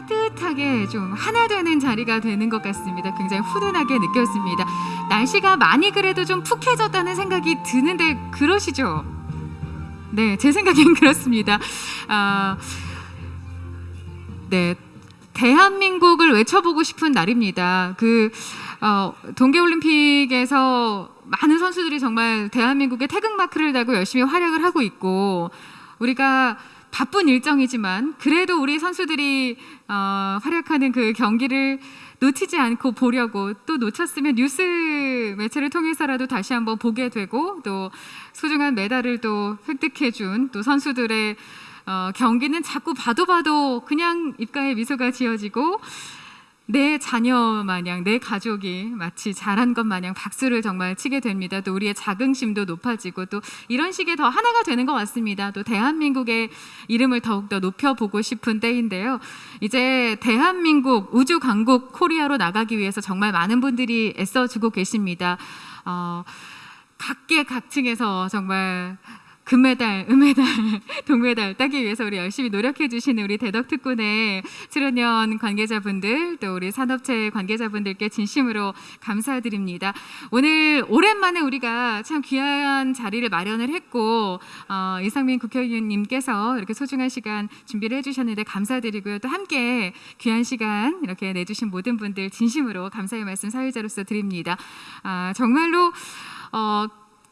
따뜻하게 좀 하나 되는 자리가 되는 것 같습니다. 굉장히 훈훈하게 느꼈습니다. 날씨가 많이 그래도 좀 푹해졌다는 생각이 드는데 그러시죠? 네, 제 생각엔 그렇습니다. 아, 네, 대한민국을 외쳐보고 싶은 날입니다. 그 어, 동계올림픽에서 많은 선수들이 정말 대한민국의 태극마크를 달고 열심히 활약을 하고 있고 우리가 바쁜 일정이지만 그래도 우리 선수들이 어, 활약하는 그 경기를 놓치지 않고 보려고 또 놓쳤으면 뉴스 매체를 통해서라도 다시 한번 보게 되고 또 소중한 메달을 또 획득해 준 또 선수들의 어, 경기는 자꾸 봐도 봐도 그냥 입가에 미소가 지어지고 내 자녀 마냥 내 가족이 마치 잘한 것 마냥 박수를 정말 치게 됩니다. 또 우리의 자긍심도 높아지고 또 이런 식의 더 하나가 되는 것 같습니다. 또 대한민국의 이름을 더욱더 높여보고 싶은 때인데요. 이제 대한민국 우주 강국 코리아로 나가기 위해서 정말 많은 분들이 애써주고 계십니다. 어, 각계 각층에서 정말 금메달, 은메달, 동메달 따기 위해서 우리 열심히 노력해 주시는 우리 대덕특군의 출연연 관계자분들 또 우리 산업체 관계자분들께 진심으로 감사드립니다. 오늘 오랜만에 우리가 참 귀한 자리를 마련을 했고 어, 이상민 국회의원님께서 이렇게 소중한 시간 준비를 해주셨는데 감사드리고요. 또 함께 귀한 시간 이렇게 내주신 모든 분들 진심으로 감사의 말씀 사회자로서 드립니다. 아, 정말로 어,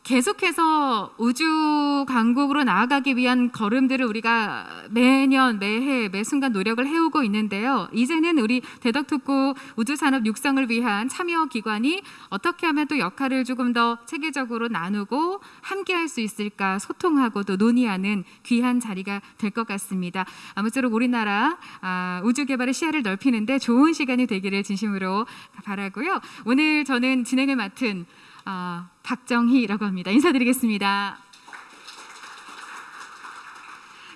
계속해서 우주 강국으로 나아가기 위한 걸음들을 우리가 매년 매해 매 순간 노력을 해오고 있는데요. 이제는 우리 대덕특구 우주산업 육성을 위한 참여 기관이 어떻게 하면 또 역할을 조금 더 체계적으로 나누고 함께할 수 있을까 소통하고 또 논의하는 귀한 자리가 될 것 같습니다. 아무쪼록 우리나라 아, 우주 개발의 시야를 넓히는데 좋은 시간이 되기를 진심으로 바라고요. 오늘 저는 진행을 맡은 아, 박정희라고 합니다. 인사드리겠습니다.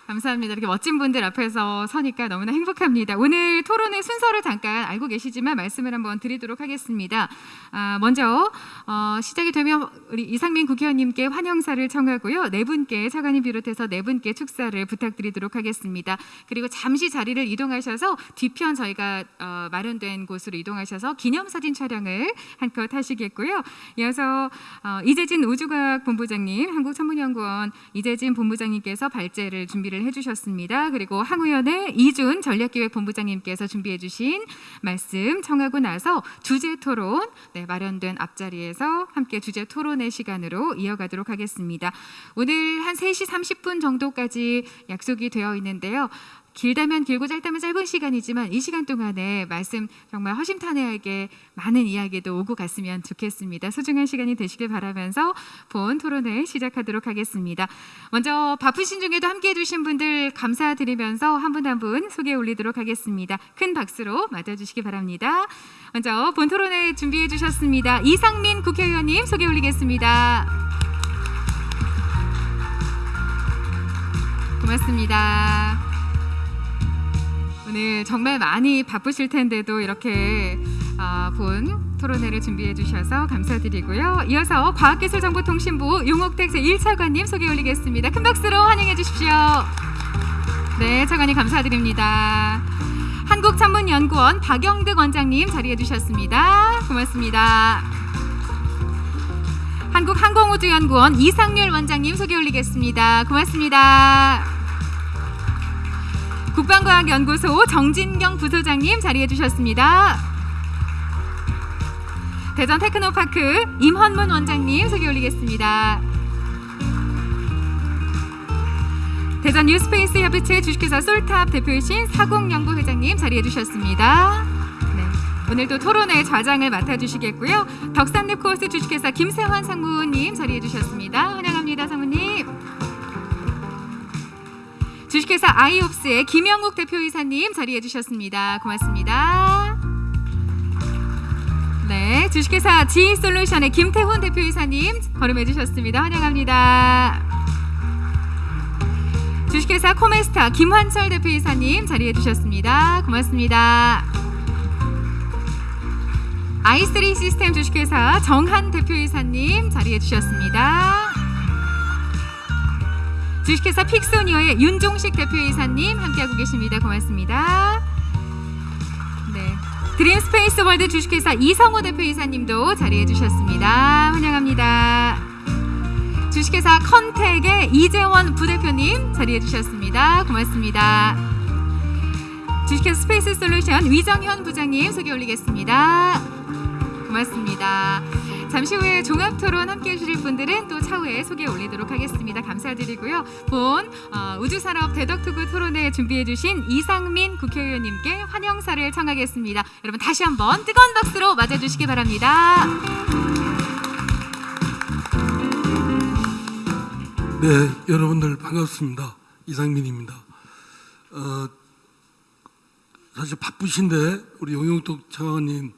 감사합니다. 이렇게 멋진 분들 앞에서 서니까 너무나 행복합니다. 오늘 토론의 순서를 잠깐 알고 계시지만 말씀을 한번 드리도록 하겠습니다. 아, 먼저 어, 시작이 되면 우리 이상민 국회의원님께 환영사를 청하고요. 네 분께 차관님 비롯해서 네 분께 축사를 부탁드리도록 하겠습니다. 그리고 잠시 자리를 이동하셔서 뒤편 저희가 어, 마련된 곳으로 이동하셔서 기념사진 촬영을 한껏 하시겠고요. 이어서 어, 이재진 우주과학 본부장님, 한국천문연구원 이재진 본부장님께서 발제를 준비 를 해주셨습니다. 그리고 항우연의 이준 전략기획본부장님께서 준비해주신 말씀 청하고 나서 주제 토론 네, 마련된 앞자리에서 함께 주제 토론의 시간으로 이어가도록 하겠습니다. 오늘 한 3시 30분 정도까지 약속이 되어 있는데요. 길다면 길고 짧다면 짧은 시간이지만 이 시간 동안에 말씀 정말 허심탄회하게 많은 이야기도 오고 갔으면 좋겠습니다. 소중한 시간이 되시길 바라면서 본 토론회 시작하도록 하겠습니다. 먼저 바쁘신 중에도 함께해 주신 분들 감사드리면서 한 분 한분 소개 올리도록 하겠습니다. 큰 박수로 맞아주시기 바랍니다. 먼저 본 토론회 준비해 주셨습니다. 이상민 국회의원님 소개 올리겠습니다. 고맙습니다. 오늘 정말 많이 바쁘실 텐데도 이렇게 아, 본 토론회를 준비해 주셔서 감사드리고요. 이어서 과학기술정보통신부 용옥택 제1차관님 소개 올리겠습니다. 큰 박수로 환영해 주십시오. 네, 차관님 감사드립니다. 한국천문연구원 박영득 원장님 자리해 주셨습니다. 고맙습니다. 한국항공우주연구원 이상률 원장님 소개 올리겠습니다. 고맙습니다. 국방과학연구소 정진경 부소장님 자리해 주셨습니다. 대전 테크노파크 임헌문 원장님 소개 올리겠습니다. 대전 뉴스페이스 협의체 주식회사 솔탑 대표이신 사공연구 회장님 자리해 주셨습니다. 네, 오늘도 토론회 좌장을 맡아주시겠고요. 덕산랩코스 주식회사 김세환 상무님 자리해 주셨습니다. 환영합니다, 상무님. 주식회사 아이옵스의 김영욱 대표이사님 자리해 주셨습니다. 고맙습니다. 네, 주식회사 지인솔루션의 김태훈 대표이사님 걸음해 주셨습니다. 환영합니다. 주식회사 코메스타 김환철 대표이사님 자리해 주셨습니다. 고맙습니다. i3 시스템 주식회사 정한 대표이사님 자리해 주셨습니다. 주식회사 픽소니어의 윤종식 대표이사님 함께하고 계십니다. 고맙습니다. 드림 스페이스 월드 주식회사 이성호 대표이사님도 자리해 주셨습니다. 환영합니다. 주식회사 컨택의 이재원 부대표님 자리해 주셨습니다. 고맙습니다. 주식회사 스페이스 솔루션 위정현 부장님 소개 올리겠습니다. 고맙습니다. 잠시 후에 종합 토론 함께 해 주실 분들은 또 차후에 소개 올리도록 하겠습니다. 감사드리고요. 본 어, 우주산업 대덕특구 토론회 준비해 주신 이상민 국회의원님께 환영사를 청하겠습니다. 여러분 다시 한번 뜨거운 박수로 맞아주시기 바랍니다. 네, 여러분들 반갑습니다. 이상민입니다. 어, 사실 바쁘신데 우리 용용덕 차관님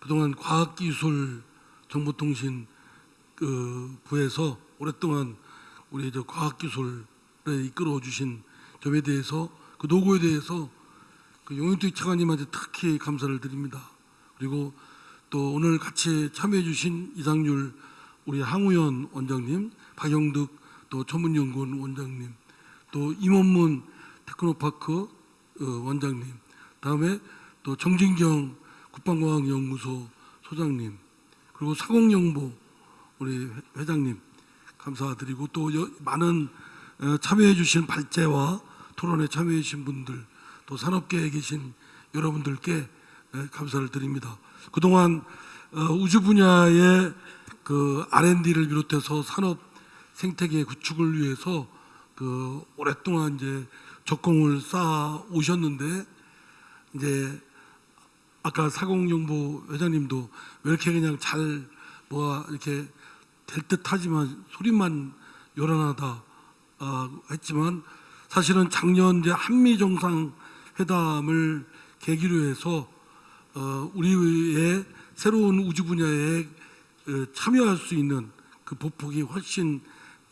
그동안 과학기술 정보통신 그 부에서 오랫동안 우리 저 과학기술에 이끌어 주신 점에 대해서 그 노고에 대해서 그 용용덕 차관님한테 특히 감사를 드립니다. 그리고 또 오늘 같이 참여해 주신 이상률 우리 항우연 원장님, 박영득 또 전문연구원 원장님, 또 임원문 테크노파크 어, 원장님, 다음에 또 정진경 국방과학연구소 소장님, 그리고 사공정보 우리 회- 회장님 감사드리고 또 여- 많은 어, 참여해 주신 발제와 토론에 참여해 주신 분들, 또 산업계에 계신 여러분들께 예, 감사를 드립니다. 그동안 어, 우주 분야의 그 R&D를 비롯해서 산업 생태계 구축을 위해서 그 오랫동안 이제 적공을 쌓아 오셨는데 이제 아까 사공정보 회장님도 왜 이렇게 그냥 잘 뭐가 이렇게 될 듯하지만 소리만 요란하다 아, 했지만 사실은 작년 이제 한미 정상 회담을 계기로 해서 어, 우리의 새로운 우주 분야에 어, 참여할 수 있는 그 보폭이 훨씬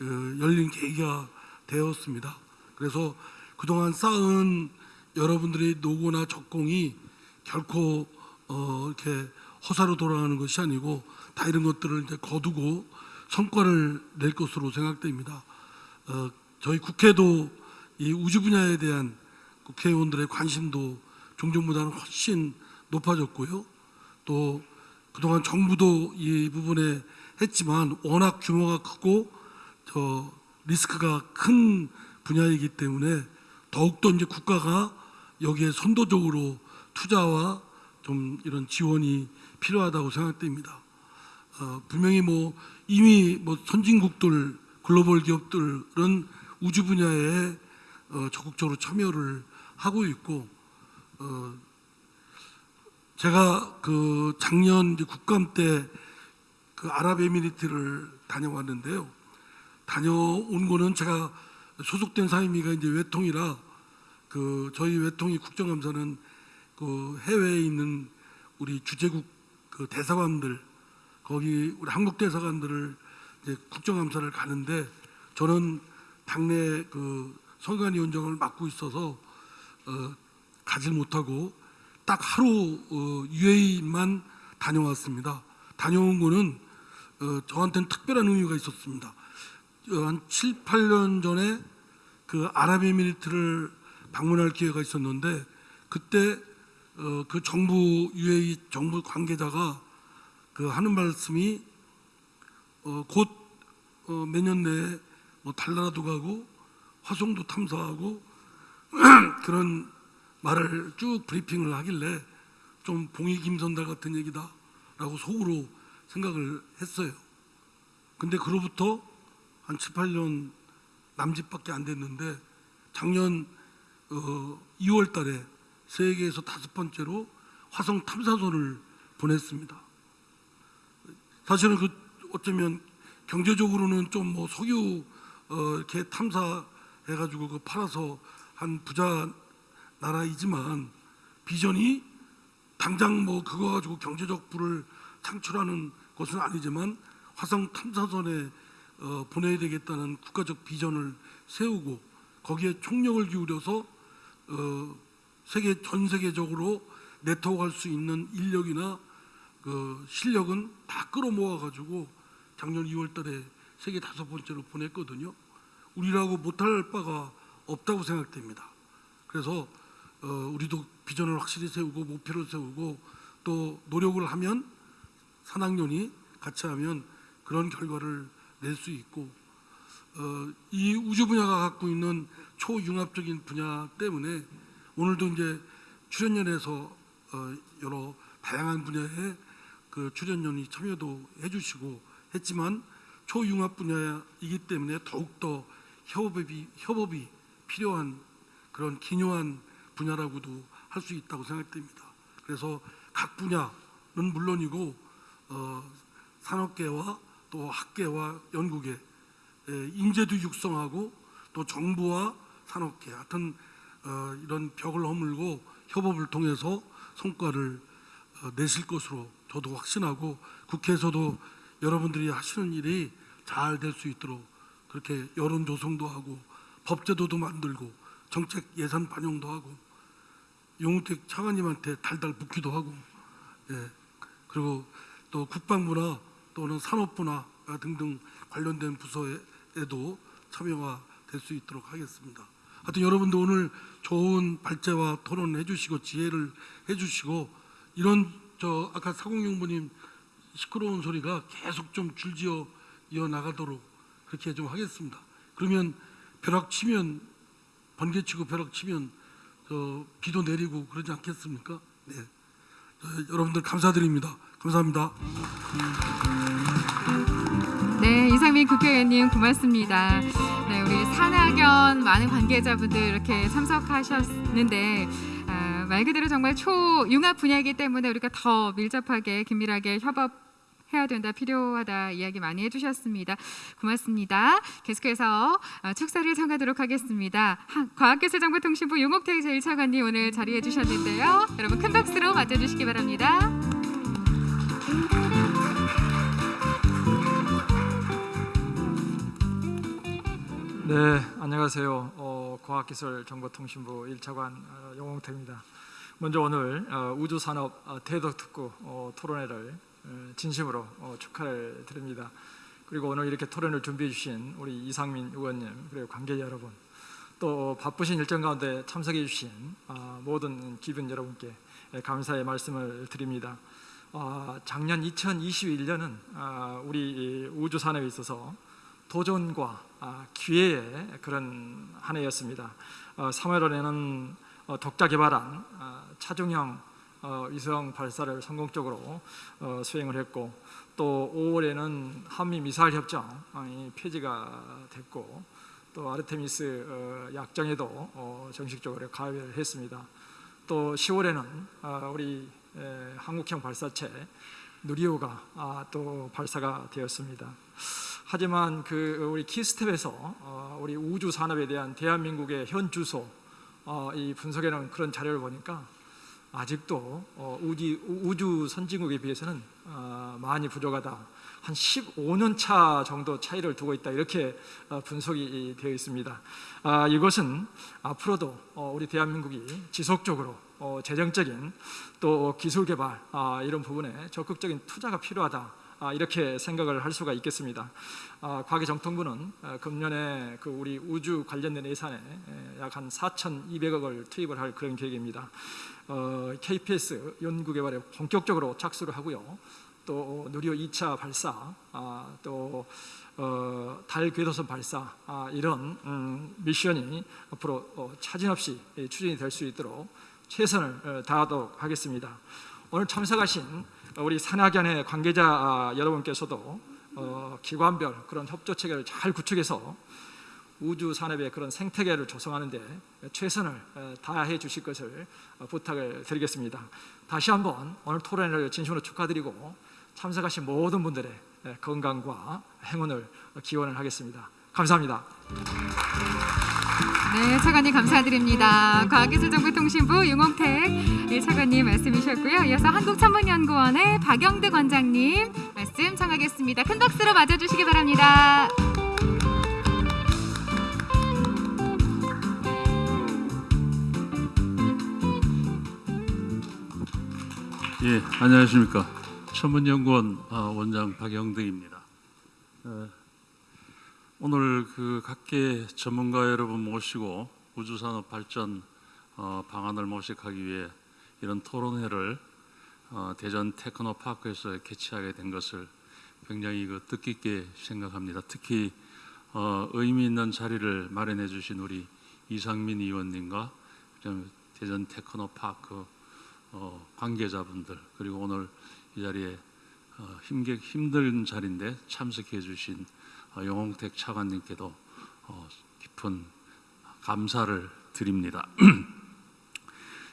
어, 열린 계기가 되었습니다. 그래서 그동안 쌓은 여러분들의 노고나 적공이 결코 어, 이렇게 허사로 돌아가는 것이 아니고 다 이런 것들을 이제 거두고 성과를 낼 것으로 생각됩니다. 어, 저희 국회도 이 우주 분야에 대한 국회의원들의 관심도 종전보다는 훨씬 높아졌고요. 또 그동안 정부도 이 부분에 했지만 워낙 규모가 크고 저 리스크가 큰 분야이기 때문에 더욱더 이제 국가가 여기에 선도적으로 투자와 좀 이런 지원이 필요하다고 생각됩니다. 어, 분명히 뭐 이미 뭐 선진국들 글로벌 기업들은 우주 분야에 어, 적극적으로 참여를 하고 있고 어, 제가 그 작년 국감 때 그 아랍에미리트를 다녀왔는데요. 다녀온 거는 제가 소속된 사임이가 이제 외통이라 그 저희 외통이 국정감사는 그 해외에 있는 우리 주재국 그 대사관들 거기 우리 한국 대사관들을 이제 국정감사를 가는데 저는 당내 그 선관위원장을 맡고 있어서 어, 가질 못하고 딱 하루 어, UAE만 다녀왔습니다. 다녀온 거는 어, 저한테는 특별한 의미가 있었습니다. 어, 한 7, 8년 전에 그 아랍에미리트를 방문할 기회가 있었는데 그때 어, 그 정부 UAE 정부 관계자가 그 하는 말씀이 어, 곧몇 년 내에 뭐 달나라도 가고 화성도 탐사하고 그런 말을 쭉 브리핑을 하길래 좀 봉이 김선달 같은 얘기다라고 속으로 생각을 했어요. 근데 그로부터 한 7, 8년 남짓밖에 안 됐는데 작년 어, 2월 달에 세계에서 다섯 번째로 화성 탐사선을 보냈습니다. 사실은 그 어쩌면 경제적으로는 좀 뭐 석유 어, 이렇게 탐사해가지고 그 팔아서 한 부자 나라이지만 비전이 당장 뭐 그거 가지고 경제적 부를 창출하는 것은 아니지만 화성 탐사선에 어, 보내야 되겠다는 국가적 비전을 세우고 거기에 총력을 기울여서 어, 세계 전 세계적으로 네트워크할 수 있는 인력이나 그 실력은 다 끌어모아 가지고 작년 2월 달에 세계 다섯 번째로 보냈거든요. 우리라고 못할 바가 없다고 생각됩니다. 그래서 어, 우리도 비전을 확실히 세우고 목표를 세우고 또 노력을 하면 산학년이 같이 하면 그런 결과를 낼 수 있고 어, 이 우주 분야가 갖고 있는 초융합적인 분야 때문에 오늘도 이제 출연연에서 어, 여러 다양한 분야의 그 출연연이 참여도 해주시고 했지만 초융합 분야이기 때문에 더욱더 협업이 협업이 필요한 그런 기묘한 분야라고도 할 수 있다고 생각됩니다. 그래서 각 분야는 물론이고 어, 산업계와 또 학계와 연구계 에, 인재도 육성하고 또 정부와 산업계 하여튼 어, 이런 벽을 허물고 협업을 통해서 성과를 어, 내실 것으로 저도 확신하고 국회에서도 여러분들이 하시는 일이 잘 될 수 있도록 그렇게 여론 조성도 하고 법제도도 만들고 정책 예산 반영도 하고 용우택 차관님한테 달달 묻기도 하고 예 그리고 또 국방부나 또는 산업부나 등등 관련된 부서에도 참여가 될 수 있도록 하겠습니다. 하여튼 여러분도 오늘 좋은 발제와 토론해 주시고 지혜를 해 주시고 이런 저 아까 사공용부님 시끄러운 소리가 계속 좀 줄지어 이어 나가도록 그렇게 좀 하겠습니다. 그러면 벼락 치면 번개 치고 벼락 치면 저 비도 내리고 그러지 않겠습니까? 네. 저, 여러분들 감사드립니다. 감사합니다. 네, 이상민 국회의원님 고맙습니다. 네, 우리 산학연 많은 관계자분들 이렇게 참석하셨는데 아, 말 그대로 정말 초융합 분야이기 때문에 우리가 더 밀접하게 긴밀하게 협업 해야 된다 필요하다 이야기 많이 해주셨습니다. 고맙습니다. 계속해서 아, 축사를 청하도록 하겠습니다. 한- 과학기술정보통신부 용옥태 제1차관님 오늘 자리해 주셨는데요. 여러분 큰 박수로 맞아주시기 바랍니다. 네, 안녕하세요. 어, 과학기술정보통신부 1차관 어, 용홍태입니다. 먼저 오늘 어, 우주산업 어, 대덕특구 어, 토론회를 어, 진심으로 어, 축하를 드립니다. 그리고 오늘 이렇게 토론을 준비해 주신 우리 이상민 의원님 그리고 관계자 여러분 또 바쁘신 일정 가운데 참석해 주신 어, 모든 기분 여러분께 예, 감사의 말씀을 드립니다. 어, 작년 2021년은 어, 우리 이 우주 산업에 있어서 도전과 아, 기회의 그런 한 해였습니다. 어, 3월에는 어, 독자 개발한 아, 차중형 어, 위성 발사를 성공적으로 어, 수행을 했고 또 5월에는 한미 미사일 협정 어, 이 폐지가 됐고 또 아르테미스 어, 약정에도 어, 정식적으로 가입을 했습니다. 또 10월에는 아, 우리 에, 한국형 발사체 누리호가 아, 또 발사가 되었습니다. 하지만 그 우리 키스텝에서 어, 우리 우주 산업에 대한 대한민국의 현 주소 어, 이 분석해놓은 그런 자료를 보니까 아직도 어, 우주, 우주 선진국에 비해서는 어, 많이 부족하다. 한 15년 차 정도 차이를 두고 있다 이렇게 어, 분석이 되어 있습니다. 아, 이것은 앞으로도 어, 우리 대한민국이 지속적으로 어, 재정적인 또 기술 개발 아, 이런 부분에 적극적인 투자가 필요하다. 아, 이렇게 생각을 할 수가 있겠습니다. 아, 과기정통부는 아, 금년에 그 우리 우주 관련된 예산에 약 한 4,200억을 투입을 할 그런 계획입니다. 어, KPS 연구 개발에 본격적으로 착수를 하고요. 또 누리호 2차 발사, 아, 또 어, 달 궤도선 발사 아, 이런 음, 미션이 앞으로 어, 차진 없이 예, 추진이 될 수 있도록 최선을 어, 다하도록 하겠습니다. 오늘 참석하신 우리 산학연의 관계자 아, 여러분께서도 어, 기관별 그런 협조 체계를 잘 구축해서 우주 산업의 그런 생태계를 조성하는 데 최선을 어, 다해 주실 것을 어, 부탁을 드리겠습니다. 다시 한번 오늘 토론회를 진심으로 축하드리고 참석하신 모든 분들의 예, 건강과 행운을 기원을 하겠습니다. 감사합니다. 네, 차관님 감사드립니다. 과학기술정보통신부 윤홍택 1차관님 말씀이셨고요. 이어서 한국천문연구원의 박영득 원장님 말씀 청하겠습니다. 큰 박수로 맞아주시기 바랍니다. 예, 안녕하십니까. 천문연구원 아, 원장 박영등입니다. 어, 오늘 그 각계 전문가 여러분 모시고 우주산업 발전 어, 방안을 모색하기 위해 이런 토론회를 어, 대전 테크노파크에서 개최하게 된 것을 굉장히 그 뜻깊게 생각합니다. 특히 어, 의미 있는 자리를 마련해 주신 우리 이상민 의원님과 대전 테크노파크 어, 관계자분들 그리고 오늘 이 자리에 어, 힘들게, 힘든 자리인데 참석해 주신 어, 영홍택 차관님께도 어, 깊은 감사를 드립니다.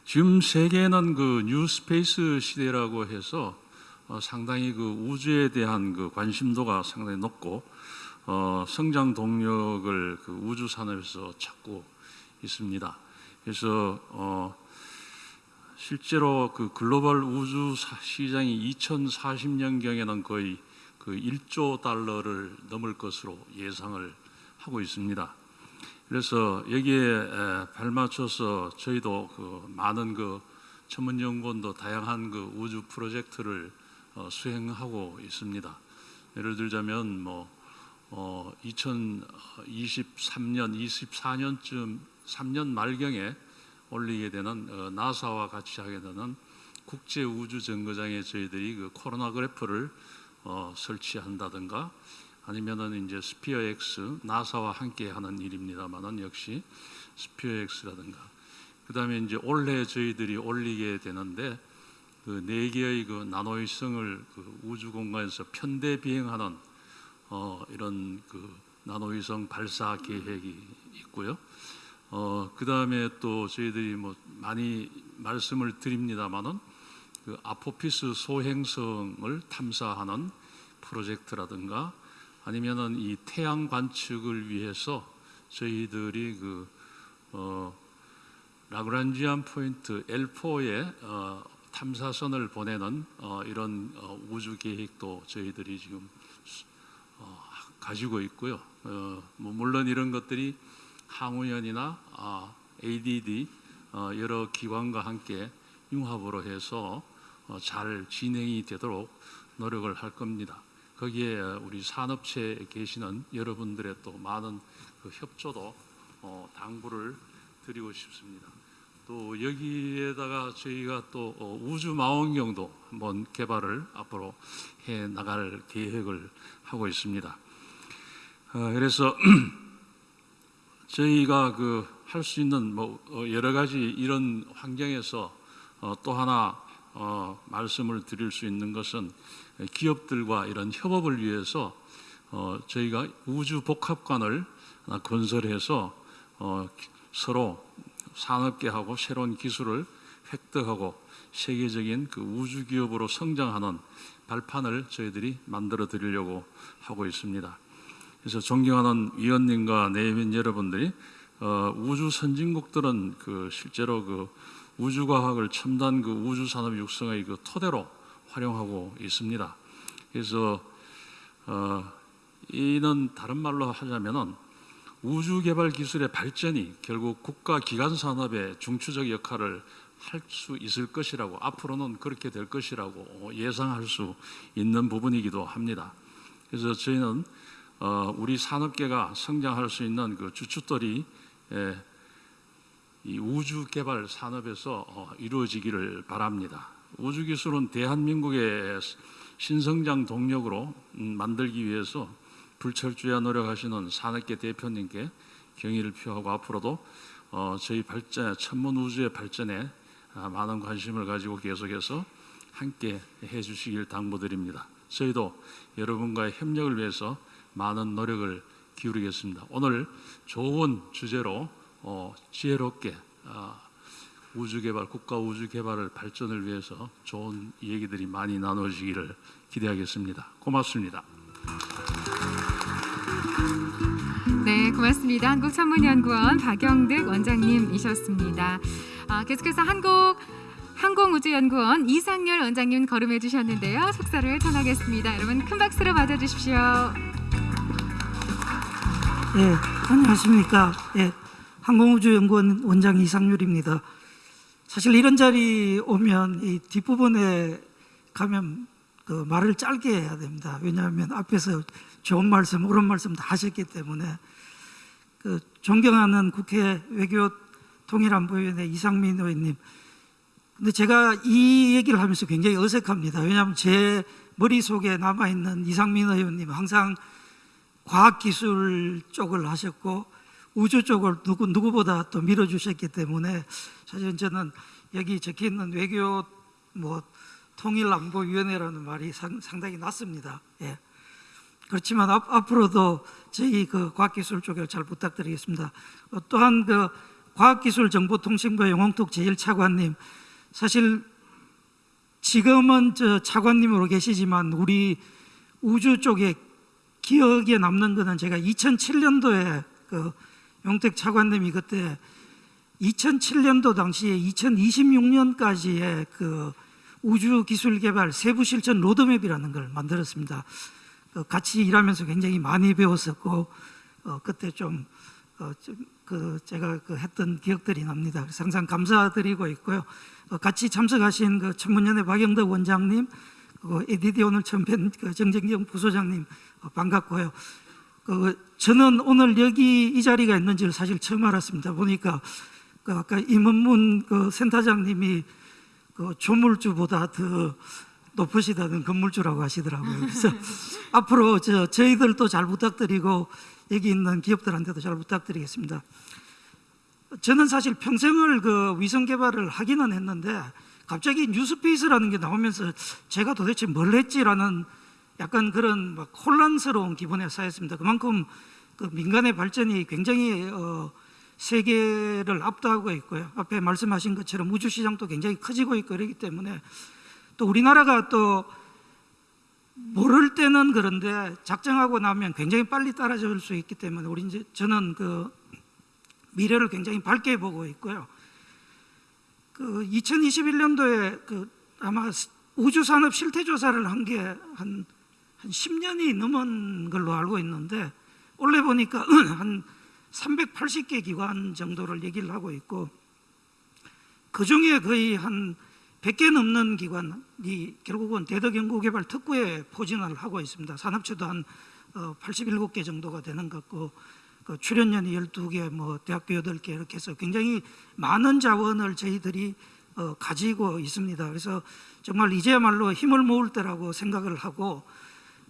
지금 세계는 그 뉴스페이스 시대라고 해서 어, 상당히 그 우주에 대한 그 관심도가 상당히 높고 어, 성장 동력을 그 우주 산업에서 찾고 있습니다. 그래서 어, 실제로 그 글로벌 우주 사- 시장이 2040년 경에는 거의 그 1조 달러를 넘을 것으로 예상을 하고 있습니다. 그래서 여기에 에, 발맞춰서 저희도 그 많은 그 전문 연구원도 다양한 그 우주 프로젝트를 어, 수행하고 있습니다. 예를 들자면 뭐 어, 2023년, 24년쯤 3년 말경에 올리게 되는 어, 나사와 같이 하게 되는 국제 우주 정거장에 저희들이 그 코로나 그래프를 어, 설치한다든가 아니면은 이제 스피어 X 나사와 함께 하는 일입니다만은 역시 스피어 X라든가 그다음에 이제 올해 저희들이 올리게 되는데 그 네 개의 그 나노위성을 그 우주 공간에서 편대 비행하는 어, 이런 그 나노위성 발사 계획이 있고요. 어, 그 다음에 또 저희들이 뭐 많이 말씀을 드립니다만은 그 아포피스 소행성을 탐사하는 프로젝트라든가 아니면은 이 태양 관측을 위해서 저희들이 그 어, 라그란지안 포인트 L4에 어, 탐사선을 보내는 어, 이런 어, 우주 계획도 저희들이 지금 어, 가지고 있고요. 어, 뭐 물론 이런 것들이 항우연이나 아, ADD 어, 여러 기관과 함께 융합으로 해서 어, 잘 진행이 되도록 노력을 할 겁니다. 거기에 우리 산업체에 계시는 여러분들의 또 많은 그 협조도 어, 당부를 드리고 싶습니다. 또 여기에다가 저희가 또 어, 우주 망원경도 한번 개발을 앞으로 해 나갈 계획을 하고 있습니다. 어, 그래서 저희가 그 할 수 있는 뭐 어, 여러 가지 이런 환경에서 어, 또 하나 어, 말씀을 드릴 수 있는 것은 기업들과 이런 협업을 위해서 어, 저희가 우주 복합관을 건설해서 어, 서로 산업계하고 새로운 기술을 획득하고 세계적인 그 우주 기업으로 성장하는 발판을 저희들이 만들어 드리려고 하고 있습니다. 그래서 존경하는 위원님과 내외인 여러분들이 어, 우주 선진국들은 그 실제로 그 우주 과학을 첨단 그 우주 산업 육성의 그 토대로 활용하고 있습니다. 그래서 어, 이는 다른 말로 하자면은 우주 개발 기술의 발전이 결국 국가 기관 산업의 중추적 역할을 할 수 있을 것이라고 앞으로는 그렇게 될 것이라고 예상할 수 있는 부분이기도 합니다. 그래서 저희는 어, 우리 산업계가 성장할 수 있는 그 주춧돌이 에, 이 우주 개발 산업에서 어, 이루어지기를 바랍니다. 우주 기술은 대한민국의 신성장 동력으로 음, 만들기 위해서 불철주야 노력하시는 산업계 대표님께 경의를 표하고 앞으로도 어, 저희 발전 천문 우주의 발전에 아, 많은 관심을 가지고 계속해서 함께 해주시길 당부드립니다. 저희도 여러분과의 협력을 위해서 많은 노력을 기울이겠습니다. 오늘 좋은 주제로 어, 지혜롭게 아, 우주 개발, 국가 우주 개발을 발전을 위해서 좋은 얘기들이 많이 나눠지기를 기대하겠습니다. 고맙습니다. 네, 고맙습니다. 한국천문연구원 박영득 원장님이셨습니다. 아, 계속해서 한국 항공우주연구원 이상열 원장님 거름해 주셨는데요. 속사를 전하겠습니다. 여러분 큰 박수로 맞아주십시오. 예, 안녕하십니까. 예, 항공우주연구원 원장 이상률입니다. 사실 이런 자리 오면 이 뒷부분에 가면 그 말을 짧게 해야 됩니다. 왜냐하면 앞에서 좋은 말씀, 옳은 말씀 다 하셨기 때문에 그 존경하는 국회 외교 통일안보위원회 이상민 의원님. 근데 제가 이 얘기를 하면서 굉장히 어색합니다. 왜냐하면 제 머릿속에 남아있는 이상민 의원님 항상 과학기술 쪽을 하셨고 우주 쪽을 누구, 누구보다 또 밀어주셨기 때문에 사실 저는 여기 적혀 있는 외교 뭐 통일안보위원회라는 말이 상, 상당히 낫습니다. 예. 그렇지만 앞, 앞으로도 저희 그 과학기술 쪽을 잘 부탁드리겠습니다. 어, 또한 그 과학기술정보통신부 영홍톡 제1차관님 사실 지금은 저 차관님으로 계시지만 우리 우주 쪽에 기억에 남는 거는 제가 2007년도에 그 용택 차관님이 그때 2007년도 당시에 2026년까지의 그 우주 기술 개발 세부 실천 로드맵이라는 걸 만들었습니다. 어, 같이 일하면서 굉장히 많이 배웠었고 어, 그때 좀, 어, 좀, 그 제가 그 했던 기억들이 납니다. 항상 감사드리고 있고요. 어, 같이 참석하신 그 천문연의 박영덕 원장님, 그 ADD 오늘 처음 뵌 그 정진경 부소장님 어, 반갑고요. 그 저는 오늘 여기 이 자리가 있는지를 사실 처음 알았습니다. 보니까 그 아까 임원문 그 센터장님이 그 조물주보다 더 높으시다는 건물주라고 하시더라고요. 그래서 앞으로 저 저희들도 잘 부탁드리고 여기 있는 기업들한테도 잘 부탁드리겠습니다. 저는 사실 평생을 그 위성 개발을 하기는 했는데 갑자기 뉴스페이스라는 게 나오면서 제가 도대체 뭘 했지라는 약간 그런 막 혼란스러운 기분에 쌓였습니다. 그만큼 그 민간의 발전이 굉장히 어, 세계를 압도하고 있고요. 앞에 말씀하신 것처럼 우주 시장도 굉장히 커지고 있고 그렇기 때문에 또 우리나라가 또 모를 때는 그런데 작정하고 나면 굉장히 빨리 따라줄 수 있기 때문에 우리 이제 저는 그 미래를 굉장히 밝게 보고 있고요. 그 2021년도에 그 아마 우주 산업 실태 조사를 한 게 한 한 10년이 넘은 걸로 알고 있는데 올해 보니까 한 380개 기관 정도를 얘기를 하고 있고 그 중에 거의 한 100개 넘는 기관이 결국은 대덕연구개발 특구에 포진을 하고 있습니다. 산업체도 한 87개 정도가 되는 것 같고 그 출연연이 12개, 뭐 대학교 8개 이렇게 해서 굉장히 많은 자원을 저희들이 어, 가지고 있습니다. 그래서 정말 이제야말로 힘을 모을 때라고 생각을 하고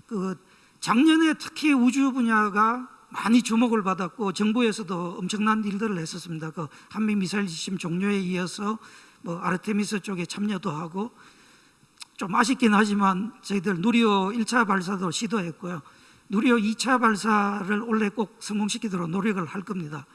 그 작년에 특히 우주 분야가 많이 주목을 받았고 정부에서도 엄청난 일들을 했었습니다. 그 한미 미사일 지침 종료에 이어서 뭐 아르테미스 쪽에 참여도 하고 좀 아쉽긴 하지만 저희들 누리호 1차 발사도 시도했고요. 누리호 2차 발사를 올해 꼭 성공시키도록 노력을 할 겁니다.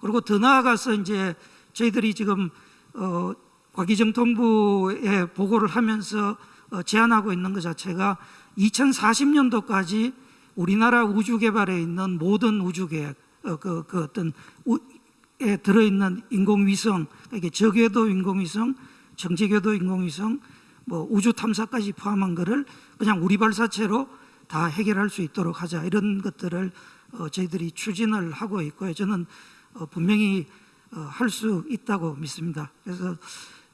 그리고 더 나아가서 이제 저희들이 지금 어, 과기정통부에 보고를 하면서 어, 제안하고 있는 것 자체가 2040년도까지 우리나라 우주 개발에 있는 모든 우주 계획, 어, 그, 그 어떤 우, 에 들어있는 인공위성, 이게 저궤도 인공위성, 정지궤도 인공위성, 뭐 우주 탐사까지 포함한 것을 그냥 우리 발사체로 다 해결할 수 있도록 하자 이런 것들을 어, 저희들이 추진을 하고 있고요. 저는 어, 분명히 어, 할 수 있다고 믿습니다. 그래서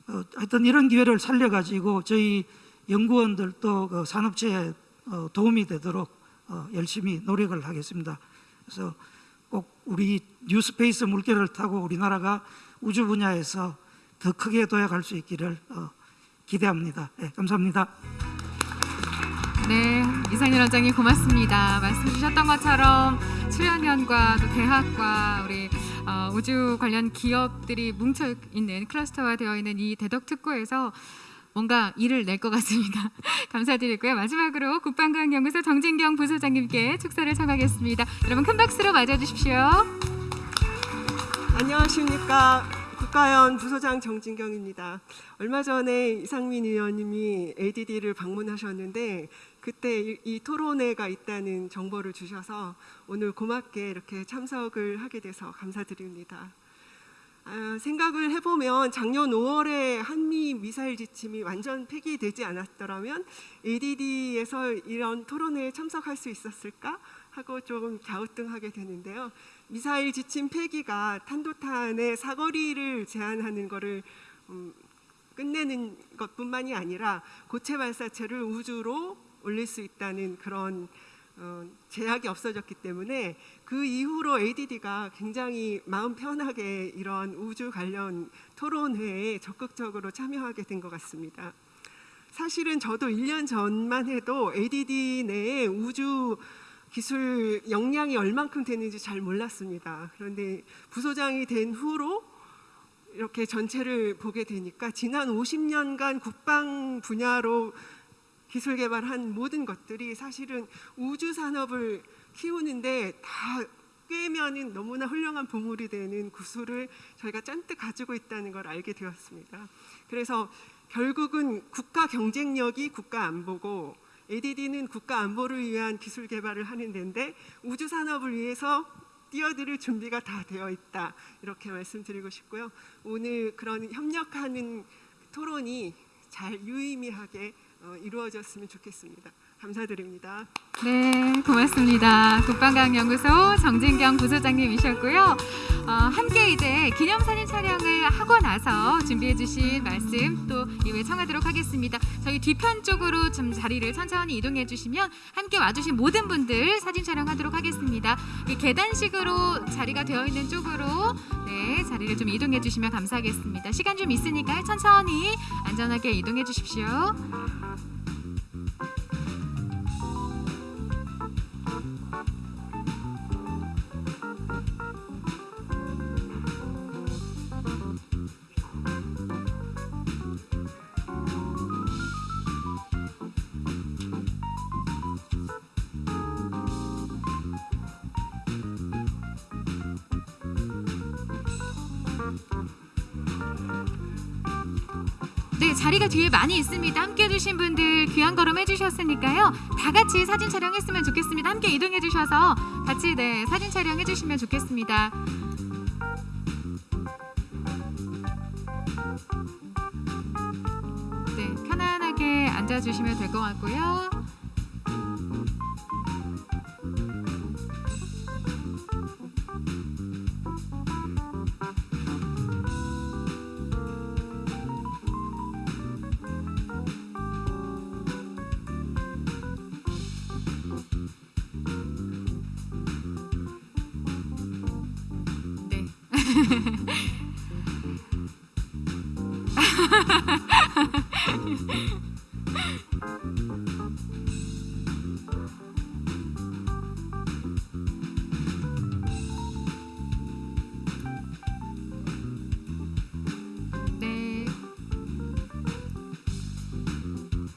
어, 하여튼 이런 기회를 살려가지고 저희 연구원들도 그 산업체에 어, 도움이 되도록 어, 열심히 노력을 하겠습니다. 그래서 꼭 우리 뉴스페이스 물결을 타고 우리나라가 우주 분야에서 더 크게 도약할 수 있기를 어, 기대합니다. 네, 감사합니다. 네, 이상일 원장님 고맙습니다. 말씀 주셨던 것처럼 수련연과 또 대학과 우리 어, 우주 관련 기업들이 뭉쳐 있는 클러스터화 되어 있는 이 대덕 특구에서 뭔가 일을 낼 것 같습니다. 감사드리고요. 마지막으로 국방과학연구소 정진경 부소장님께 축사를 청하겠습니다. 여러분 큰 박수로 맞아주십시오. 안녕하십니까 국가연 부소장 정진경입니다. 얼마 전에 이상민 의원님이 ADD를 방문하셨는데 그때 이, 이 토론회가 있다는 정보를 주셔서 오늘 고맙게 이렇게 참석을 하게 돼서 감사드립니다. 아, 생각을 해보면 작년 5월에 한미 미사일 지침이 완전 폐기되지 않았더라면 ADD에서 이런 토론회에 참석할 수 있었을까 하고 조금 갸우뚱하게 되는데요. 미사일 지침 폐기가 탄도탄의 사거리를 제한하는 것을 음, 끝내는 것뿐만이 아니라 고체 발사체를 우주로 올릴 수 있다는 그런 어, 제약이 없어졌기 때문에 그 이후로 ADD가 굉장히 마음 편하게 이런 우주 관련 토론회에 적극적으로 참여하게 된 것 같습니다. 사실은 저도 1년 전만 해도 ADD 내에 우주 기술 역량이 얼만큼 되는지 잘 몰랐습니다. 그런데 부소장이 된 후로 이렇게 전체를 보게 되니까 지난 50년간 국방 분야로 기술 개발한 모든 것들이 사실은 우주 산업을 키우는데 다 꿰면은 너무나 훌륭한 보물이 되는 구슬을 저희가 잔뜩 가지고 있다는 걸 알게 되었습니다. 그래서 결국은 국가 경쟁력이 국가 안보고 ADD는 국가 안보를 위한 기술 개발을 하는 데인데 우주 산업을 위해서 뛰어들을 준비가 다 되어 있다 이렇게 말씀드리고 싶고요. 오늘 그런 협력하는 토론이 잘 유의미하게 어, 이루어졌으면 좋겠습니다. 감사드립니다. 네, 고맙습니다. 국방과학연구소 정진경 부소장님이셨고요. 어, 함께 이제 기념사진 촬영을 하고 나서 준비해 주신 말씀 또 이후에 청하도록 하겠습니다. 저희 뒤편 쪽으로 좀 자리를 천천히 이동해 주시면 함께 와주신 모든 분들 사진 촬영하도록 하겠습니다. 이 계단식으로 자리가 되어 있는 쪽으로 네 자리를 좀 이동해 주시면 감사하겠습니다. 시간 좀 있으니까 천천히 안전하게 이동해 주십시오. 뒤에 많이 있습니다. 함께 해주신 분들 귀한 걸음 해주셨으니까요. 다 같이 사진 촬영했으면 좋겠습니다. 함께 이동해 주셔서 같이 네 사진 촬영해 주시면 좋겠습니다. 네, 편안하게 앉아주시면 될 것 같고요.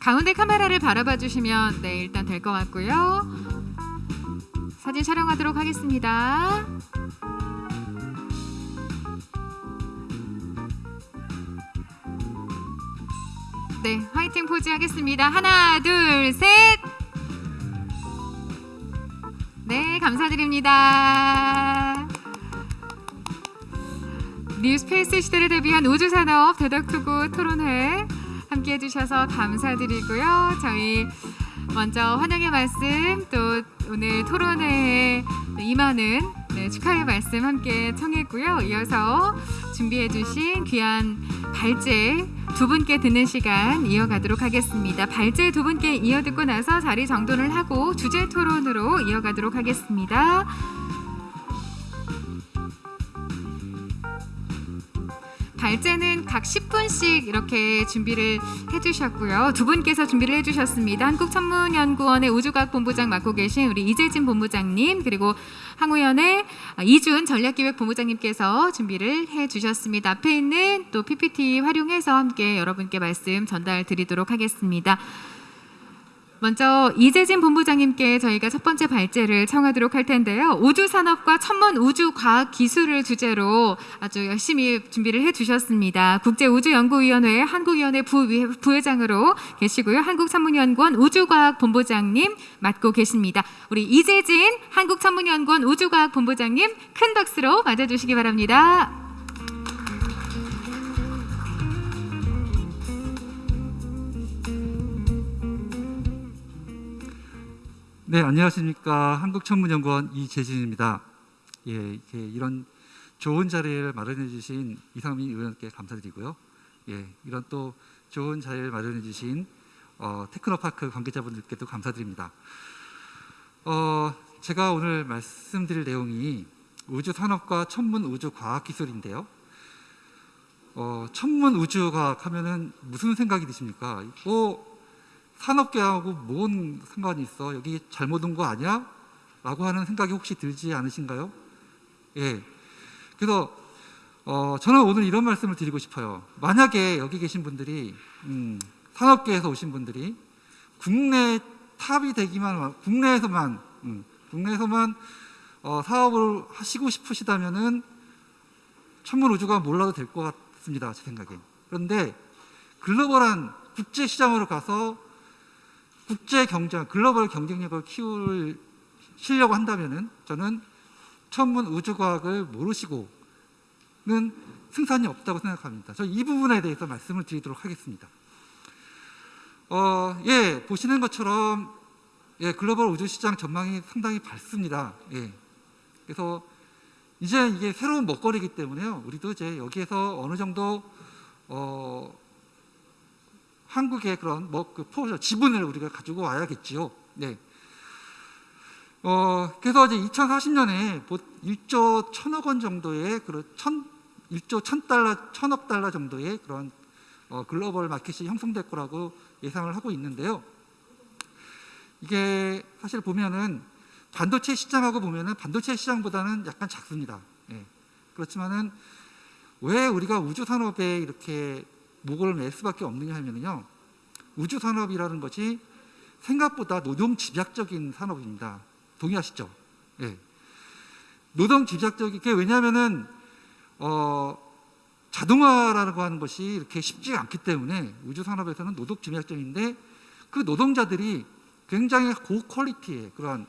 가운데 카메라를 바라봐 주시면 네, 일단 될 것 같고요. 사진 촬영하도록 하겠습니다. 네, 화이팅 포즈 하겠습니다. 하나, 둘, 셋. 네, 감사드립니다. 뉴스페이스 시대를 대비한 우주산업 대덕투구 토론회 함께 해주셔서 감사드리고요. 저희 먼저 환영의 말씀 또 오늘 토론회에 임하는 네, 축하의 말씀 함께 청했고요. 이어서 준비해 주신 귀한 발제 두 분께 듣는 시간 이어가도록 하겠습니다. 발제 두 분께 이어 듣고 나서 자리 정돈을 하고 주제 토론으로 이어가도록 하겠습니다. 발제는 각 10분씩 이렇게 준비를 해주셨고요. 두 분께서 준비를 해주셨습니다. 한국천문연구원의 우주과학 본부장 맡고 계신 우리 이재진 본부장님 그리고 항우연의 이준 전략기획 본부장님께서 준비를 해주셨습니다. 앞에 있는 또 PPT 활용해서 함께 여러분께 말씀 전달 드리도록 하겠습니다. 먼저 이재진 본부장님께 저희가 첫 번째 발제를 청하도록 할 텐데요. 우주 산업과 천문 우주 과학 기술을 주제로 아주 열심히 준비를 해 주셨습니다. 국제 우주 연구위원회 한국위원회 부회장으로 계시고요. 한국천문연구원 우주과학 본부장님 맡고 계십니다. 우리 이재진 한국천문연구원 우주과학 본부장님 큰 박수로 맞아 주시기 바랍니다. 네, 안녕하십니까. 한국천문연구원 이재진입니다. 예, 이렇게 이런 좋은 자리를 마련해 주신 이상민 의원께 감사드리고요. 예, 이런 또 좋은 자리를 마련해 주신 어, 테크노파크 관계자분들께도 감사드립니다. 어, 제가 오늘 말씀드릴 내용이 우주 산업과 천문 우주 과학 기술인데요. 어, 천문 우주 과학 하면은 무슨 생각이 드십니까? 뭐 산업계하고 뭔 상관이 있어? 여기 잘못 온 거 아니야? 라고 하는 생각이 혹시 들지 않으신가요? 예. 그래서 어, 저는 오늘 이런 말씀을 드리고 싶어요. 만약에 여기 계신 분들이 음, 산업계에서 오신 분들이 국내 탑이 되기만 국내에서만 음, 국내에서만 어, 사업을 하시고 싶으시다면은 천문 우주가 몰라도 될 것 같습니다. 제 생각에. 그런데 글로벌한 국제 시장으로 가서 국제 경쟁, 글로벌 경쟁력을 키우려고 한다면은 저는 천문 우주과학을 모르시고는 승산이 없다고 생각합니다. 저 이 부분에 대해서 말씀을 드리도록 하겠습니다. 어, 예, 보시는 것처럼 예, 글로벌 우주 시장 전망이 상당히 밝습니다. 예. 그래서 이제 이게 새로운 먹거리이기 때문에요. 우리도 이제 여기에서 어느 정도 어, 한국의 그런 뭐그 포 지분을 우리가 가지고 와야겠지요. 네. 어, 그래서 이제 2040년에 1조 1천억 원 정도의 그런 천 1조 1천 달러, 천억 달러 정도의 그런 어, 글로벌 마켓이 형성될 거라고 예상을 하고 있는데요. 이게 사실 보면은 반도체 시장하고 보면은 반도체 시장보다는 약간 작습니다. 예. 그렇지만은 왜 우리가 우주 산업에 이렇게 목을 맬 수밖에 없느냐 하면은요. 우주 산업이라는 것이 생각보다 노동 집약적인 산업입니다. 동의하시죠? 예. 노동 집약적인 게 왜냐하면은 어, 자동화라고 하는 것이 이렇게 쉽지가 않기 때문에 우주 산업에서는 노동 집약적인데 그 노동자들이 굉장히 고퀄리티의 그러한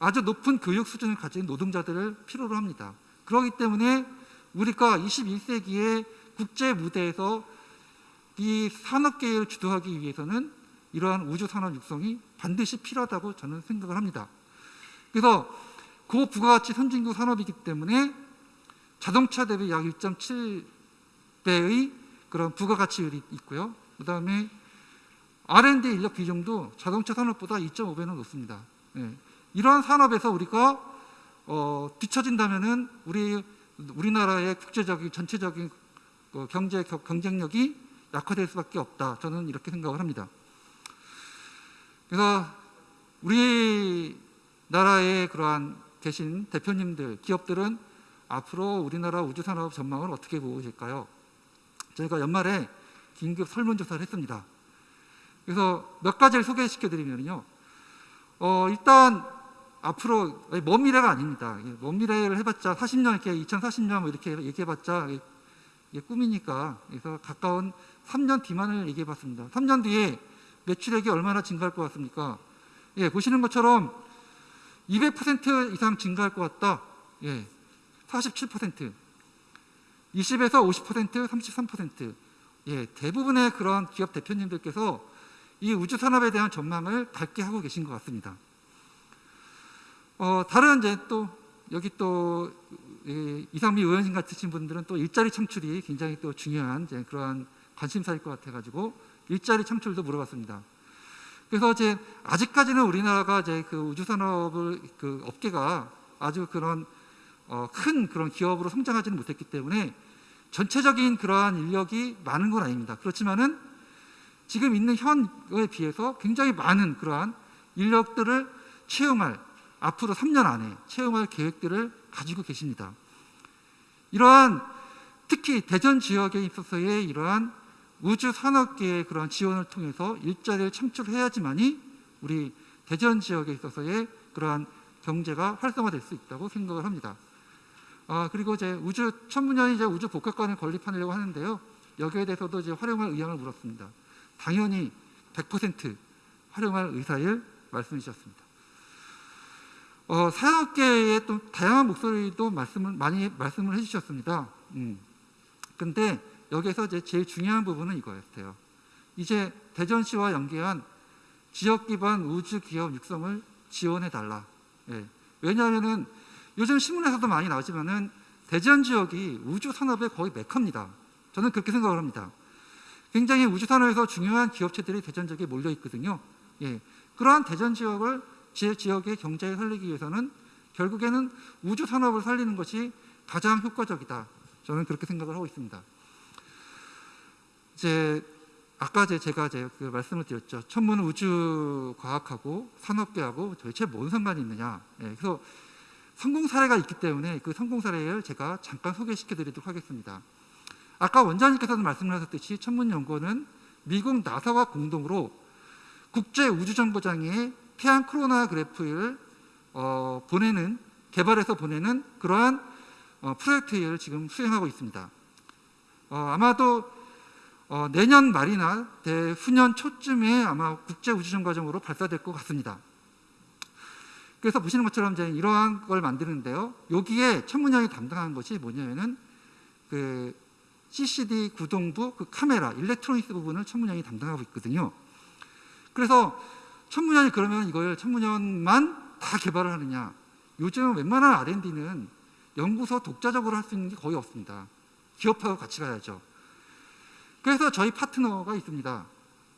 아주 높은 교육 수준을 가진 노동자들을 필요로 합니다. 그렇기 때문에 우리가 21세기의 국제 무대에서 이 산업계를 주도하기 위해서는 이러한 우주 산업 육성이 반드시 필요하다고 저는 생각을 합니다. 그래서 고부가가치 선진국 산업이기 때문에 자동차 대비 약 1.7배의 그런 부가가치율이 있고요. 그 다음에 R&D 인력 비중도 자동차 산업보다 2.5배는 높습니다. 예. 이러한 산업에서 우리가 어, 뒤처진다면은 우리 우리나라의 국제적인 전체적인 어, 경제 겨- 경쟁력이 약화될 수밖에 없다. 저는 이렇게 생각을 합니다. 그래서 우리 나라의 그러한 계신 대표님들, 기업들은 앞으로 우리나라 우주 산업 전망을 어떻게 보고 계실까요? 저희가 연말에 긴급 설문조사를 했습니다. 그래서 몇 가지를 소개시켜 드리면요. 어, 일단 앞으로 먼 미래가 아닙니다. 이게 먼 미래를 해봤자 40년 이렇게 2040년 뭐 이렇게 얘기해봤자 이게- 이게 꿈이니까 그래서 가까운 3년 뒤만을 얘기해 봤습니다. 3년 뒤에 매출액이 얼마나 증가할 것 같습니까? 예, 보시는 것처럼 200% 이상 증가할 것 같다. 예, 47%, 20에서 50%, 33%. 예, 대부분의 그런 기업 대표님들께서 이 우주 산업에 대한 전망을 밝게 하고 계신 것 같습니다. 어, 다른 이제 또 여기 또 이, 이상미 의원님 같으신 분들은 또 일자리 창출이 굉장히 또 중요한 그러한 관심사일 것 같아가지고 일자리 창출도 물어봤습니다. 그래서 이제 아직까지는 우리나라가 이제 그 우주 산업을 그 업계가 아주 그런 어, 큰 그런 기업으로 성장하지는 못했기 때문에 전체적인 그러한 인력이 많은 건 아닙니다. 그렇지만은 지금 있는 현에 비해서 굉장히 많은 그러한 인력들을 채용할 앞으로 3년 안에 채용할 계획들을 가지고 계십니다. 이러한 특히 대전 지역에 있어서의 이러한 우주 산업계의 그런 지원을 통해서 일자리를 창출해야지만이 우리 대전 지역에 있어서의 그러한 경제가 활성화될 수 있다고 생각을 합니다. 아, 그리고 이제 우주 천문년이 이제 우주 복합관을 건립하려고 하는데요. 여기에 대해서도 이제 활용할 의향을 물었습니다. 당연히 100% 활용할 의사를 말씀해 주셨습니다. 어, 산업계의 또 다양한 목소리도 말씀을 많이 말씀을 해주셨습니다. 음. 근데 여기서 이제 제일 중요한 부분은 이거였어요. 이제 대전시와 연계한 지역 기반 우주 기업 육성을 지원해 달라. 예. 왜냐하면은 요즘 신문에서도 많이 나오지만은 대전 지역이 우주 산업의 거의 메카입니다. 저는 그렇게 생각을 합니다. 굉장히 우주 산업에서 중요한 기업체들이 대전 지역에 몰려 있거든요. 예. 그러한 대전 지역을 지, 지역의 경제를 살리기 위해서는 결국에는 우주 산업을 살리는 것이 가장 효과적이다. 저는 그렇게 생각을 하고 있습니다. 이제 아까 제 제가 이제 그 말씀을 드렸죠. 천문 우주 과학하고 산업계하고 도대체 뭔 상관이 있느냐. 예, 그래서 성공 사례가 있기 때문에 그 성공 사례를 제가 잠깐 소개시켜 드리도록 하겠습니다. 아까 원장님께서도 말씀하셨듯이 천문연구원은 미국 나사와 공동으로 국제 우주정거장에 태양 코로나 그래프를 어, 보내는 개발해서 보내는 그러한 어, 프로젝트를 지금 수행하고 있습니다. 어, 아마도 어, 내년 말이나 내후년 초쯤에 아마 국제 우주정거장으로 발사될 것 같습니다. 그래서 보시는 것처럼 이제 이러한 걸 만드는데요. 여기에 천문형이 담당하는 것이 뭐냐면은 그 CCD 구동부 그 카메라 일렉트로닉스 부분을 천문형이 담당하고 있거든요. 그래서 천문형이 그러면 이걸 천문형만 다 개발을 하느냐? 요즘 웬만한 R&D는 연구소 독자적으로 할 수 있는 게 거의 없습니다. 기업하고 같이 가야죠. 그래서 저희 파트너가 있습니다.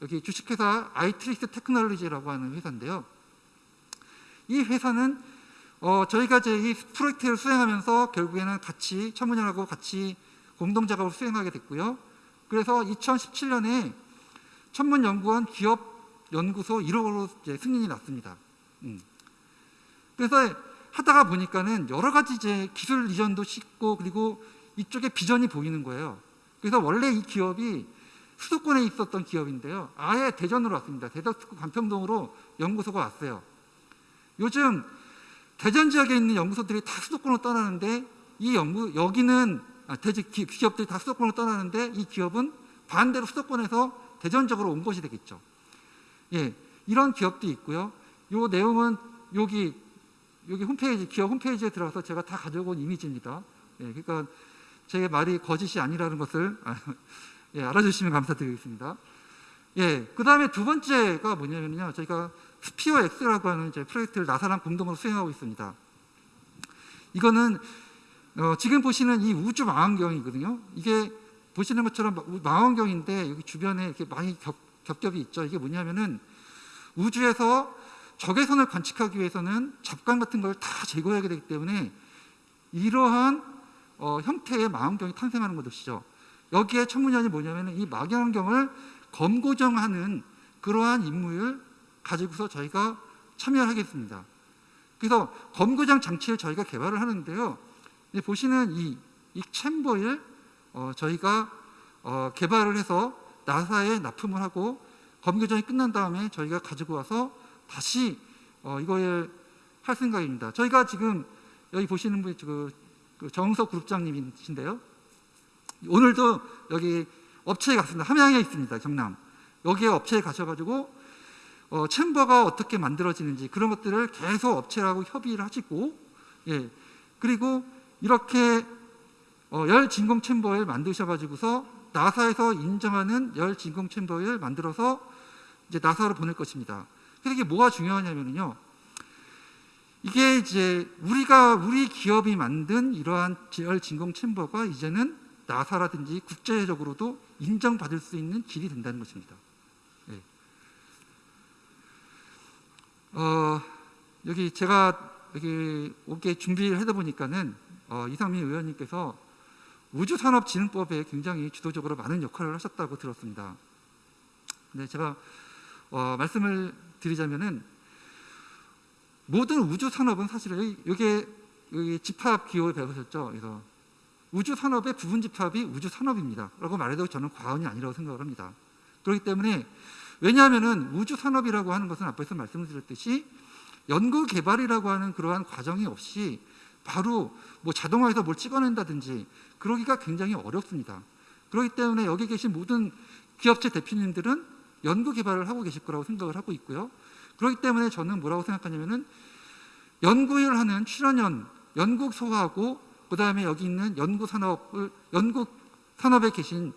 여기 주식회사 아이트리스 테크놀로지라고 하는 회사인데요. 이 회사는 어, 저희가 이제 이 프로젝트를 수행하면서 결국에는 같이 천문연하고 같이 공동 작업을 수행하게 됐고요. 그래서 2017년에 천문연구원 기업 연구소 1호로 이제 승인이 났습니다. 음. 그래서 하다가 보니까는 여러 가지 이제 기술 이전도 쉽고 그리고 이쪽에 비전이 보이는 거예요. 그래서 원래 이 기업이 수도권에 있었던 기업인데요. 아예 대전으로 왔습니다. 대전 관평동으로 연구소가 왔어요. 요즘 대전 지역에 있는 연구소들이 다 수도권으로 떠나는데 이 연구 여기는 아, 대지 기- 기업들이 다 수도권으로 떠나는데 이 기업은 반대로 수도권에서 대전 적으로 온 것이 되겠죠. 예, 이런 기업도 있고요. 요 내용은 여기 여기 홈페이지 기업 홈페이지에 들어가서 제가 다 가져온 이미지입니다. 예, 그러니까 제 말이 거짓이 아니라는 것을 아, 예, 알아주시면 감사드리겠습니다. 예, 그 다음에 두 번째가 뭐냐면요, 저희가 스피어 X라고 하는 이제 프로젝트를 나사랑 공동으로 수행하고 있습니다. 이거는 어, 지금 보시는 이 우주 망원경이거든요. 이게 보시는 것처럼 마- 망원경인데 여기 주변에 이렇게 많이 겹, 겹겹이 있죠. 이게 뭐냐면은 우주에서 적외선을 관측하기 위해서는 잡광 같은 걸 다 제거해야 되기 때문에 이러한 어, 형태의 망원경이 탄생하는 것이죠. 여기에 천문연이 뭐냐면은 이 망원경을 검고정하는 그러한 임무를 가지고서 저희가 참여하겠습니다. 그래서 검고정 장치를 저희가 개발을 하는데요. 이 보시는 이, 이 챔버를 어, 저희가 어, 개발을 해서 나사에 납품을 하고 검교정이 끝난 다음에 저희가 가지고 와서 다시 어, 이걸 할 생각입니다. 저희가 지금 여기 보시는 분이 그, 그 정석 그룹장님이신데요. 오늘도 여기 업체에 갔습니다. 함양에 있습니다. 경남. 여기에 업체에 가셔가지고 어, 챔버가 어떻게 만들어지는지 그런 것들을 계속 업체하고 협의를 하시고 예 그리고 이렇게 어, 열 진공 챔버를 만드셔가지고서 나사에서 인정하는 열 진공 챔버를 만들어서 이제 나사로 보낼 것입니다. 그래서 이게 뭐가 중요하냐면요. 이게 이제 우리가 우리 기업이 만든 이러한 열 진공 챔버가 이제는 나사라든지 국제적으로도 인정받을 수 있는 길이 된다는 것입니다. 예. 어, 여기 제가 여기 오게 준비를 하다 보니까는 어, 이상민 의원님께서 우주산업진흥법에 굉장히 주도적으로 많은 역할을 하셨다고 들었습니다. 네, 제가 어, 말씀을 드리자면은 모든 우주 산업은 사실은 여기 여기 집합 기호에 배우셨죠. 그래서 우주 산업의 부분 집합이 우주 산업입니다.라고 말해도 저는 과언이 아니라고 생각을 합니다. 그렇기 때문에 왜냐하면은 우주 산업이라고 하는 것은 앞에서 말씀드렸듯이 연구 개발이라고 하는 그러한 과정이 없이 바로 뭐 자동화해서 뭘 찍어낸다든지 그러기가 굉장히 어렵습니다. 그렇기 때문에 여기 계신 모든 기업체 대표님들은 연구 개발을 하고 계실 거라고 생각을 하고 있고요. 그렇기 때문에 저는 뭐라고 생각하냐면은 연구를 하는 출연연, 연구소하고 그 다음에 여기 있는 연구 산업을 연구 산업에 계신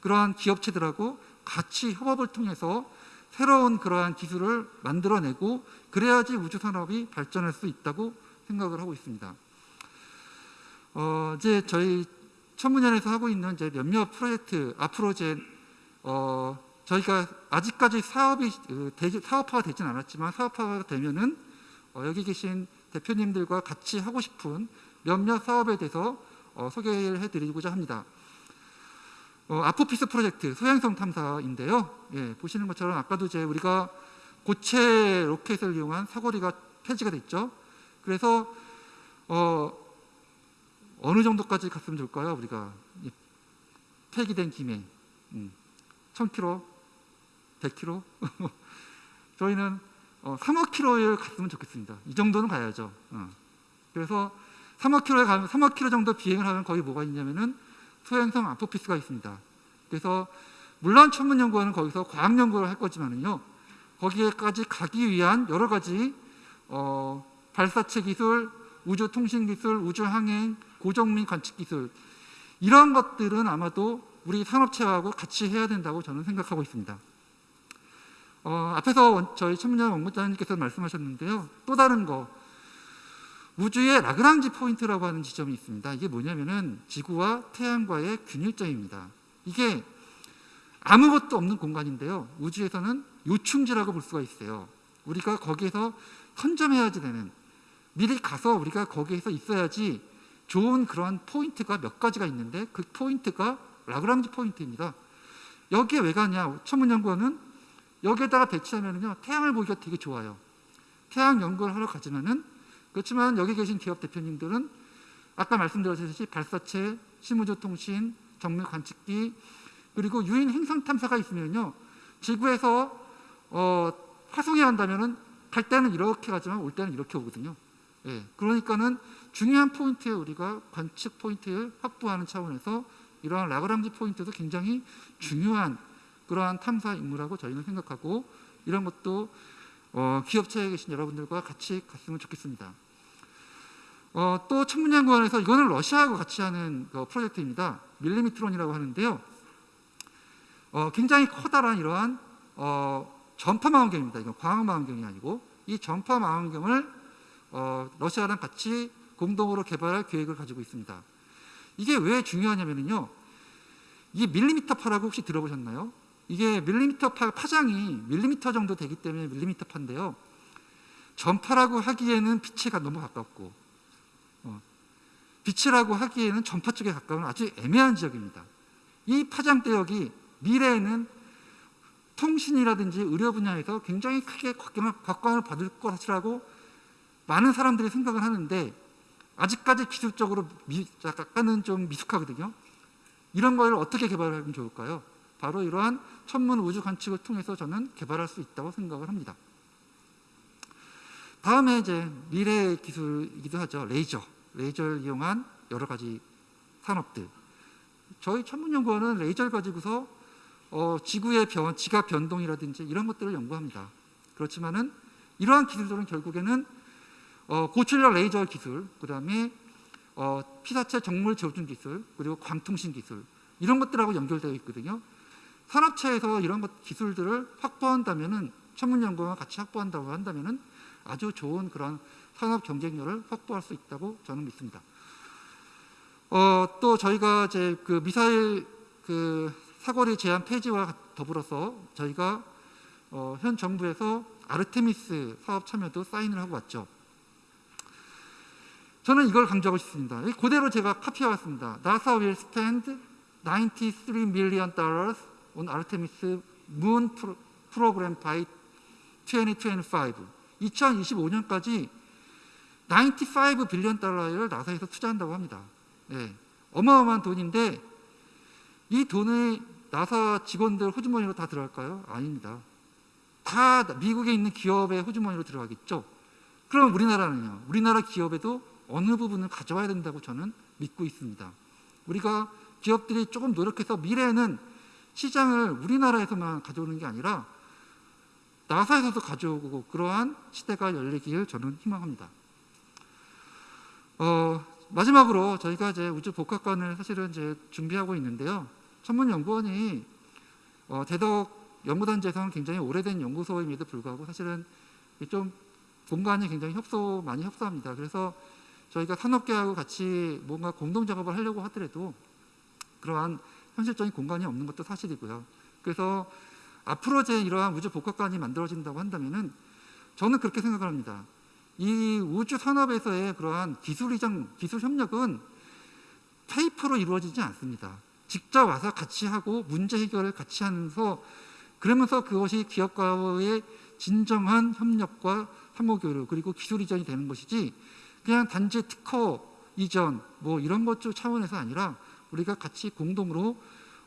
그러한 기업체들하고 같이 협업을 통해서 새로운 그러한 기술을 만들어내고 그래야지 우주 산업이 발전할 수 있다고 생각을 하고 있습니다. 어, 이제 저희 천문연에서 하고 있는 이제 몇몇 프로젝트 앞으로 이제 어, 저희가 아직까지 사업이 그, 대- 사업화가 되진 않았지만 사업화가 되면은 어, 여기 계신 대표님들과 같이 하고 싶은 몇몇 사업에 대해서 어, 소개를 해드리고자 합니다. 어, 아포피스 프로젝트 소행성 탐사인데요. 예, 보시는 것처럼 아까도 이제 우리가 고체 로켓을 이용한 사거리가 폐지가 됐죠. 그래서 어, 어느 정도까지 갔으면 좋을까요? 우리가 이 폐기된 김에 음, 1000km, 100km 저희는 어, 3억 킬로를 갔으면 좋겠습니다. 이 정도는 가야죠. 어. 그래서 3억 킬로에 가면 3억 킬로 정도 비행을 하면 거기 뭐가 있냐면은 소행성 아포피스가 있습니다. 그래서 물론 천문연구원은 거기서 과학 연구를 할 거지만은요 거기에까지 가기 위한 여러 가지 어, 발사체 기술, 우주 통신 기술, 우주 항행, 고정밀 관측 기술 이런 것들은 아마도 우리 산업체하고 같이 해야 된다고 저는 생각하고 있습니다. 어, 앞에서 원- 저희 천문연 원부장님께서 말씀하셨는데요. 또 다른 거 우주의 라그랑지 포인트라고 하는 지점이 있습니다. 이게 뭐냐면은 지구와 태양과의 균형점입니다. 이게 아무것도 없는 공간인데요. 우주에서는 요충지라고 볼 수가 있어요. 우리가 거기에서 선점해야지 되는 미리 가서 우리가 거기에서 있어야지 좋은 그러한 포인트가 몇 가지가 있는데 그 포인트가 라그랑지 포인트입니다. 여기에 왜 가냐? 천문연구원은 여기에다가 배치하면은요 태양을 보기가 되게 좋아요. 태양 연구를 하러 가지만은 그렇지만 여기 계신 기업 대표님들은 아까 말씀드렸듯이 발사체, 심우주 통신, 정밀 관측기 그리고 유인 행성 탐사가 있으면요 지구에서 어, 화성에 간다면은 갈 때는 이렇게 가지만 올 때는 이렇게 오거든요. 예, 그러니까는 중요한 포인트에 우리가 관측 포인트를 확보하는 차원에서 이러한 라그랑지 포인트도 굉장히 중요한 그러한 탐사 임무라고 저희는 생각하고 이런 것도 어, 기업체에 계신 여러분들과 같이 갔으면 좋겠습니다. 어, 또 천문연구원에서 이거는 러시아하고 같이 하는 그 프로젝트입니다. 밀리미트론이라고 하는데요. 어, 굉장히 커다란 이러한 어, 전파 망원경입니다. 이건 광학 망원경이 아니고 이 전파 망원경을 어, 러시아랑 같이 공동으로 개발할 계획을 가지고 있습니다. 이게 왜 중요하냐면요. 이게 밀리미터 파라고 혹시 들어보셨나요? 이게 밀리미터 파 파장이 밀리미터 정도 되기 때문에 밀리미터 파인데요. 전파라고 하기에는 빛에 너무 가깝고 어, 빛이라고 하기에는 전파 쪽에 가까운 아주 애매한 지역입니다. 이 파장 대역이 미래에는 통신이라든지 의료 분야에서 굉장히 크게 곽광을 받을 것이라고 많은 사람들이 생각을 하는데 아직까지 기술적으로 미, 약간은 좀 미숙하거든요. 이런 걸 어떻게 개발하면 좋을까요? 바로 이러한 천문 우주 관측을 통해서 저는 개발할 수 있다고 생각을 합니다. 다음에 이제 미래 기술이기도 하죠. 레이저. 레이저를 이용한 여러 가지 산업들. 저희 천문연구원은 레이저를 가지고서 어, 지구의 변, 지각 변동이라든지 이런 것들을 연구합니다. 그렇지만은 이러한 기술들은 결국에는 어, 고출력 레이저 기술, 그 다음에 어, 피사체 정밀 조준 기술, 그리고 광통신 기술 이런 것들하고 연결되어 있거든요. 산업체에서 이런 것 기술들을 확보한다면은 천문연구와 같이 확보한다고 한다면은 아주 좋은 그런 산업 경쟁력을 확보할 수 있다고 저는 믿습니다. 어, 또 저희가 이제 그 미사일 그 사거리 제한 폐지와 더불어서 저희가 어, 현 정부에서 아르테미스 사업 참여도 사인을 하고 왔죠. 저는 이걸 강조하고 싶습니다. 그대로 제가 카피해 왔습니다. NASA will spend 93 million dollars on Artemis moon pro- program by 2025. 2025년까지 95 빌리언 달러를 나사에서 투자한다고 합니다. 예, 어마어마한 돈인데 이 돈이 나사 직원들 호주머니로 다 들어갈까요? 아닙니다. 다 미국에 있는 기업의 호주머니로 들어가겠죠. 그럼 우리나라는요? 우리나라 기업에도 어느 부분을 가져와야 된다고 저는 믿고 있습니다. 우리가 기업들이 조금 노력해서 미래에는 시장을 우리나라에서만 가져오는 게 아니라 나사에서도 가져오고 그러한 시대가 열리기를 저는 희망합니다. 어, 마지막으로 저희가 이제 우주 복합관을 사실은 이제 준비하고 있는데요. 천문연구원이 어, 대덕 연구단지에서는 굉장히 오래된 연구소임에도 불구하고 사실은 좀 공간이 굉장히 협소 많이 협소합니다. 그래서 저희가 산업계하고 같이 뭔가 공동 작업을 하려고 하더라도 그러한 현실적인 공간이 없는 것도 사실이고요. 그래서 앞으로 제 이러한 우주 복합관이 만들어진다고 한다면은 저는 그렇게 생각을 합니다. 이 우주 산업에서의 그러한 기술 이전, 기술 협력은 페이퍼로 이루어지지 않습니다. 직접 와서 같이 하고 문제 해결을 같이 하면서 그러면서 그것이 기업과의 진정한 협력과 상호 교류 그리고 기술 이전이 되는 것이지 그냥 단지 특허 이전 뭐 이런 것 차원에서 아니라 우리가 같이 공동으로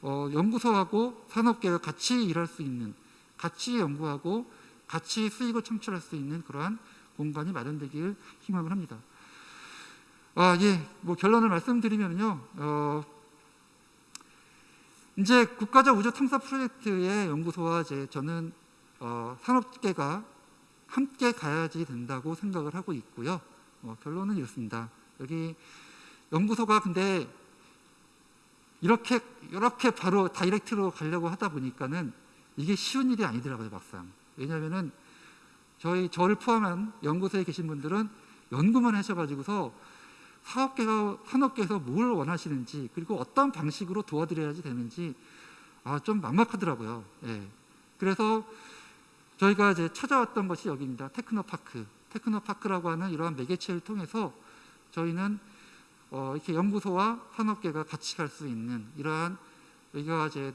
어, 연구소하고 산업계가 같이 일할 수 있는 같이 연구하고 같이 수익을 창출할 수 있는 그러한 공간이 마련되길 희망을 합니다. 아, 예, 뭐 결론을 말씀드리면요, 어, 이제 국가적 우주 탐사 프로젝트의 연구소와 이제 저는 어, 산업계가 함께 가야지 된다고 생각을 하고 있고요. 어, 결론은 이렇습니다. 여기 연구소가 근데 이렇게 이렇게 바로 다이렉트로 가려고 하다 보니까는 이게 쉬운 일이 아니더라고요, 막상. 왜냐하면은 저희 저를 포함한 연구소에 계신 분들은 연구만 하셔가지고서 산업계가 산업계에서 뭘 원하시는지 그리고 어떤 방식으로 도와드려야지 되는지 아, 좀 막막하더라고요. 예. 그래서 저희가 이제 찾아왔던 것이 여기입니다. 테크노파크. 테크노파크라고 하는 이러한 매개체를 통해서 저희는 어, 이렇게 연구소와 산업계가 같이 갈 수 있는 이러한 여기가 이제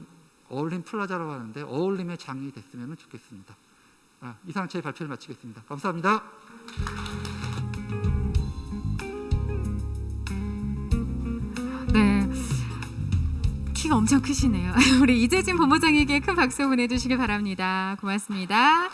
어울림 플라자라고 하는데 어울림의 장이 됐으면 좋겠습니다. 아, 이상 제 발표를 마치겠습니다. 감사합니다. 네. 키가 엄청 크시네요. 우리 이재진 본부장에게 큰 박수 보내주시길 바랍니다. 고맙습니다.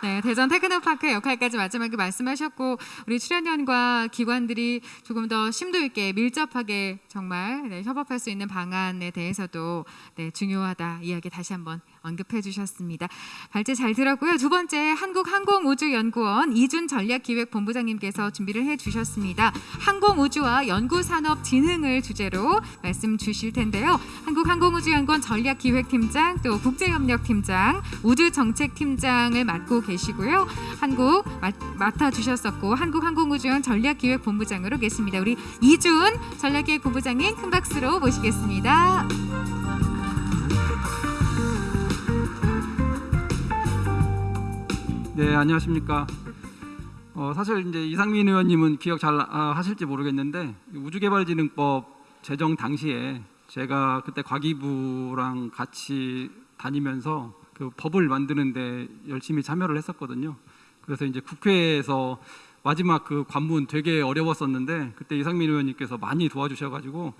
네, 대전 테크노파크 역할까지 마지막에 말씀하셨고 우리 출연연과 기관들이 조금 더 심도 있게 밀접하게 정말 네, 협업할 수 있는 방안에 대해서도 네, 중요하다 이야기 다시 한번 언급해 주셨습니다. 발제 잘 들었고요. 두 번째 한국항공우주연구원 이준 전략기획본부장님께서 준비를 해 주셨습니다. 항공우주와 연구산업진흥을 주제로 말씀 주실 텐데요. 한국항공우주연구원 전략기획팀장 또 국제협력팀장 우주정책팀장을 맡고 계시고요. 한국 맡, 맡아주셨었고 한국항공우주연 전략기획본부장으로 계십니다. 우리 이준 전략기획본부장님 큰 박수로 모시겠습니다. 네, 안녕하십니까. 어, 사실 이제 이상민 의원님은 기억 잘 아, 하실지 모르겠는데 우주개발진흥법 제정 당시에 제가 그때 과기부랑 같이 다니면서 그 법을 만드는데 열심히 참여를 했었거든요. 그래서 이제 국회에서 마지막 그 관문 되게 어려웠었는데 그때 이상민 의원님께서 많이 도와주셔가지고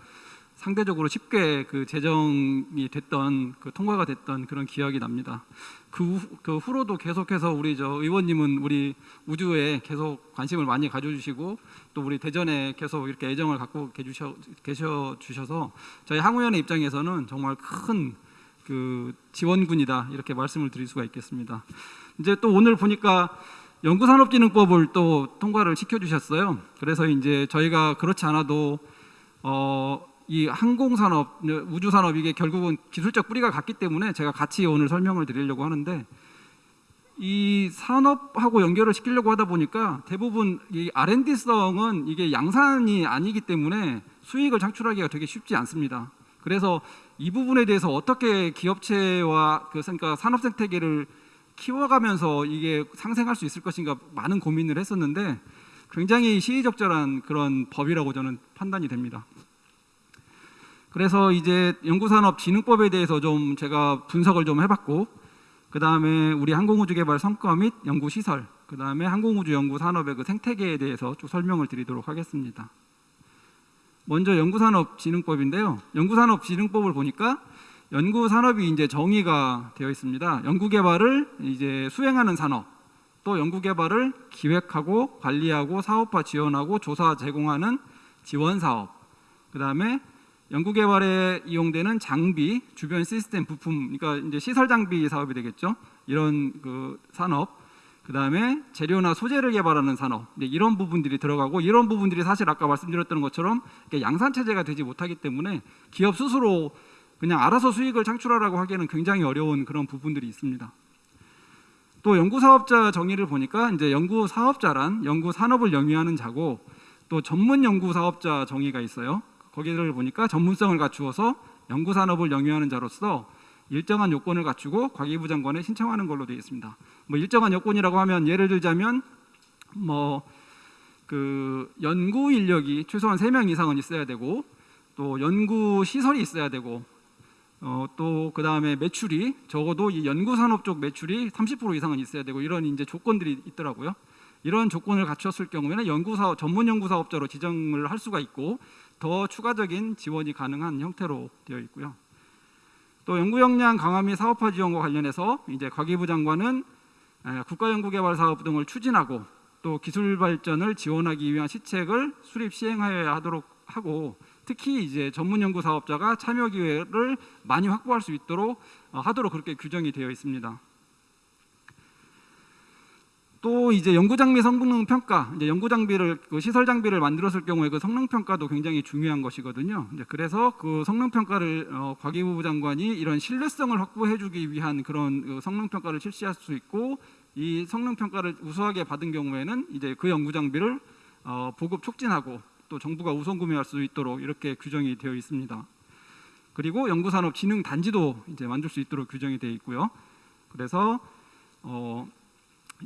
상대적으로 쉽게 그 제정이 됐던 그 통과가 됐던 그런 기억이 납니다. 그, 후, 그 후 로도 계속해서 우리 저 의원님은 우리 우주에 계속 관심을 많이 가져주시고 또 우리 대전에 계속 이렇게 애정을 갖고 계셔, 계셔 주셔서 저희 항우연의 입장에서는 정말 큰 그 지원군이다 이렇게 말씀을 드릴 수가 있겠습니다. 이제 또 오늘 보니까 연구산업진흥법을 또 통과를 시켜주셨어요. 그래서 이제 저희가 그렇지 않아도 어, 이 항공산업, 우주산업 이게 결국은 기술적 뿌리가 같기 때문에 제가 같이 오늘 설명을 드리려고 하는데 이 산업하고 연결을 시키려고 하다 보니까 대부분 이 R&D성은 이게 양산이 아니기 때문에 수익을 창출하기가 되게 쉽지 않습니다. 그래서 이 부분에 대해서 어떻게 기업체와 그 그러니까 산업 생태계를 키워가면서 이게 상생할 수 있을 것인가 많은 고민을 했었는데 굉장히 시의적절한 그런 법이라고 저는 판단이 됩니다. 그래서 이제 연구산업진흥법에 대해서 좀 제가 분석을 좀 해봤고 그 다음에 우리 항공우주개발 성과 및 연구시설 그 다음에 항공우주연구산업의 그 생태계에 대해서 쭉 설명을 드리도록 하겠습니다. 먼저 연구산업진흥법인데요. 연구산업진흥법을 보니까 연구산업이 이제 정의가 되어 있습니다. 연구개발을 이제 수행하는 산업, 또 연구개발을 기획하고 관리하고 사업화 지원하고 조사 제공하는 지원 사업, 그 다음에 연구 개발에 이용되는 장비, 주변 시스템 부품, 그러니까 이제 시설 장비 사업이 되겠죠. 이런 그 산업, 그 다음에 재료나 소재를 개발하는 산업 이런 부분들이 들어가고 이런 부분들이 사실 아까 말씀드렸던 것처럼 양산 체제가 되지 못하기 때문에 기업 스스로 그냥 알아서 수익을 창출하라고 하기에는 굉장히 어려운 그런 부분들이 있습니다. 또 연구 사업자 정의를 보니까 이제 연구 사업자란 연구 산업을 영위하는 자고 또 전문 연구 사업자 정의가 있어요. 거기를 보니까 전문성을 갖추어서 연구 산업을 영위하는 자로서 일정한 요건을 갖추고 과기부 장관에 신청하는 걸로 되어 있습니다. 뭐 일정한 요건이라고 하면 예를 들자면 뭐 그 연구 인력이 최소한 3명 이상은 있어야 되고 또 연구 시설이 있어야 되고 어, 또 그다음에 매출이 적어도 이 연구 산업 쪽 매출이 30% 이상은 있어야 되고 이런 이제 조건들이 있더라고요. 이런 조건을 갖췄을 경우에는 연구 사업 전문 연구 사업자로 지정을 할 수가 있고 더 추가적인 지원이 가능한 형태로 되어 있고요. 또 연구 역량 강화 및 사업화 지원과 관련해서 이제 과기부 장관은 에, 국가연구개발 사업 등을 추진하고 또 기술 발전을 지원하기 위한 시책을 수립 시행하여야 하도록 하고 특히 이제 전문 연구 사업자가 참여 기회를 많이 확보할 수 있도록 어, 하도록 그렇게 규정이 되어 있습니다. 또 이제 연구 장비 성능 평가, 이제 연구 장비를 그 시설 장비를 만들었을 경우에 그 성능 평가도 굉장히 중요한 것이거든요. 이제 그래서 그 성능 평가를 어, 과기부 장관이 이런 신뢰성을 확보해주기 위한 그런 그 성능 평가를 실시할 수 있고 이 성능 평가를 우수하게 받은 경우에는 이제 그 연구 장비를 어, 보급 촉진하고 또 정부가 우선 구매할 수 있도록 이렇게 규정이 되어 있습니다. 그리고 연구산업 진흥 단지도 이제 만들 수 있도록 규정이 되어 있고요. 그래서 어,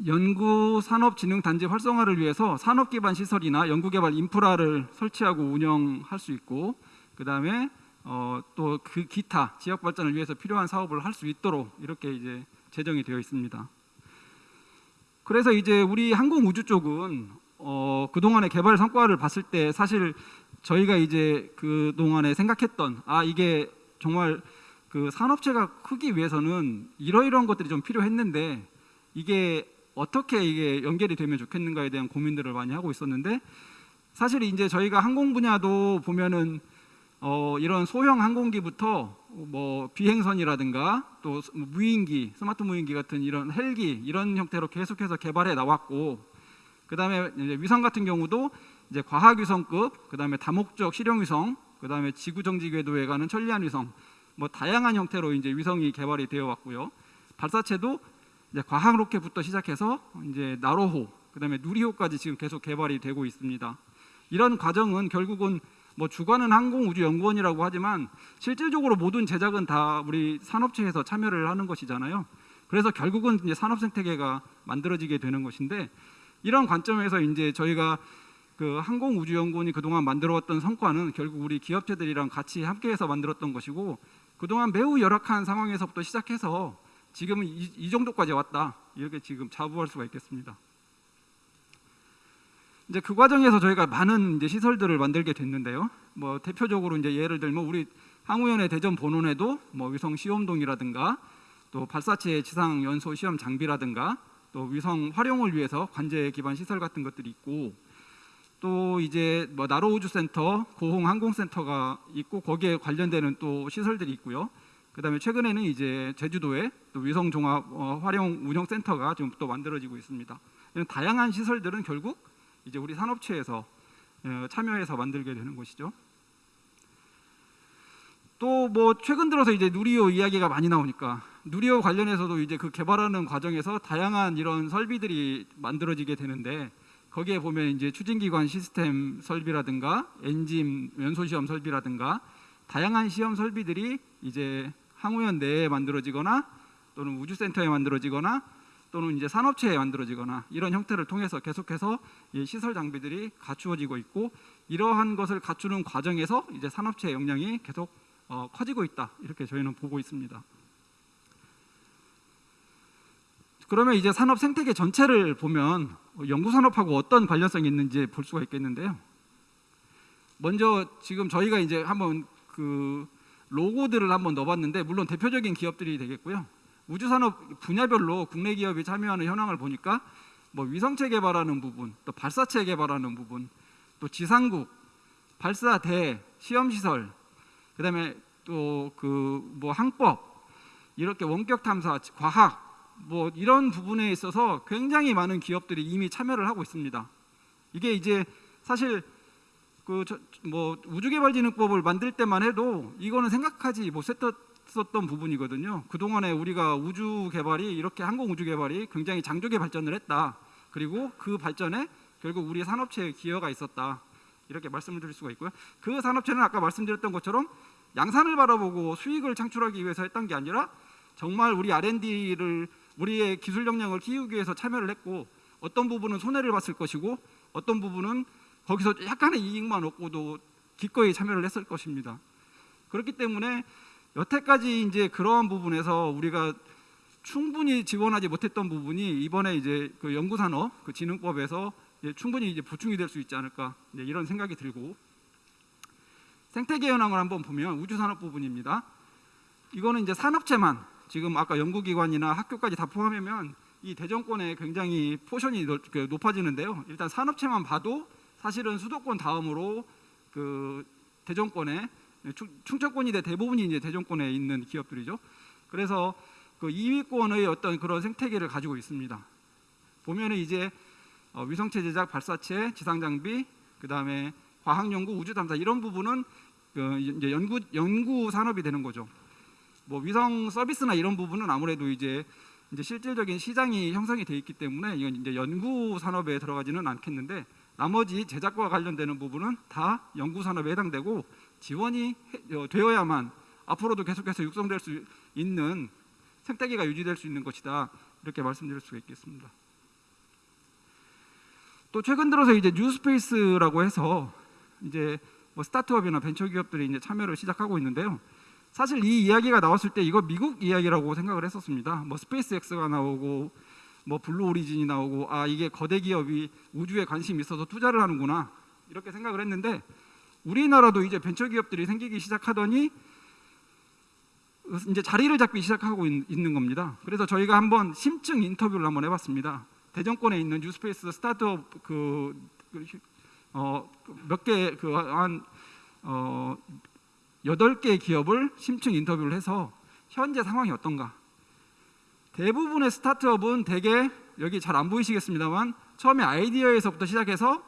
연구산업진흥단지 활성화를 위해서 산업기반 시설이나 연구개발 인프라를 설치하고 운영할 수 있고 그 다음에 어, 또 그 기타 지역 발전을 위해서 필요한 사업을 할 수 있도록 이렇게 이제 제정이 되어 있습니다. 그래서 이제 우리 항공우주 쪽은 어, 그동안의 개발 성과를 봤을 때 사실 저희가 이제 그동안에 생각했던 아 이게 정말 그 산업체가 크기 위해서는 이러이러한 것들이 좀 필요했는데 이게 어떻게 이게 연결이 되면 좋겠는가에 대한 고민들을 많이 하고 있었는데 사실 이제 저희가 항공 분야도 보면은 어 이런 소형 항공기부터 뭐 비행선이라든가 또 무인기, 스마트 무인기 같은 이런 헬기 이런 형태로 계속해서 개발해 나왔고 그다음에 위성 같은 경우도 이제 과학 위성급, 그다음에 다목적 실용 위성, 그다음에 지구 정지 궤도에 가는 천리안 위성 뭐 다양한 형태로 이제 위성이 개발이 되어 왔고요. 발사체도 이제 과학 로켓부터 시작해서 이제 나로호, 그다음에 누리호까지 지금 계속 개발이 되고 있습니다. 이런 과정은 결국은 뭐 주관은 항공우주연구원이라고 하지만 실질적으로 모든 제작은 다 우리 산업체에서 참여를 하는 것이잖아요. 그래서 결국은 이제 산업 생태계가 만들어지게 되는 것인데 이런 관점에서 이제 저희가 그 항공우주연구원이 그동안 만들어왔던 성과는 결국 우리 기업체들이랑 같이 함께해서 만들었던 것이고 그동안 매우 열악한 상황에서부터 시작해서 지금은 이, 이 정도까지 왔다 이렇게 지금 자부할 수가 있겠습니다. 이제 그 과정에서 저희가 많은 이제 시설들을 만들게 됐는데요. 뭐 대표적으로 이제 예를 들면 우리 항우연의 대전 본원에도 뭐 위성 시험동이라든가 또 발사체 지상 연소 시험 장비라든가 또 위성 활용을 위해서 관제 기반 시설 같은 것들이 있고 또 이제 뭐 나로 우주센터, 고홍 항공센터가 있고 거기에 관련되는 또 시설들이 있고요. 그다음에 최근에는 이제 제주도에 또 위성 종합 어, 활용 운영 센터가 지금 또 만들어지고 있습니다. 이런 다양한 시설들은 결국 이제 우리 산업체에서 어, 참여해서 만들게 되는 것이죠. 또 뭐 최근 들어서 이제 누리호 이야기가 많이 나오니까 누리호 관련해서도 이제 그 개발하는 과정에서 다양한 이런 설비들이 만들어지게 되는데 거기에 보면 이제 추진기관 시스템 설비라든가 엔진 연소 시험 설비라든가 다양한 시험 설비들이 이제 항우연 내에 만들어지거나 또는 우주센터에 만들어지거나 또는 이제 산업체에 만들어지거나 이런 형태를 통해서 계속해서 이 시설 장비들이 갖추어지고 있고 이러한 것을 갖추는 과정에서 이제 산업체의 역량이 계속 어, 커지고 있다 이렇게 저희는 보고 있습니다. 그러면 이제 산업 생태계 전체를 보면 연구 산업하고 어떤 관련성이 있는지 볼 수가 있겠는데요. 먼저 지금 저희가 이제 한번 그 로고들을 한번 넣어봤는데 물론 대표적인 기업들이 되겠고요. 우주산업 분야별로 국내 기업이 참여하는 현황을 보니까 뭐 위성체 개발하는 부분, 또 발사체 개발하는 부분, 또 지상국, 발사대, 시험시설, 그다음에 또 그 뭐 항법, 이렇게 원격 탐사, 과학 뭐 이런 부분에 있어서 굉장히 많은 기업들이 이미 참여를 하고 있습니다. 이게 이제 사실 그 뭐 우주개발진흥법을 만들 때만 해도 이거는 생각하지 못했었던 부분이거든요. 그 동안에 우리가 우주 개발이 이렇게 항공 우주 개발이 굉장히 장족의 발전을 했다. 그리고 그 발전에 결국 우리 산업체의 기여가 있었다. 이렇게 말씀을 드릴 수가 있고요. 그 산업체는 아까 말씀드렸던 것처럼 양산을 바라보고 수익을 창출하기 위해서 했던 게 아니라 정말 우리 R&D를 우리의 기술 역량을 키우기 위해서 참여를 했고 어떤 부분은 손해를 봤을 것이고 어떤 부분은 거기서 약간의 이익만 얻고도 기꺼이 참여를 했을 것입니다. 그렇기 때문에 여태까지 이제 그러한 부분에서 우리가 충분히 지원하지 못했던 부분이 이번에 이제 그 연구산업 그 진흥법에서 이제 충분히 이제 보충이 될 수 있지 않을까 이런 생각이 들고 생태계 현황을 한번 보면 우주산업 부분입니다. 이거는 이제 산업체만 지금 아까 연구기관이나 학교까지 다 포함하면 이 대전권에 굉장히 포션이 넓- 그 높아지는데요. 일단 산업체만 봐도 사실은 수도권 다음으로 그 대전권에 충- 충청권이 대 대부분이 이제 대전권에 있는 기업들이죠. 그래서 그 2위권의 어떤 그런 생태계를 가지고 있습니다. 보면은 이제 어, 위성체 제작, 발사체, 지상 장비, 그 다음에 과학 연구, 우주 탐사 이런 부분은 그 이제 연구 연구 산업이 되는 거죠. 뭐 위성 서비스나 이런 부분은 아무래도 이제 이제 실질적인 시장이 형성이 돼 있기 때문에 이건 이제 연구 산업에 들어가지는 않겠는데 나머지 제작과 관련되는 부분은 다 연구 산업에 해당되고 지원이 해- 어, 되어야만 앞으로도 계속해서 육성될 수 있는 생태계가 유지될 수 있는 것이다 이렇게 말씀드릴 수가 있겠습니다. 또 최근 들어서 이제 new space라고 해서 이제 뭐 스타트업이나 벤처 기업들이 이제 참여를 시작하고 있는데요. 사실 이 이야기가 나왔을 때 이거 미국 이야기라고 생각을 했었습니다. 뭐 스페이스X가 나오고 뭐 블루 오리진이 나오고 아 이게 거대 기업이 우주에 관심이 있어서 투자를 하는구나 이렇게 생각을 했는데 우리나라도 이제 벤처 기업들이 생기기 시작하더니 이제 자리를 잡기 시작하고 있, 는 겁니다. 그래서 저희가 한번 심층 인터뷰를 한번 해봤습니다. 대전권에 있는 뉴스페이스 스타트업 그, 그어몇 개 그 한 어, 여덟 개 기업을 심층 인터뷰를 해서 현재 상황이 어떤가? 대부분의 스타트업은 대개 여기 잘 안 보이시겠습니다만 처음에 아이디어에서부터 시작해서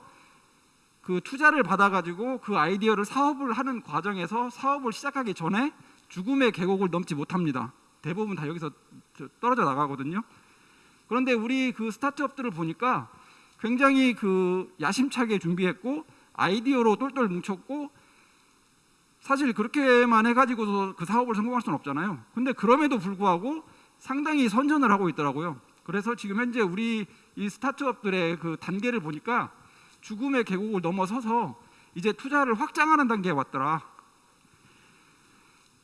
그 투자를 받아가지고 그 아이디어를 사업을 하는 과정에서 사업을 시작하기 전에 죽음의 계곡을 넘지 못합니다. 대부분 다 여기서 저- 떨어져 나가거든요. 그런데 우리 그 스타트업들을 보니까 굉장히 그 야심차게 준비했고 아이디어로 똘똘 뭉쳤고 사실 그렇게만 해가지고서 그 사업을 성공할 수는 없잖아요. 근데 그럼에도 불구하고 상당히 선전을 하고 있더라고요. 그래서 지금 현재 우리 이 스타트업들의 그 단계를 보니까 죽음의 계곡을 넘어서서 이제 투자를 확장하는 단계에 왔더라.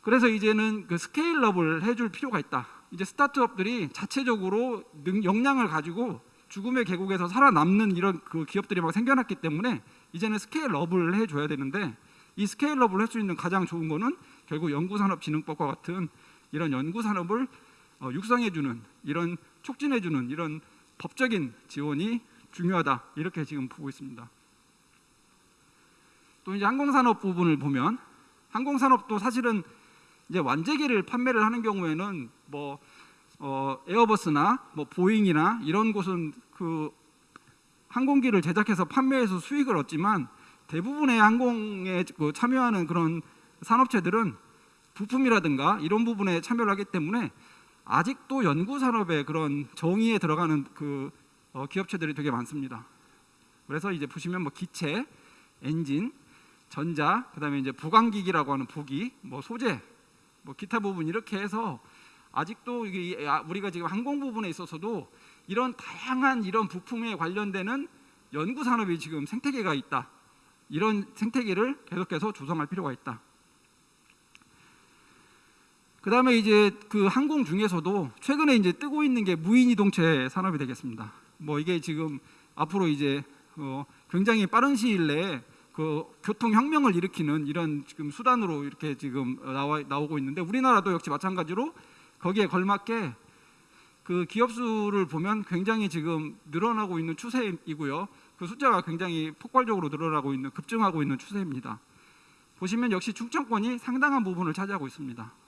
그래서 이제는 그 스케일업을 해줄 필요가 있다. 이제 스타트업들이 자체적으로 능, 역량을 가지고 죽음의 계곡에서 살아남는 이런 그 기업들이 막 생겨났기 때문에 이제는 스케일업을 해줘야 되는데 이 스케일업을 할 수 있는 가장 좋은 거는 결국 연구산업진흥법과 같은 이런 연구산업을 어, 육성해주는 이런 촉진해주는 이런 법적인 지원이 중요하다 이렇게 지금 보고 있습니다. 또 이제 항공산업 부분을 보면 항공산업도 사실은 이제 완제기를 판매를 하는 경우에는 뭐 어, 에어버스나 뭐 보잉이나 이런 곳은 그 항공기를 제작해서 판매해서 수익을 얻지만 대부분의 항공에 그 참여하는 그런 산업체들은 부품이라든가 이런 부분에 참여를 하기 때문에 아직도 연구 산업의 그런 정의에 들어가는 그 어, 기업체들이 되게 많습니다. 그래서 이제 보시면 뭐 기체, 엔진, 전자, 그다음에 이제 보강기기라고 하는 보기, 뭐 소재, 뭐 기타 부분 이렇게 해서 아직도 이게 아, 우리가 지금 항공 부분에 있어서도 이런 다양한 이런 부품에 관련되는 연구 산업이 지금 생태계가 있다. 이런 생태계를 계속해서 조성할 필요가 있다. 그 다음에 이제 그 항공 중에서도 최근에 이제 뜨고 있는 게 무인 이동체 산업이 되겠습니다. 뭐 이게 지금 앞으로 이제 어 굉장히 빠른 시일 내에 그 교통 혁명을 일으키는 이런 지금 수단으로 이렇게 지금 나와 나오고 있는데 우리나라도 역시 마찬가지로 거기에 걸맞게 그 기업 수를 보면 굉장히 지금 늘어나고 있는 추세이고요. 그 숫자가 굉장히 폭발적으로 늘어나고 있는 급증하고 있는 추세입니다. 보시면 역시 충청권이 상당한 부분을 차지하고 있습니다.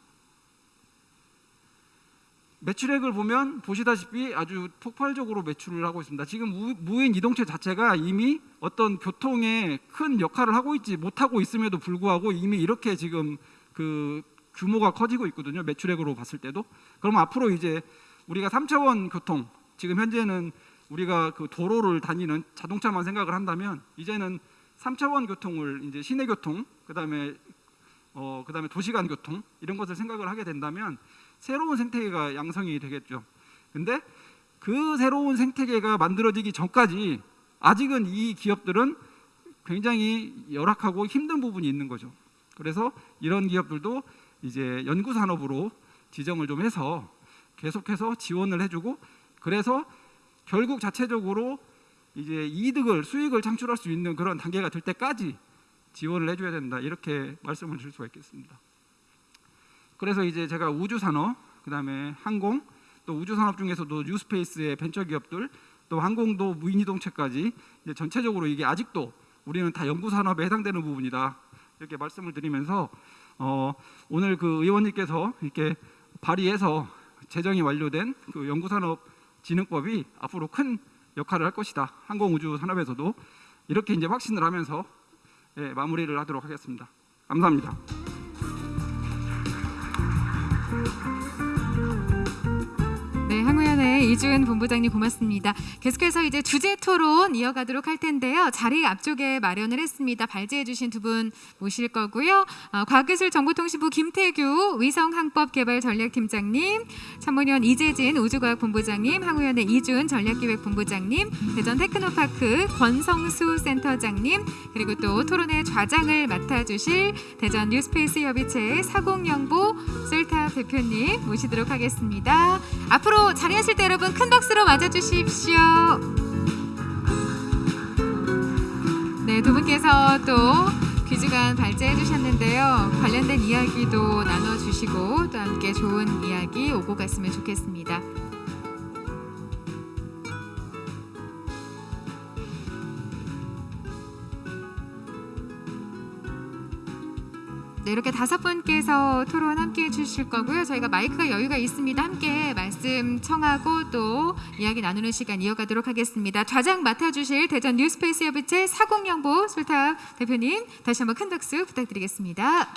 매출액을 보면 보시다시피 아주 폭발적으로 매출을 하고 있습니다. 지금 무, 무인 이동체 자체가 이미 어떤 교통에 큰 역할을 하고 있지 못하고 있음에도 불구하고 이미 이렇게 지금 그 규모가 커지고 있거든요. 매출액으로 봤을 때도. 그럼 앞으로 이제 우리가 3차원 교통 지금 현재는 우리가 그 도로를 다니는 자동차만 생각을 한다면 이제는 3차원 교통을 이제 시내 교통 그다음에 어 그다음에 도시간 교통 이런 것을 생각을 하게 된다면 새로운 생태계가 양성이 되겠죠. 근데 그 새로운 생태계가 만들어지기 전까지 아직은 이 기업들은 굉장히 열악하고 힘든 부분이 있는 거죠. 그래서 이런 기업들도 이제 연구 산업으로 지정을 좀 해서 계속해서 지원을 해주고 그래서 결국 자체적으로 이제 이득을 수익을 창출할 수 있는 그런 단계가 될 때까지 지원을 해줘야 된다 이렇게 말씀을 드릴 수가 있겠습니다. 그래서 이제 제가 우주 산업, 그 다음에 항공, 또 우주 산업 중에서도 뉴스페이스의 벤처 기업들, 또 항공도 무인 이동체까지 이제 전체적으로 이게 아직도 우리는 다 연구 산업에 해당되는 부분이다 이렇게 말씀을 드리면서 어, 오늘 그 의원님께서 이렇게 발의해서 제정이 완료된 그 연구산업진흥법이 앞으로 큰 역할을 할 것이다 항공우주 산업에서도 이렇게 이제 확신을 하면서 예, 마무리를 하도록 하겠습니다. 감사합니다. 네, 이준 본부장님 고맙습니다. 계속해서 이제 주제 토론 이어가도록 할 텐데요. 자리 앞쪽에 마련을 했습니다. 발제해 주신 두 분 모실 거고요. 어, 과학기술정보통신부 김태규 위성항법개발전략팀장님, 천문연 이재진 우주과학본부장님, 항우연의 이준 전략기획본부장님, 대전 테크노파크 권성수 센터장님, 그리고 또 토론의 좌장을 맡아주실 대전 new space 협의체 사공영보 솔탑 대표님 모시도록 하겠습니다. 앞으로 자리하실 때 여러분 큰 박수로 맞아주십시오. 네, 두 분께서 또 귀중한 발제해 주셨는데요. 관련된 이야기도 나눠주시고 또 함께 좋은 이야기 오고 갔으면 좋겠습니다. 네, 이렇게 다섯 분께서 토론 함께 해주실 거고요. 저희가 마이크가 여유가 있습니다. 함께 말씀 청하고 또 이야기 나누는 시간 이어가도록 하겠습니다. 좌장 맡아주실 대전 뉴스페이스 협의체 사공영보 솔탑 대표님 다시 한번 큰 박수 부탁드리겠습니다.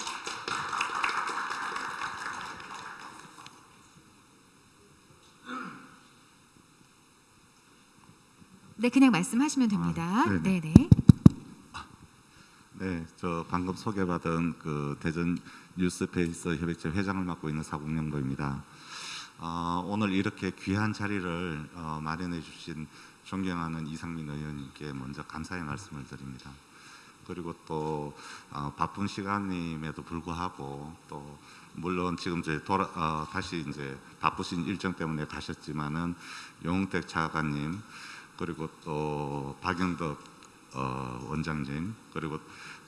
네, 그냥 말씀하시면 됩니다. 아, 네네. 네네. 네, 저 방금 소개받은 그 대전 뉴스페이스 협의체 회장을 맡고 있는 사국영도입니다. 어, 오늘 이렇게 귀한 자리를 어, 마련해 주신 존경하는 이상민 의원님께 먼저 감사의 말씀을 드립니다. 그리고 또 어, 바쁜 시간임에도 불구하고 또 물론 지금 이제 돌아, 어, 다시 이제 바쁘신 일정 때문에 가셨지만은 용택 차관님 그리고 또 박영덕 어, 원장님 그리고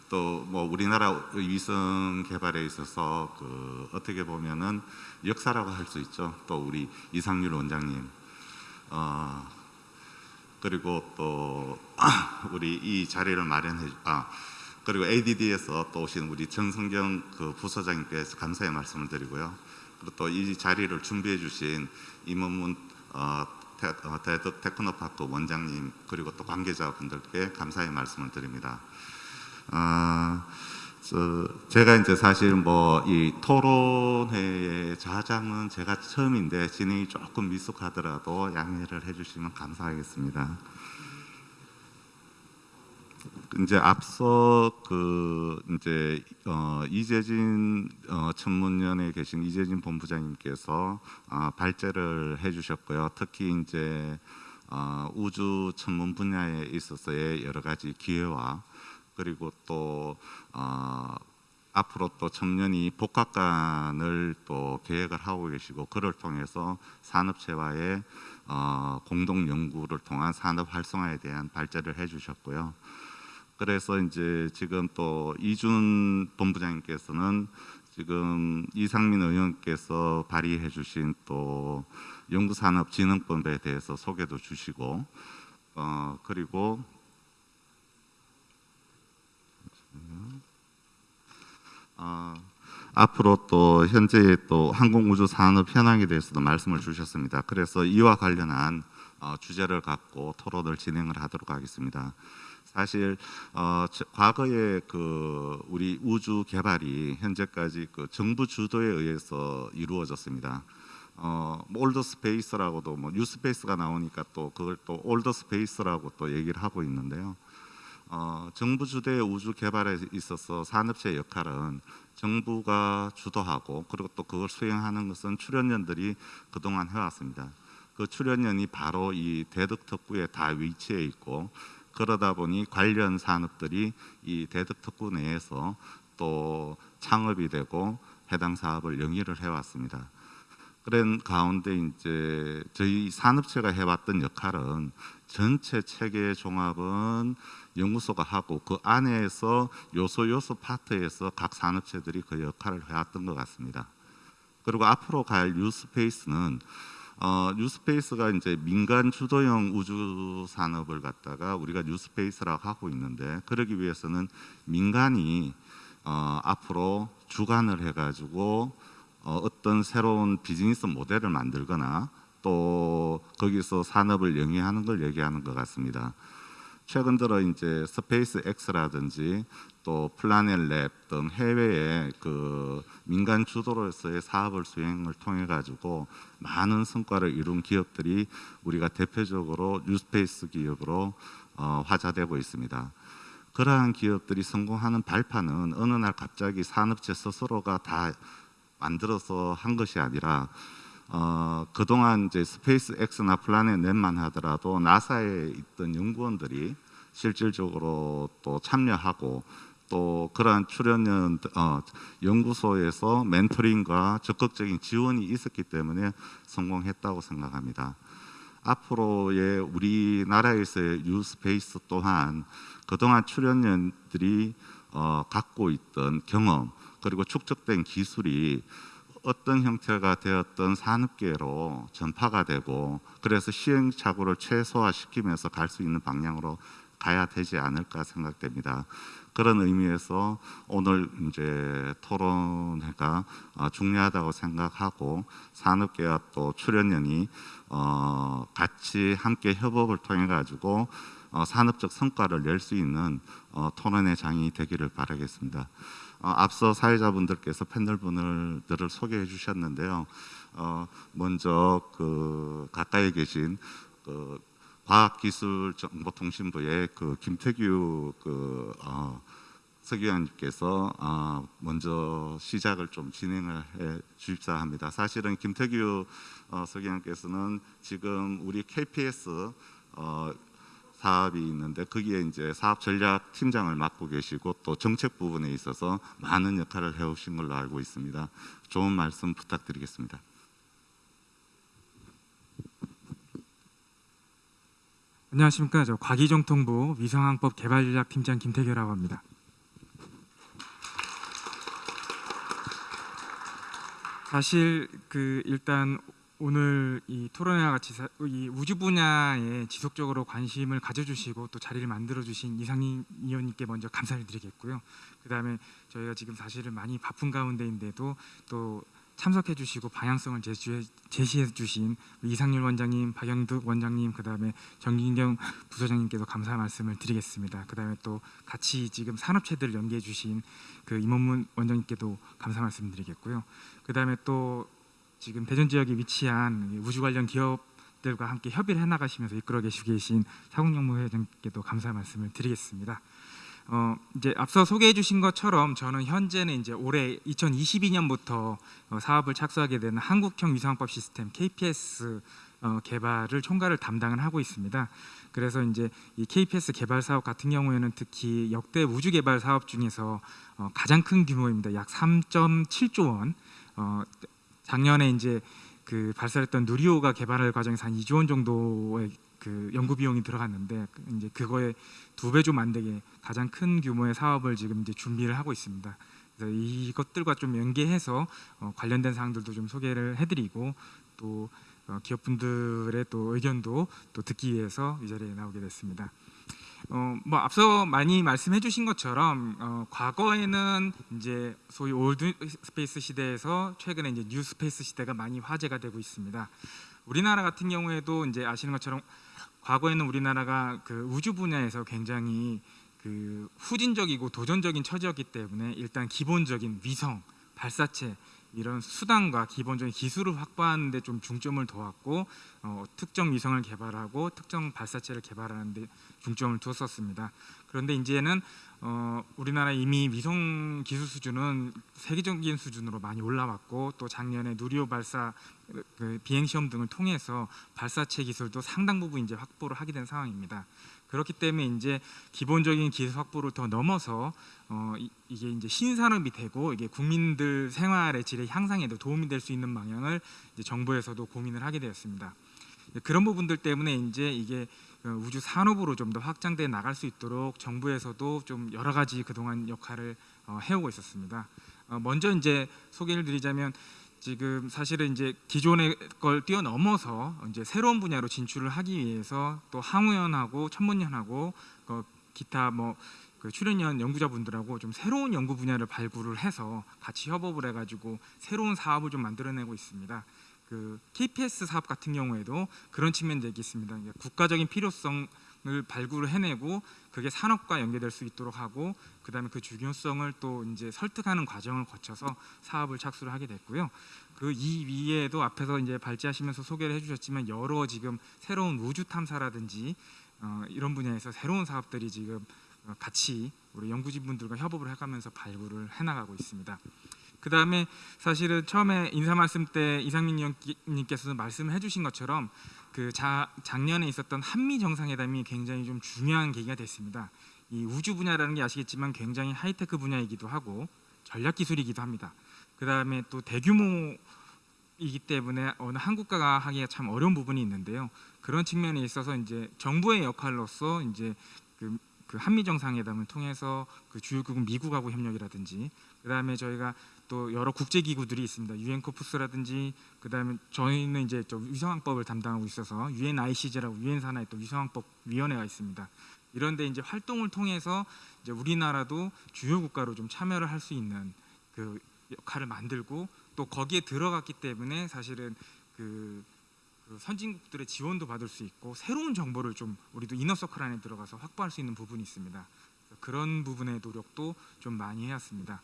또 뭐 우리나라 위성 개발에 있어서 그 어떻게 보면은 역사라고 할 수 있죠. 또 우리 이상률 원장님 어, 그리고 또 우리 이 자리를 마련해 아 그리고 ADD에서 또 오신 우리 정성경 그 부서장님께서 감사의 말씀을 드리고요. 그리고 또 이 자리를 준비해 주신 임원문 어, 대덕 테크노파크 원장님 그리고 또 관계자분들께 감사의 말씀을 드립니다. 아, 저, 제가 이제 사실 뭐 이 토론회의 자장은 제가 처음인데 진행이 조금 미숙하더라도 양해를 해주시면 감사하겠습니다. 이제 앞서 그 이제 어 이재진 어 천문연에 계신 이재진 본부장님께서 아 발제를 해주셨고요. 특히 이제 어 우주 천문 분야에 있어서의 여러 가지 기회와 그리고 또 어 앞으로 또 청년이 복합관을 또 계획을 하고 계시고 그를 통해서 산업체와의 어 공동 연구를 통한 산업 활성화에 대한 발제를 해주셨고요. 그래서 이제 지금 또 이준 본부장님께서는 지금 이상민 의원께서 발의해 주신 또 연구산업진흥법에 대해서 소개도 주시고 어 그리고 어, 앞으로 또 현재 또 항공우주 산업 현황에 대해서도 말씀을 주셨습니다. 그래서 이와 관련한 어, 주제를 갖고 토론을 진행을 하도록 하겠습니다. 사실 어, 저- 과거에 그 우리 우주 개발이 현재까지 그 정부 주도에 의해서 이루어졌습니다. 어, old space라고도 뭐 new space가 나오니까 또 그걸 또 old space라고 또 얘기를 하고 있는데요. 어, 정부 주도의 우주 개발에 있어서 산업체의 역할은 정부가 주도하고 그리고 또 그걸 수행하는 것은 출연연들이 그동안 해왔습니다. 그 출연연이 바로 이 대덕 특구에 다 위치해 있고 그러다 보니 관련 산업들이 이 대덕 특구 내에서 또 창업이 되고 해당 사업을 영위를 해왔습니다. 그런 가운데 이제 저희 산업체가 해왔던 역할은 전체 체계 종합은 연구소가 하고 그 안에서 요소 요소 파트에서 각 산업체들이 그 역할을 해왔던 것 같습니다. 그리고 앞으로 갈 뉴스페이스는 어, new space가 이제 민간 주도형 우주 산업을 갖다가 우리가 new space라고 하고 있는데 그러기 위해서는 민간이 어, 앞으로 주관을 해가지고 어, 어떤 새로운 비즈니스 모델을 만들거나 또 거기서 산업을 영위하는 걸 얘기하는 것 같습니다. 최근 들어 이제 스페이스 X라든지 또 플라넷 랩 등 해외의 그 민간 주도로서의 사업을 수행을 통해 가지고 많은 성과를 이룬 기업들이 우리가 대표적으로 new space 기업으로 어, 회자되고 있습니다. 그러한 기업들이 성공하는 발판은 어느 날 갑자기 산업체 스스로가 다 만들어서 한 것이 아니라 어, 그동안 이제 스페이스 X나 플라넷 랩만 하더라도 나사에 있던 연구원들이 실질적으로 또 참여하고 또 그러한 출연연 어, 연구소에서 멘토링과 적극적인 지원이 있었기 때문에 성공했다고 생각합니다. 앞으로의 우리나라에서의 뉴스페이스 또한 그동안 출연연들이 어, 갖고 있던 경험 그리고 축적된 기술이 어떤 형태가 되었던 산업계로 전파가 되고 그래서 시행착오를 최소화시키면서 갈 수 있는 방향으로 가야 되지 않을까 생각됩니다. 그런 의미에서 오늘 이제 토론회가 어, 중요하다고 생각하고 산업계와 또 출연연이 어, 같이 함께 협업을 통해 가지고 어, 산업적 성과를 낼 수 있는 어, 토론회 장이 되기를 바라겠습니다. 어, 앞서 사회자분들께서 패널분들을 소개해 주셨는데요. 어, 먼저 그 가까이 계신 그 과학기술정보통신부의 그 김태규 그 어, 서기관님께서 어, 먼저 시작을 좀 진행을 해 주십사 합니다. 사실은 김태규 어, 서기관께서는 지금 우리 KPS 어, 사업이 있는데 거기에 이제 사업 전략 팀장을 맡고 계시고 또 정책 부분에 있어서 많은 역할을 해오신 걸로 알고 있습니다. 좋은 말씀 부탁드리겠습니다. 안녕하십니까. 저 과기정통부 위성항법 개발전략 팀장 김태규라고 합니다. 사실 그 일단 오늘 이 토론회와 같이 사- 이 우주 분야에 지속적으로 관심을 가져주시고 또 자리를 만들어주신 이상민 의원님께 먼저 감사를 드리겠고요. 그 다음에 저희가 지금 사실은 많이 바쁜 가운데인데도 또 참석해 주시고 방향성을 제시해, 제시해 주신 이상률 원장님, 박영득 원장님, 그 다음에 정진경 부소장님께도 감사 말씀을 드리겠습니다. 그 다음에 또 같이 지금 산업체들을 연계해 주신 그 임원문 원장님께도 감사 말씀 드리겠고요. 그 다음에 또 지금 대전 지역에 위치한 우주 관련 기업들과 함께 협의를 해나가시면서 이끌어 계시고 계신 사국영무 회장님께도 감사 말씀을 드리겠습니다. 어, 이제 앞서 소개해 주신 것처럼 저는 현재는 이제 올해 2022년부터 어, 사업을 착수하게 되는 한국형 위성항법 시스템 KPS 어, 개발을 총괄을 담당을 하고 있습니다. 그래서 이제 이 KPS 개발 사업 같은 경우에는 특히 역대 우주 개발 사업 중에서 어, 가장 큰 규모입니다. 약 3.7조 원. 어, 작년에 이제 그 발사했던 누리호가 개발할 과정에서 한 2조 원 정도의 그 연구 비용이 들어갔는데 그 이제 그거에 두 배 좀 안 되게 가장 큰 규모의 사업을 지금 이제 준비를 하고 있습니다. 그래서 이것들과 좀 연계해서 어, 관련된 사항들도 좀 소개를 해드리고 또 어, 기업분들의 또 의견도 또 듣기 위해서 이 자리에 나오게 됐습니다. 어, 뭐 앞서 많이 말씀해 주신 것처럼 어, 과거에는 이제 소위 old space 시대에서 최근에 이제 new space 시대가 많이 화제가 되고 있습니다. 우리나라 같은 경우에도 이제 아시는 것처럼 과거에는 우리나라가 그 우주 분야에서 굉장히 그 후진적이고 도전적인 처지였기 때문에 일단 기본적인 위성 발사체 이런 수단과 기본적인 기술을 확보하는 데 좀 중점을 둬왔고 어, 특정 위성을 개발하고 특정 발사체를 개발하는 데 중점을 두었었습니다. 그런데 이제는 어, 우리나라 이미 위성 기술 수준은 세계적인 수준으로 많이 올라왔고 또 작년에 누리호 발사 그 비행 시험 등을 통해서 발사체 기술도 상당 부분 이제 확보를 하게 된 상황입니다. 그렇기 때문에 이제 기본적인 기술 확보를 더 넘어서 어, 이, 이게 이제 신산업이 되고 이게 국민들 생활의 질의 향상에도 도움이 될 수 있는 방향을 정부에서도 고민을 하게 되었습니다. 예, 그런 부분들 때문에 이제 이게 어, 우주 산업으로 좀 더 확장돼 나갈 수 있도록 정부에서도 좀 여러 가지 그동안 역할을 어, 해오고 있었습니다. 어, 먼저 이제 소개를 드리자면 지금 사실은 이제 기존의 걸 뛰어넘어서 이제 새로운 분야로 진출을 하기 위해서 또 항우연하고 천문연하고 그 기타 뭐 그 출연연 연구자분들하고 좀 새로운 연구 분야를 발굴을 해서 같이 협업을 해가지고 새로운 사업을 좀 만들어내고 있습니다. 그 KPS 사업 같은 경우에도 그런 측면들이 있습니다. 이게 국가적인 필요성을 발굴을 해내고 그게 산업과 연계될 수 있도록 하고 그다음에 그 중요성을 또 이제 설득하는 과정을 거쳐서 사업을 착수를 하게 됐고요. 그 이 위에도 앞에서 이제 발제하시면서 소개를 해주셨지만 여러 지금 새로운 우주 탐사라든지 어, 이런 분야에서 새로운 사업들이 지금 어, 같이 우리 연구진 분들과 협업을 해가면서 발굴을 해나가고 있습니다. 그 다음에 사실은 처음에 인사 말씀 때 이상민 의원님께서 말씀을 해주신 것처럼 그 자, 작년에 있었던 한미 정상회담이 굉장히 좀 중요한 계기가 됐습니다. 이 우주 분야라는 게 아시겠지만 굉장히 하이테크 분야이기도 하고 전략 기술이기도 합니다. 그 다음에 또 대규모이기 때문에 어느 한국가가 하기가 참 어려운 부분이 있는데요. 그런 측면에 있어서 이제 정부의 역할로서 이제 그, 그 한미 정상회담을 통해서 그 주요국은 미국하고 협력이라든지 그 다음에 저희가 또 여러 국제 기구들이 있습니다. 유엔 코프스라든지 그다음에 저희는 이제 저 위성항법을 담당하고 있어서 UNICJ라고 유엔 산하의 또 위성항법 위원회가 있습니다. 이런데 이제 활동을 통해서 이제 우리나라도 주요 국가로 좀 참여를 할 수 있는 그 역할을 만들고 또 거기에 들어갔기 때문에 사실은 그, 그 선진국들의 지원도 받을 수 있고 새로운 정보를 좀 우리도 이너서클 안에 들어가서 확보할 수 있는 부분이 있습니다. 그런 부분의 노력도 좀 많이 해왔습니다.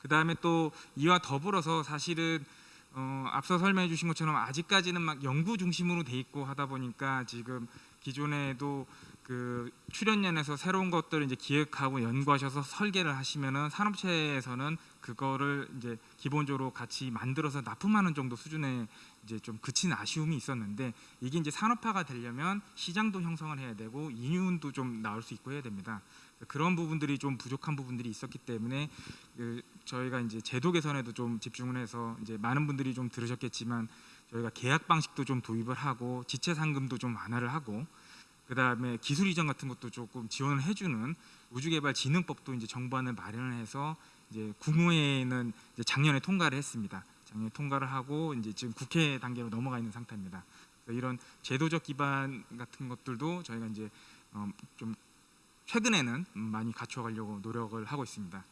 그 다음에 또 이와 더불어서 사실은 어, 앞서 설명해 주신 것처럼 아직까지는 막 연구 중심으로 돼 있고 하다 보니까 지금 기존에도 그 출연연에서 새로운 것들을 이제 기획하고 연구하셔서 설계를 하시면은 산업체에서는 그거를 이제 기본적으로 같이 만들어서 납품하는 정도 수준의 이제 좀 그친 아쉬움이 있었는데 이게 이제 산업화가 되려면 시장도 형성을 해야 되고 인윤도 좀 나올 수 있고 해야 됩니다. 그런 부분들이 좀 부족한 부분들이 있었기 때문에 그 저희가 이제 제도 개선에도 좀 집중을 해서 이제 많은 분들이 좀 들으셨겠지만 저희가 계약 방식도 좀 도입을 하고 지체 상금도 좀 완화를 하고 그 다음에 기술 이전 같은 것도 조금 지원을 해주는 우주개발진흥법도 이제 정부안을 마련을 해서 이제 국무회의는 이제 작년에 통과를 했습니다. 작년에 통과를 하고 이제 지금 국회 단계로 넘어가 있는 상태입니다. 이런 제도적 기반 같은 것들도 저희가 이제 어, 좀 최근에는 많이 갖춰가려고 노력을 하고 있습니다.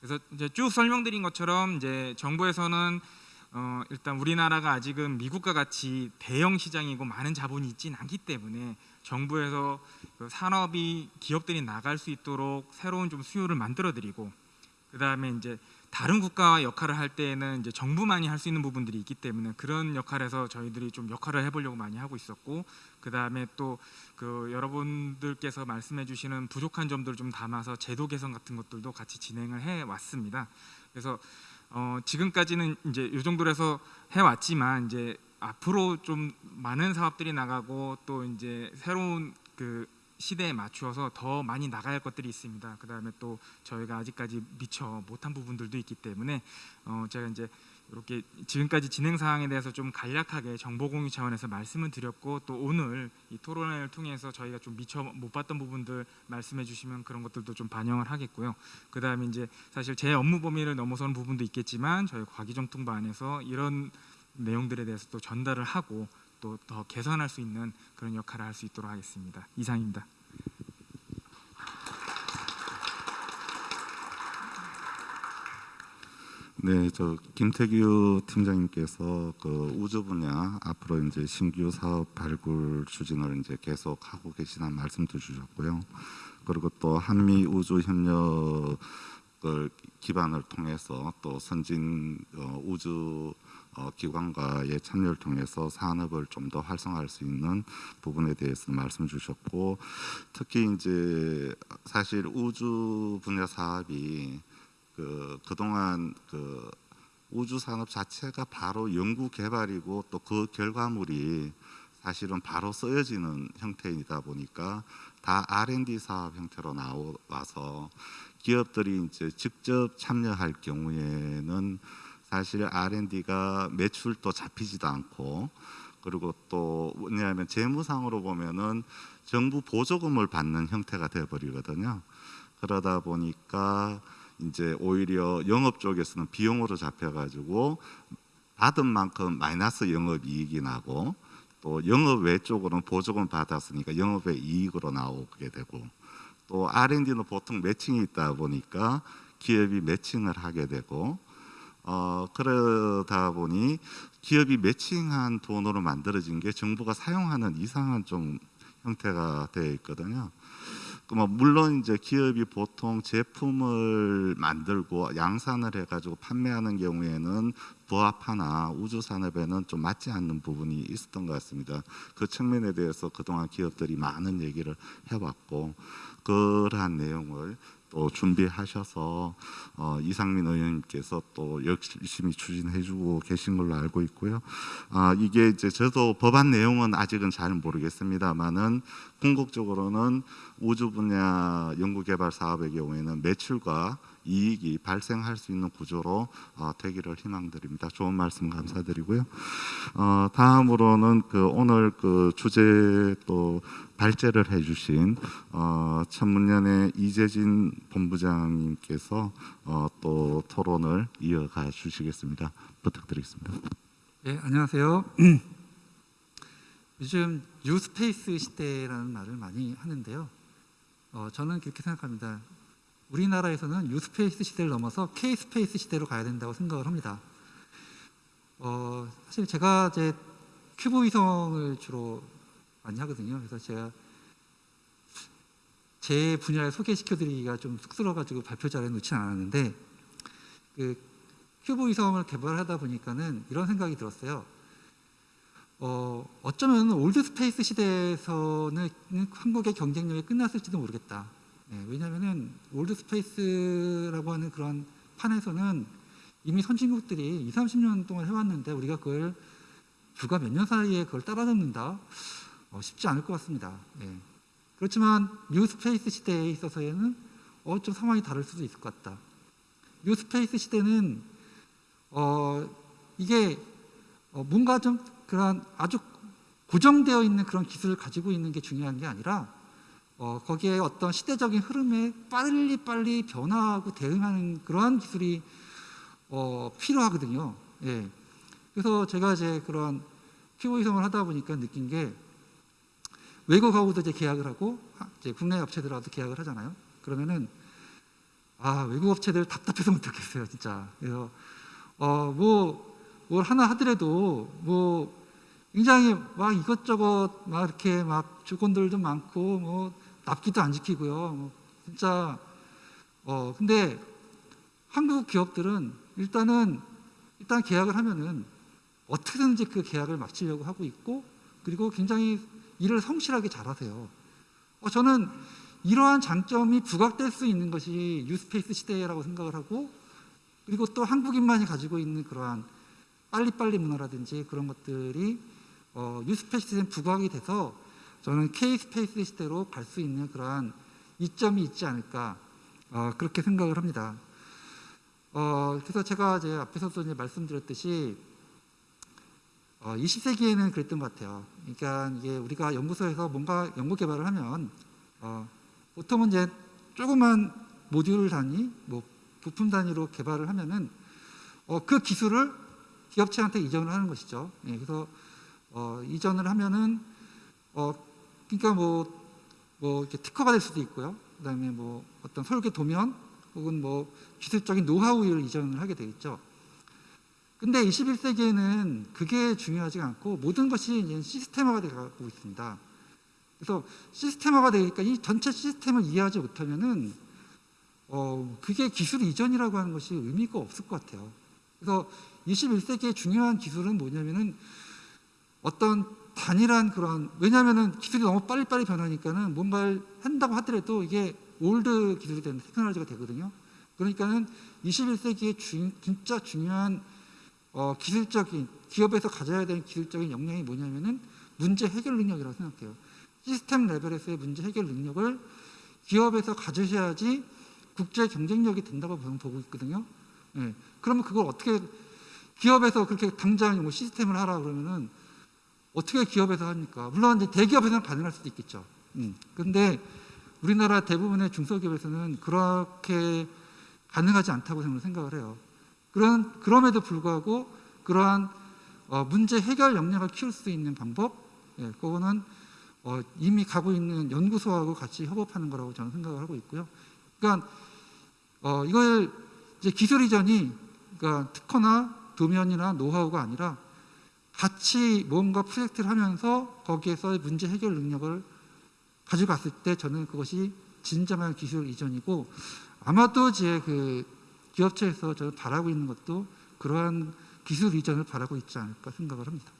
그래서 이제 쭉 설명드린 것처럼 이제 정부에서는 어, 일단 우리나라가 아직은 미국과 같이 대형 시장이고 많은 자본이 있지는 않기 때문에 정부에서 그 산업이 기업들이 나갈 수 있도록 새로운 좀 수요를 만들어드리고 그 다음에 이제 다른 국가와 역할을 할 때에는 이제 정부만이 할 수 있는 부분들이 있기 때문에 그런 역할에서 저희들이 좀 역할을 해보려고 많이 하고 있었고 그 다음에 또 그 여러분들께서 말씀해주시는 부족한 점들을 좀 담아서 제도 개선 같은 것들도 같이 진행을 해 왔습니다. 그래서 어, 지금까지는 이제 이 정도로 해서 해 왔지만 이제 앞으로 좀 많은 사업들이 나가고 또 이제 새로운 그 시대에 맞추어서 더 많이 나가야 할 것들이 있습니다. 그 다음에 또 저희가 아직까지 미처 못한 부분들도 있기 때문에 어 제가 이제 이렇게 지금까지 진행 사항에 대해서 좀 간략하게 정보 공유 차원에서 말씀을 드렸고 또 오늘 이 토론회를 통해서 저희가 좀 미처 못 봤던 부분들 말씀해 주시면 그런 것들도 좀 반영을 하겠고요. 그 다음에 이제 사실 제 업무 범위를 넘어서는 부분도 있겠지만 저희 과기정통부 안에서 이런 내용들에 대해서 또 전달을 하고 또 더 개선할 수 있는 그런 역할을 할 수 있도록 하겠습니다. 이상입니다. 네, 저 김태규 팀장님께서 그 우주 분야 앞으로 이제 신규 사업 발굴 추진을 이제 계속 하고 계시다는 말씀도 주셨고요. 그리고 또 한미 우주 협력을 기반을 통해서 또 선진 어, 우주 어, 기관과의 참여를 통해서 산업을 좀 더 활성화할 수 있는 부분에 대해서 말씀 주셨고 특히 이제 사실 우주 분야 사업이 그 그동안 그 우주 산업 자체가 바로 연구 개발이고 또 그 결과물이 사실은 바로 쓰여지는 형태이다 보니까 다 R&D 사업 형태로 나와서 기업들이 이제 직접 참여할 경우에는 사실 R&D가 매출도 잡히지도 않고 그리고 또 왜냐하면 재무상으로 보면은 정부 보조금을 받는 형태가 되어 버리거든요. 그러다 보니까 이제 오히려 영업 쪽에서는 비용으로 잡혀가지고 받은 만큼 마이너스 영업 이익이 나고 또 영업 외 쪽으로는 보조금 받았으니까 영업의 이익으로 나오게 되고 또 R&D는 보통 매칭이 있다 보니까 기업이 매칭을 하게 되고 어 그러다 보니 기업이 매칭한 돈으로 만들어진 게 정부가 사용하는 이상한 좀 형태가 되어 있거든요. 그뭐 물론 이제 기업이 보통 제품을 만들고 양산을 해가지고 판매하는 경우에는 부합하나 우주 산업에는 좀 맞지 않는 부분이 있었던 것 같습니다. 그 측면에 대해서 그동안 기업들이 많은 얘기를 해왔고 그러한 내용을 또 준비하셔서 어, 이상민 의원님께서 또 열심히 추진해주고 계신 걸로 알고 있고요. 아, 이게 이제 저도 법안 내용은 아직은 잘 모르겠습니다만은 궁극적으로는 우주 분야 연구개발 사업의 경우에는 매출과 이익이 발생할 수 있는 구조로 어, 되기를 희망드립니다. 좋은 말씀 감사드리고요. 어, 다음으로는 그 오늘 그 주제 또 발제를 해주신 어, 천문연의 이재진 본부장님께서 어, 또 토론을 이어가 주시겠습니다. 부탁드리겠습니다. 네, 안녕하세요. 요즘 new space 시대라는 말을 많이 하는데요. 어, 저는 그렇게 생각합니다. 우리나라에서는 new space 시대를 넘어서 K-space 시대로 가야 된다고 생각을 합니다. 어, 사실 제가 이제 큐브 위성을 주로 많이 하거든요. 그래서 제가 제 분야를 소개시켜드리기가 좀 쑥스러워가지고 발표 자리에 놓지 않았는데 그 큐브 위성을 개발하다 보니까는 이런 생각이 들었어요. 어, 어쩌면 old space 시대에서는 한국의 경쟁력이 끝났을지도 모르겠다. 네, 왜냐하면은 old space라고 하는 그런 판에서는 이미 선진국들이 2, 30년 동안 해왔는데 우리가 그걸 불과 몇 년 사이에 그걸 따라잡는다 어, 쉽지 않을 것 같습니다. 예. 그렇지만 new space 시대에 있어서는 어, 좀 상황이 다를 수도 있을 것 같다. new space 시대는 어, 이게 어, 뭔가 좀 그런 아주 고정되어 있는 그런 기술을 가지고 있는 게 중요한 게 아니라 어, 거기에 어떤 시대적인 흐름에 빨리 빨리 변화하고 대응하는 그러한 기술이 어, 필요하거든요. 예. 그래서 제가 이제 그런 큐브 위성을 하다 보니까 느낀 게 외국하고도 이제 계약을 하고 이제 국내 업체들하고도 계약을 하잖아요. 그러면은 아 외국 업체들 답답해서 못하겠어요, 진짜. 그래서 어뭐 뭘 하나 하더라도 뭐 굉장히 막 이것저것 막 이렇게 막 조건들도 많고 뭐 납기도 안 지키고요. 뭐 진짜 어 근데 한국 기업들은 일단은 일단 계약을 하면은 어떻게든지 그 계약을 마치려고 하고 있고 그리고 굉장히 일을 성실하게 잘하세요. 어, 저는 이러한 장점이 부각될 수 있는 것이 뉴스페이스 시대라고 생각을 하고 그리고 또 한국인만이 가지고 있는 그러한 빨리빨리 문화라든지 그런 것들이 어, 뉴스페이스 시대에 부각이 돼서 저는 K스페이스 시대로 갈 수 있는 그러한 이점이 있지 않을까 어, 그렇게 생각을 합니다. 어, 그래서 제가 이제 앞에서도 이제 말씀드렸듯이 어, 20세기에는 그랬던 것 같아요. 그러니까 이게 우리가 연구소에서 뭔가 연구 개발을 하면 어, 보통은 이제 조그만 모듈 단위, 뭐 부품 단위로 개발을 하면은 어, 그 기술을 기업체한테 이전을 하는 것이죠. 예, 그래서 어, 이전을 하면은 어, 그러니까 뭐, 뭐 이렇게 특허가 될 수도 있고요. 그 다음에 뭐 어떤 설계 도면 혹은 뭐 기술적인 노하우를 이전을 하게 되겠죠. 근데 21세기에는 그게 중요하지가 않고 모든 것이 이제 시스템화가 되고 있습니다. 그래서 시스템화가 되니까 이 전체 시스템을 이해하지 못하면은 어 그게 기술 이전이라고 하는 것이 의미가 없을 것 같아요. 그래서 21세기의 중요한 기술은 뭐냐면은 어떤 단일한 그런 왜냐하면은 기술이 너무 빨리빨리 변하니까는 뭔가를 한다고 하더라도 이게 old 기술이 되는 테크놀로지가 되거든요. 그러니까는 21세기의 주, 진짜 중요한 어, 기술적인 기업에서 가져야 되는 기술적인 역량이 뭐냐면은 문제 해결 능력이라고 생각해요. 시스템 레벨에서의 문제 해결 능력을 기업에서 가지셔야지 국제 경쟁력이 된다고 보고 있거든요. 예. 그러면 그걸 어떻게 기업에서 그렇게 당장 뭐 시스템을 하라 그러면은 어떻게 기업에서 합니까? 물론 이제 대기업에서는 가능할 수도 있겠죠. 음. 근데 우리나라 대부분의 중소기업에서는 그렇게 가능하지 않다고 저는 생각을 해요. 그런 그럼에도 불구하고 그러한 어, 문제 해결 역량을 키울 수 있는 방법, 예, 그거는 어, 이미 가고 있는 연구소하고 같이 협업하는 거라고 저는 생각을 하고 있고요. 그러니까 어, 이걸 이제 기술 이전이 그러니까 특허나 도면이나 노하우가 아니라 같이 뭔가 프로젝트를 하면서 거기에서 문제 해결 능력을 가져갔을 때 저는 그것이 진정한 기술 이전이고 아마도 제 그 기업체에서 저는 바라고 있는 것도 그러한 기술 이전을 바라고 있지 않을까 생각을 합니다.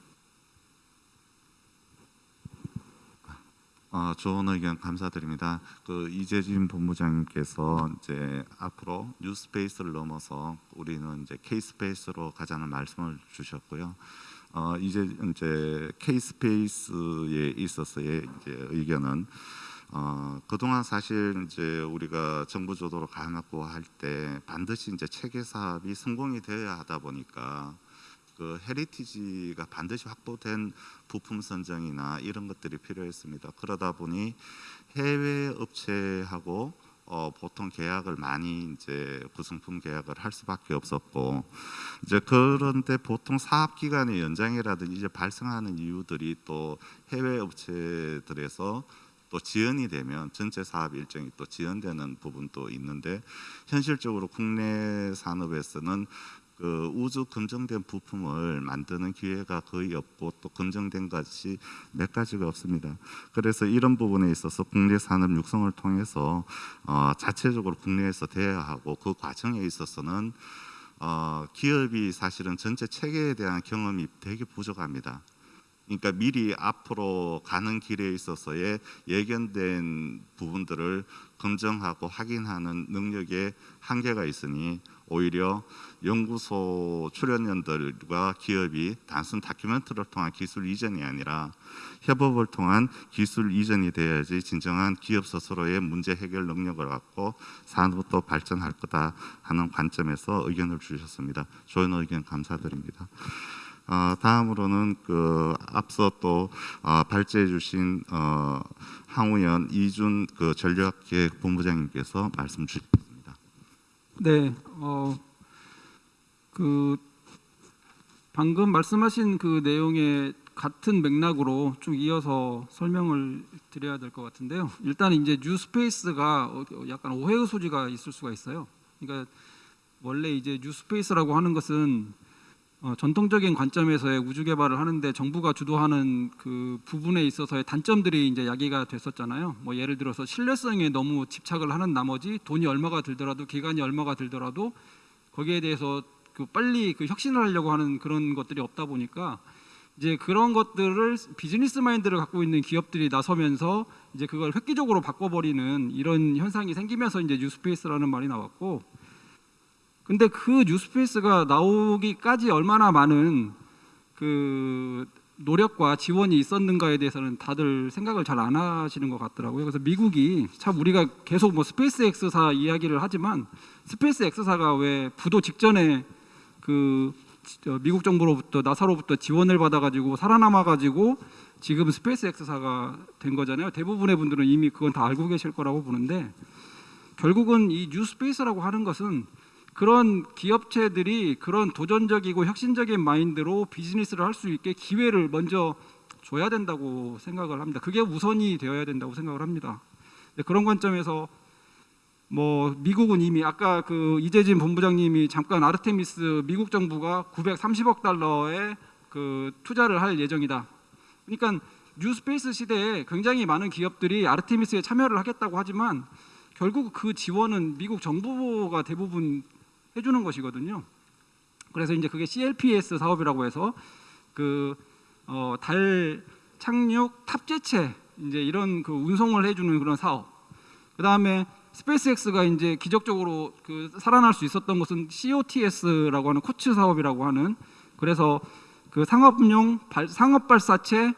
어, 좋은 의견 감사드립니다. 그 이재진 본부장님께서 이제 앞으로 new space를 넘어서 우리는 이제 K-space로 가자는 말씀을 주셨고요. 어, 이제 이제 K-space에 있어서의 이제 의견은 어, 그동안 사실 이제 우리가 정부 주도로 가놓고 할 때 반드시 이제 체계 사업이 성공이 되어야 하다 보니까 그 heritage가 반드시 확보된 부품 선정이나 이런 것들이 필요했습니다. 그러다 보니 해외 업체하고 어, 보통 계약을 많이 이제 구성품 계약을 할 수밖에 없었고 이제 그런데 보통 사업 기간의 연장이라든지 이제 발생하는 이유들이 또 해외 업체들에서 또 지연이 되면 전체 사업 일정이 또 지연되는 부분도 있는데 현실적으로 국내 산업에서는 그 우주 검증된 부품을 만드는 기회가 거의 없고 또 검증된 것이 몇 가지가 없습니다. 그래서 이런 부분에 있어서 국내 산업 육성을 통해서 어, 자체적으로 국내에서 돼야 하고 그 과정에 있어서는 어, 기업이 사실은 전체 체계에 대한 경험이 되게 부족합니다. 그러니까 미리 앞으로 가는 길에 있어서의 예견된 부분들을 검증하고 확인하는 능력에 한계가 있으니 오히려 연구소 출연연들과 기업이 단순 다큐멘터리를 통한 기술 이전이 아니라 협업을 통한 기술 이전이 돼야지 진정한 기업 스스로의 문제 해결 능력을 갖고 산업도 발전할 거다 하는 관점에서 의견을 주셨습니다. 좋은 의견 감사드립니다. 어, 다음으로는 그 앞서 또 어, 발제해 주신 어, 항우연 이준 그 전략기획 본부장님께서 말씀 주시겠습니다. 네, 어, 그 방금 말씀하신 그 내용의 같은 맥락으로 쭉 이어서 설명을 드려야 될 것 같은데요. 일단 이제 New Space가 어, 약간 오해의 소지가 있을 수가 있어요. 그러니까 원래 이제 New Space라고 하는 것은 어, 전통적인 관점에서의 우주 개발을 하는데 정부가 주도하는 그 부분에 있어서의 단점들이 이제 야기가 됐었잖아요. 뭐 예를 들어서 신뢰성에 너무 집착을 하는 나머지 돈이 얼마가 들더라도 기간이 얼마가 들더라도 거기에 대해서 그 빨리 그 혁신을 하려고 하는 그런 것들이 없다 보니까 이제 그런 것들을 비즈니스 마인드를 갖고 있는 기업들이 나서면서 이제 그걸 획기적으로 바꿔버리는 이런 현상이 생기면서 이제 New Space라는 말이 나왔고 근데 그 New Space가 나오기까지 얼마나 많은 그 노력과 지원이 있었는가에 대해서는 다들 생각을 잘 안 하시는 것 같더라고요. 그래서 미국이 참 우리가 계속 뭐 스페이스 X사 이야기를 하지만 스페이스 X사가 왜 부도 직전에 그저 미국 정부로부터 나사로부터 지원을 받아가지고 살아남아가지고 지금 스페이스 X사가 된 거잖아요. 대부분의 분들은 이미 그건 다 알고 계실 거라고 보는데 결국은 이 New Space라고 하는 것은 그런 기업체들이 그런 도전적이고 혁신적인 마인드로 비즈니스를 할 수 있게 기회를 먼저 줘야 된다고 생각을 합니다. 그게 우선이 되어야 된다고 생각을 합니다. 네, 그런 관점에서 뭐 미국은 이미 아까 그 이재진 본부장님이 잠깐 아르테미스 미국 정부가 930억 달러의 그 투자를 할 예정이다. 그러니까 뉴스페이스 시대에 굉장히 많은 기업들이 아르테미스에 참여를 하겠다고 하지만 결국 그 지원은 미국 정부가 대부분 해주는 것이거든요. 그래서 이제 그게 CLPS 사업이라고 해서 그 어, 달 착륙 탑재체 이제 이런 그 운송을 해주는 그런 사업. 그 다음에 스페이스X가 이제 기적적으로 그 살아날 수 있었던 것은 COTS라고 하는 코츠 사업이라고 하는 그래서 그 상업용 발, 상업 발사체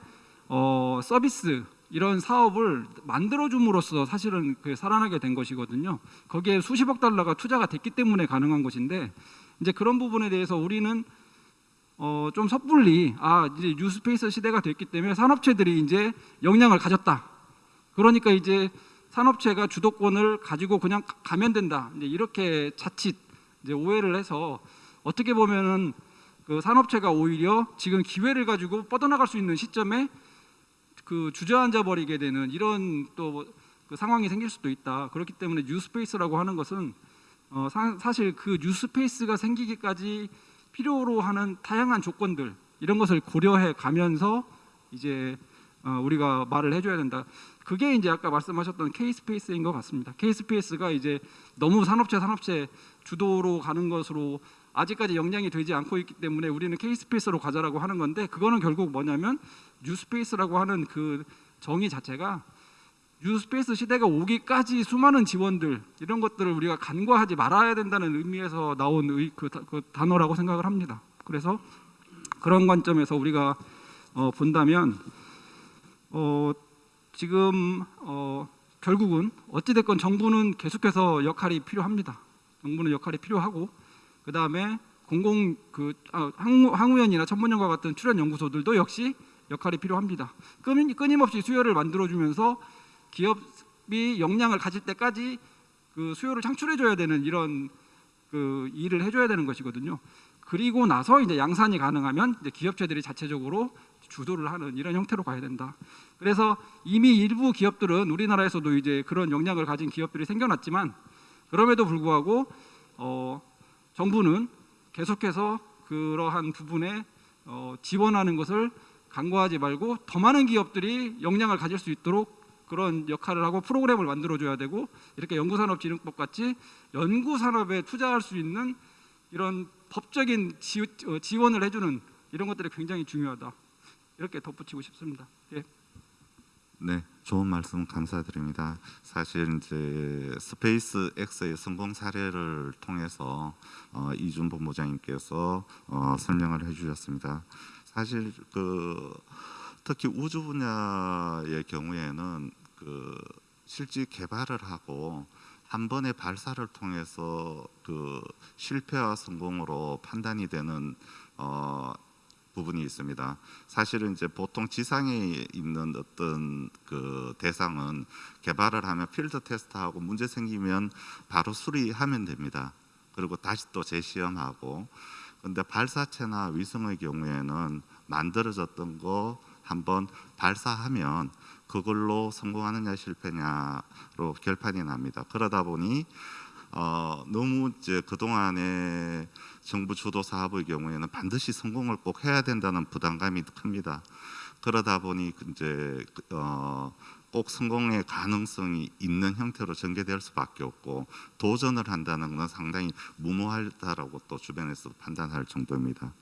어, 서비스 이런 사업을 만들어줌으로써 사실은 그 살아나게 된 것이거든요. 거기에 수십억 달러가 투자가 됐기 때문에 가능한 것인데 이제 그런 부분에 대해서 우리는 어, 좀 섣불리 아 이제 뉴스페이스 시대가 됐기 때문에 산업체들이 이제 역량을 가졌다. 그러니까 이제 산업체가 주도권을 가지고 그냥 가- 가면 된다. 이렇게 자칫 오해를 해서 어떻게 보면은 그 산업체가 오히려 지금 기회를 가지고 뻗어나갈 수 있는 시점에 그 주저앉아 버리게 되는 이런 또 그 상황이 생길 수도 있다. 그렇기 때문에 뉴스페이스라고 하는 것은 어, 사, 사실 그 New Space가 생기기까지 필요로 하는 다양한 조건들 이런 것을 고려해 가면서 이제 어, 우리가 말을 해줘야 된다. 그게 이제 아까 말씀하셨던 K-Space인 것 같습니다. K-Space가 이제 너무 산업체 산업체 주도로 가는 것으로 아직까지 역량이 되지 않고 있기 때문에 우리는 K-Space로 가자라고 하는 건데 그거는 결국 뭐냐면 New Space라고 하는 그 정의 자체가 뉴스페이스 시대가 오기까지 수많은 지원들 이런 것들을 우리가 간과하지 말아야 된다는 의미에서 나온 의, 그, 다- 그 단어라고 생각을 합니다. 그래서 그런 관점에서 우리가 어, 본다면 어, 지금 어, 결국은 어찌 됐건 정부는 계속해서 역할이 필요합니다. 정부는 역할이 필요하고 그 다음에 공공 그 아, 항우, 항우연이나 천문연과 같은 출연 연구소들도 역시 역할이 필요합니다. 끊임, 끊임없이 수요를 만들어주면서 기업이 역량을 가질 때까지 그 수요를 창출해줘야 되는 이런 그 일을 해줘야 되는 것이거든요. 그리고 나서 이제 양산이 가능하면 이제 기업체들이 자체적으로 주도를 하는 이런 형태로 가야 된다. 그래서 이미 일부 기업들은 우리나라에서도 이제 그런 역량을 가진 기업들이 생겨났지만 그럼에도 불구하고 어, 정부는 계속해서 그러한 부분에 어, 지원하는 것을 간과하지 말고 더 많은 기업들이 역량을 가질 수 있도록 그런 역할을 하고 프로그램을 만들어줘야 되고 이렇게 연구산업진흥법 같이 연구산업에 투자할 수 있는 이런 법적인 지, 어, 지원을 해주는 이런 것들이 굉장히 중요하다 이렇게 덧붙이고 싶습니다. 예. 네, 좋은 말씀 감사드립니다. 사실 이제 스페이스 X의 성공 사례를 통해서 어, 이준 본부장님께서 어, 설명을 해주셨습니다. 사실 그 특히 우주 분야의 경우에는 그 실제 개발을 하고 한 번의 발사를 통해서 그 실패와 성공으로 판단이 되는 어, 부분이 있습니다. 사실은 이제 보통 지상에 있는 어떤 그 대상은 개발을 하면 필드 테스트하고 문제 생기면 바로 수리하면 됩니다. 그리고 다시 또 재시험하고 근데 발사체나 위성의 경우에는 만들어졌던 거 한번 발사하면 그걸로 성공하느냐 실패냐로 결판이 납니다. 그러다 보니 어, 너무 이제 그 동안에 정부 주도 사업의 경우에는 반드시 성공을 꼭 해야 된다는 부담감이 큽니다. 그러다 보니 이제 어, 꼭 성공의 가능성이 있는 형태로 전개될 수밖에 없고 도전을 한다는 것은 상당히 무모하다라고 또 주변에서 판단할 정도입니다.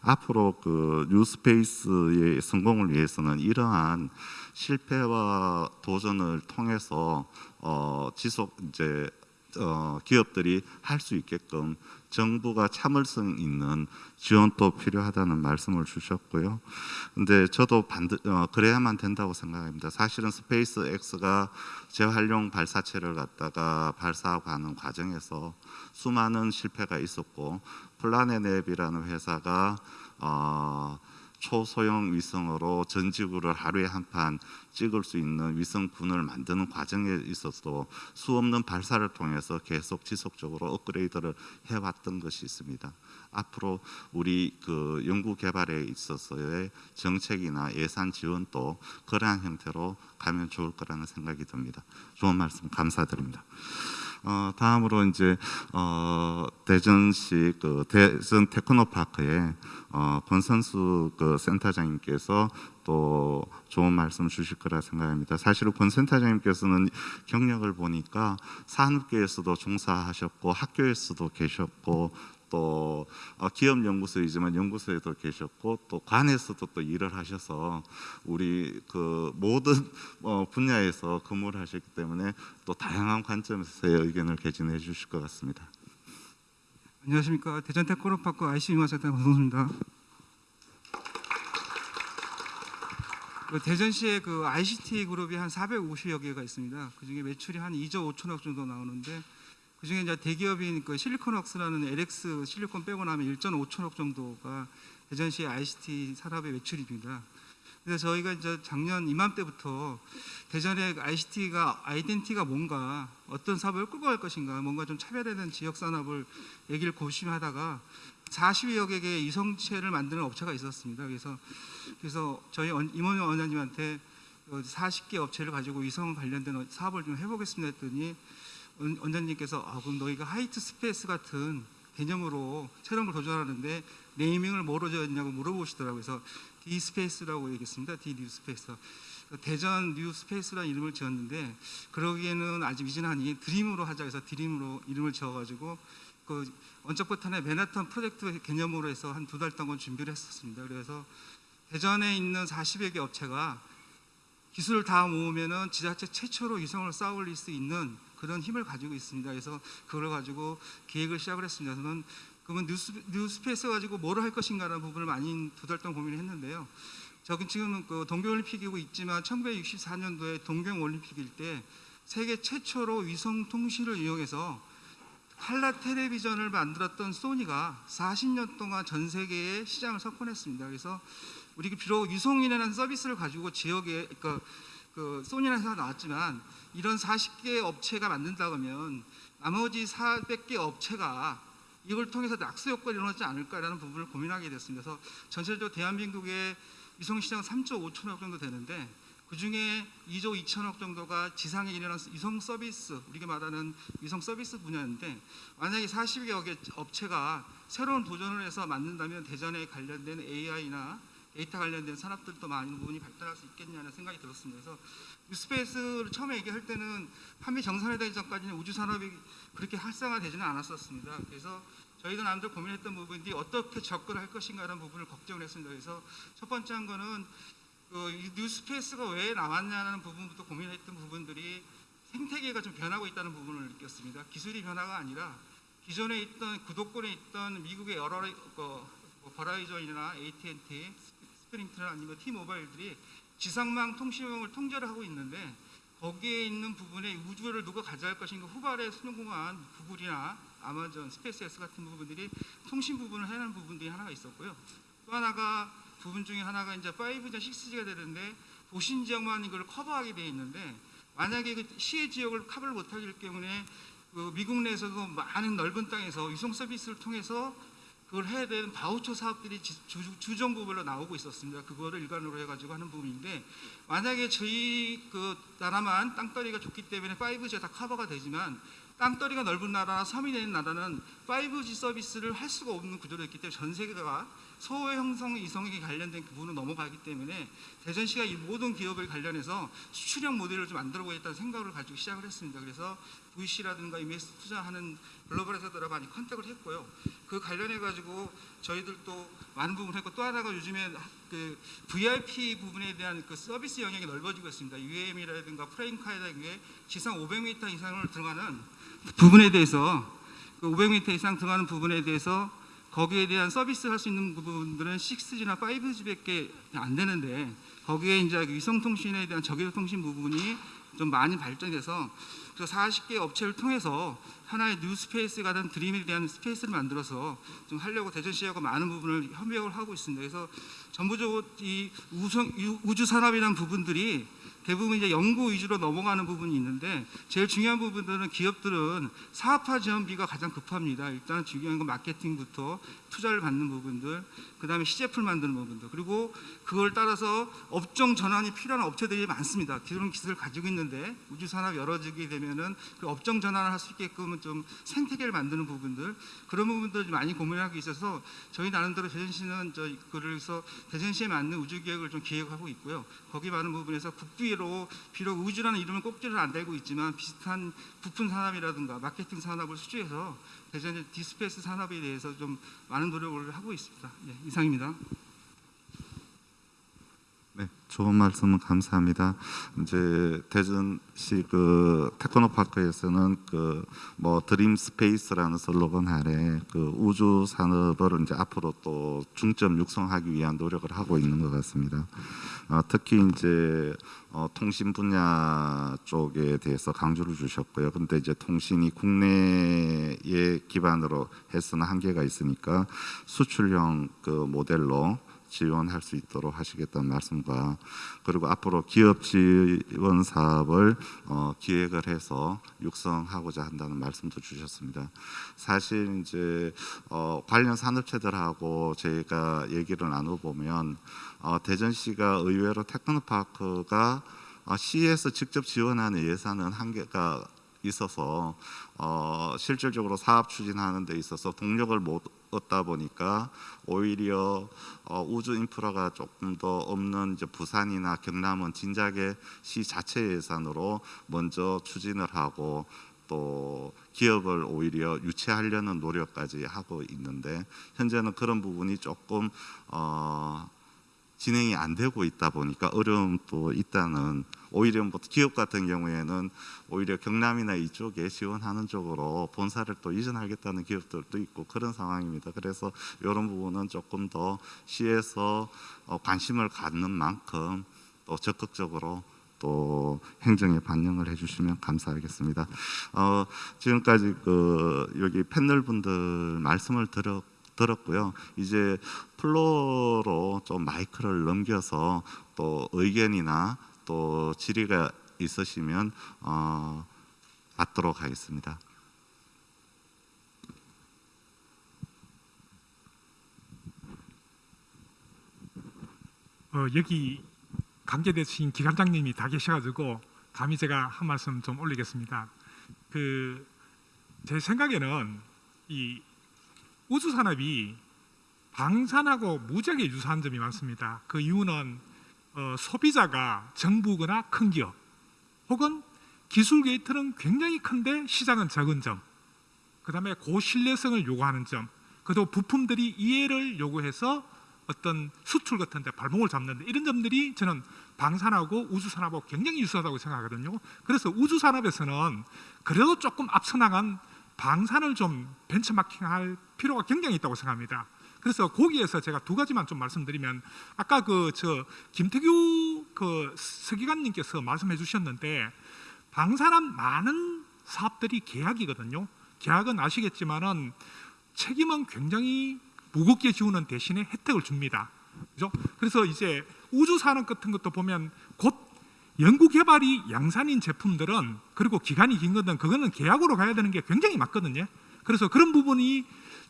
앞으로 그 뉴스페이스의 성공을 위해서는 이러한 실패와 도전을 통해서 어, 지속 이제 어, 기업들이 할 수 있게끔 정부가 참을성 있는 지원도 필요하다는 말씀을 주셨고요. 근데 저도 반드 어, 그래야만 된다고 생각합니다. 사실은 스페이스 X가 재활용 발사체를 갖다가 발사하고 하는 과정에서 수많은 실패가 있었고 Planet Labs이라는 회사가 어, 초소형 위성으로 전 지구를 하루에 한 번 찍을 수 있는 위성군을 만드는 과정에 있어서 수없는 발사를 통해서 계속 지속적으로 업그레이드를 해왔던 것이 있습니다. 앞으로 우리 그 연구 개발에 있어서의 정책이나 예산 지원도 그러한 형태로 가면 좋을 거라는 생각이 듭니다. 좋은 말씀 감사드립니다. 어, 다음으로 이제 어, 대전시 그 대전 테크노파크에 어, 권선수 그 센터장님께서 또 좋은 말씀 주실 거라 생각합니다. 사실은 권 센터장님께서는 경력을 보니까 산업계에서도 종사하셨고 학교에서도 계셨고 또 어, 기업 연구소이지만 연구소에도 계셨고 또 관에서도 또 일을 하셔서 우리 그 모든 어, 분야에서 근무를 하셨기 때문에 또 다양한 관점에서의 의견을 개진해 주실 것 같습니다. 안녕하십니까 대전 테크노파크 IC 융화센터 권성수입니다. 그 대전시에 그 ICT 그룹이 한 450여 개가 있습니다. 그 중에 매출이 한 2조 5천억 정도 나오는데 그 중에 이제 대기업인 그 실리콘웍스라는 LX 실리콘 빼고 나면 1.5천억 정도가 대전시 ICT 산업의 매출입니다. 그래서 저희가 이제 작년 이맘때부터 대전의 ICT가 아이덴티가 뭔가 어떤 사업을 끌고 갈 것인가 뭔가 좀 차별화된 지역 산업을 얘기를 고심하다가 40여 개 의 이성체를 만드는 업체가 있었습니다. 그래서 그래서 저희 원- 임원 원장님한테 40개 업체를 가지고 위성 관련된 사업을 좀 해보겠습니다 했더니 원- 원장님께서 아, 그럼 너희가 White Space 같은 개념으로 걸 도전하는데 naming을 뭐로 지었냐고 물어보시더라고요. 그래서 D Space라고 얘기했습니다. D New Space. 대전 New Space라는 이름을 지었는데 그러기에는 아직 미진하니 Dream으로 하자 해서 Dream으로 이름을 지어가지고 그 원점부터는 맨하탄 프로젝트 개념으로 해서 한 두 달 동안 준비를 했었습니다. 그래서 대전에 있는 40여 개 업체가 기술을 다 모으면은 지자체 최초로 위성을 쌓아올릴 수 있는 그런 힘을 가지고 있습니다. 그래서 그걸 가지고 계획을 시작을 했습니다. 저는 그러면 뉴스, 뉴스페이스 가지고 뭐를 할 것인가라는 부분을 많이 두 달 동안 고민을 했는데요. 저는 지금 그 동계올림픽이고 있지만 1964년도에 동경올림픽일 때 세계 최초로 위성 통신을 이용해서 칼라 텔레비전을 만들었던 소니가 40년 동안 전 세계에 시장을 석권했습니다. 그래서 우리 비록 위성이라는 서비스를 가지고 지역에 그러니까 그 소니라는 회사가 나왔지만 이런 40개 업체가 만든다 그러면 나머지 400개 업체가 이걸 통해서 낙수 효과를 일어나지 않을까라는 부분을 고민하게 됐습니다. 그래서 전체적으로 대한민국의 위성 시장 3조 5천억 정도 되는데 그 중에 2조 2천억 정도가 지상에 일어난 위성 서비스, 우리가 말하는 위성 서비스 분야인데 만약에 40여 개 업체가 새로운 도전을 해서 만든다면 대전에 관련된 AI나 데이터 관련된 산업들도 많은 부분이 발달할 수 있겠냐는 생각이 들었습니다. 그래서 New Space를 처음에 얘기할 때는 판매 정산되기 전까지는 우주 산업이 그렇게 활성화되지는 않았었습니다. 그래서 저희도 남들 고민했던 부분들이 어떻게 접근할 것인가라는 부분을 걱정을 했습니다. 그래서 첫 번째 한 거는 그 New Space가 왜 나왔냐는 부분부터 고민했던 부분들이 생태계가 좀 변하고 있다는 부분을 느꼈습니다. 기술이 변화가 아니라 기존에 있던 기득권에 있던 미국의 여러 그, 뭐 버라이전이나 AT&T, 스프링트나 아니면 T-모바일들이 지상망 통신망을 통제를 하고 있는데 거기에 있는 부분에 우주를 누가 가져갈 것인가 후발에 성공한 구글이나 아마존, 스페이스X 같은 부분들이 통신 부분을 해내는 부분들이 하나가 있었고요. 또 하나가 부분 중에 하나가 이제 5G, 6G가 되는데 도심 지역만 이걸 커버하게 돼 있는데 만약에 그 시외 지역을 커버를 못하기 때문에 그 미국 내에서도 많은 넓은 땅에서 위성 서비스를 통해서 그걸 해야 되는 바우처 사업들이 지- 주, 주정부별로 나오고 있었습니다. 그거를 일관으로 해가지고 하는 부분인데 만약에 저희 그 나라만 땅덩이가 좋기 때문에 5G가 다 커버가 되지만 땅덩이가 넓은 나라나 섬이 되는 나라는 5G 서비스를 할 수가 없는 구조로 있기 때문에 전 세계가 소외 형성 이성에 관련된 부분으로 넘어가기 때문에 대전시가 이 모든 기업을 관련해서 수출형 모델을 좀 만들어 보겠다는 생각을 가지고 시작을 했습니다. 그래서 VC라든가 이메스 투자하는 글로벌 회사들하고 많이 컨택을 했고요. 그 관련해 가지고 저희들도 많은 부분을 했고 또 하나가 요즘에 그 VIP 부분에 대한 그 서비스 영역이 넓어지고 있습니다. UAM이라든가 프레임카이라든가 지상 500m 이상을 들어가는 부분에 대해서 그 500m 이상 들어가는 부분에 대해서 거기에 대한 서비스 할 수 있는 부분들은 6G나 5G밖에 안 되는데 거기에 이제 위성 통신에 대한 저기도 통신 부분이 좀 많이 발전돼서 그 40개 업체를 통해서 하나의 New Space가 된 Dream에 대한 Space를 만들어서 좀 하려고 대전시하고 많은 부분을 협력을 하고 있습니다. 그래서 전부적으로 이 우성, 유- 우주 산업이라는 부분들이 대부분 이제 연구 위주로 넘어가는 부분이 있는데 제일 중요한 부분들은 기업들은 사업화 지원비가 가장 급합니다. 일단 중요한 건 마케팅부터 투자를 받는 부분들, 그 다음에 시제품 만드는 부분들, 그리고 그걸 따라서 업종 전환이 필요한 업체들이 많습니다. 그런 기술을 가지고 있는데 우주 산업 열어지게 되면은 그 업종 전환을 할 수 있게끔 좀 생태계를 만드는 부분들 그런 부분들을 많이 고민하고 있어서 저희 나름대로 대전시는 저 그래서 대전시에 맞는 우주 기획을 좀 기획하고 있고요. 거기 많은 부분에서 국비로 비록 우주라는 이름을 꼭지를 안 달고 있지만 비슷한 부품 산업이라든가 마케팅 산업을 수주해서 대전의 D Space 산업에 대해서 좀 많은 노력을 하고 있습니다. 예, 이상입니다. 네, 좋은 말씀은 감사합니다. 이제 대전시 그 테크노 파크에서는 그 뭐 Dream Space라는 슬로건 아래 그 우주 산업을 이제 앞으로 또 중점 육성하기 위한 노력을 하고 있는 것 같습니다. 어, 특히 이제 어, 통신 분야 쪽에 대해서 강조를 주셨고요. 근데 이제 통신이 국내에 기반으로 해서는 한계가 있으니까 수출형 그 모델로 지원할 수 있도록 하시겠다는 말씀과 그리고 앞으로 기업 지원 사업을 어, 기획을 해서 육성하고자 한다는 말씀도 주셨습니다. 사실 이제 어, 관련 산업체들하고 저희가 얘기를 나눠보면 어, 대전시가 의외로 테크노파크가 어, 시에서 직접 지원하는 예산은 한계가 있어서 어, 실질적으로 사업 추진하는 데 있어서 동력을 못 얻다 보니까 오히려 어, 우주 인프라가 조금 더 없는 이제 부산이나 경남은 진작에 시 자체 예산으로 먼저 추진을 하고 또 기업을 오히려 유치하려는 노력까지 하고 있는데 현재는 그런 부분이 조금 어, 진행이 안 되고 있다 보니까 어려움도 있다는 오히려 뭐 기업 같은 경우에는 오히려 경남이나 이쪽에 지원하는 쪽으로 본사를 또 이전하겠다는 기업들도 있고 그런 상황입니다. 그래서 이런 부분은 조금 더 시에서 어, 관심을 갖는 만큼 또 적극적으로 또 행정에 반영을 해주시면 감사하겠습니다. 어, 지금까지 그 여기 패널 분들 말씀을 들었. 들었고요. 이제 플로로 좀 마이크를 넘겨서 또 의견이나 또 질의가 있으시면 어, 받도록 하겠습니다. 어, 여기 관계되신 기관장님이 다 계셔가지고 감히 제가 한 말씀 좀 올리겠습니다. 그 제 생각에는 이 우주 산업이 방산하고 무지하게 유사한 점이 많습니다. 그 이유는 어, 소비자가 정부거나 큰 기업 혹은 기술 게이트는 굉장히 큰데 시장은 적은 점, 그 다음에 고신뢰성을 요구하는 점, 그리고 부품들이 이해를 요구해서 어떤 수출 같은 데 발목을 잡는데 이런 점들이 저는 방산하고 우주산업하고 굉장히 유사하다고 생각하거든요. 그래서 우주산업에서는 그래도 조금 앞서 나간 방산을 좀 벤처마킹할 필요가 굉장히 있다고 생각합니다. 그래서 거기에서 제가 두 가지만 좀 말씀드리면 아까 그 저 김태규 그 서기관님께서 말씀해 주셨는데 방산한 많은 사업들이 계약이거든요. 계약은 아시겠지만은 책임은 굉장히 무겁게 지우는 대신에 혜택을 줍니다. 그죠? 그래서 이제 우주 산업 같은 것도 보면 곧 연구 개발이 양산인 제품들은 그리고 기간이 긴 것은 그거는 계약으로 가야 되는 게 굉장히 맞거든요. 그래서 그런 부분이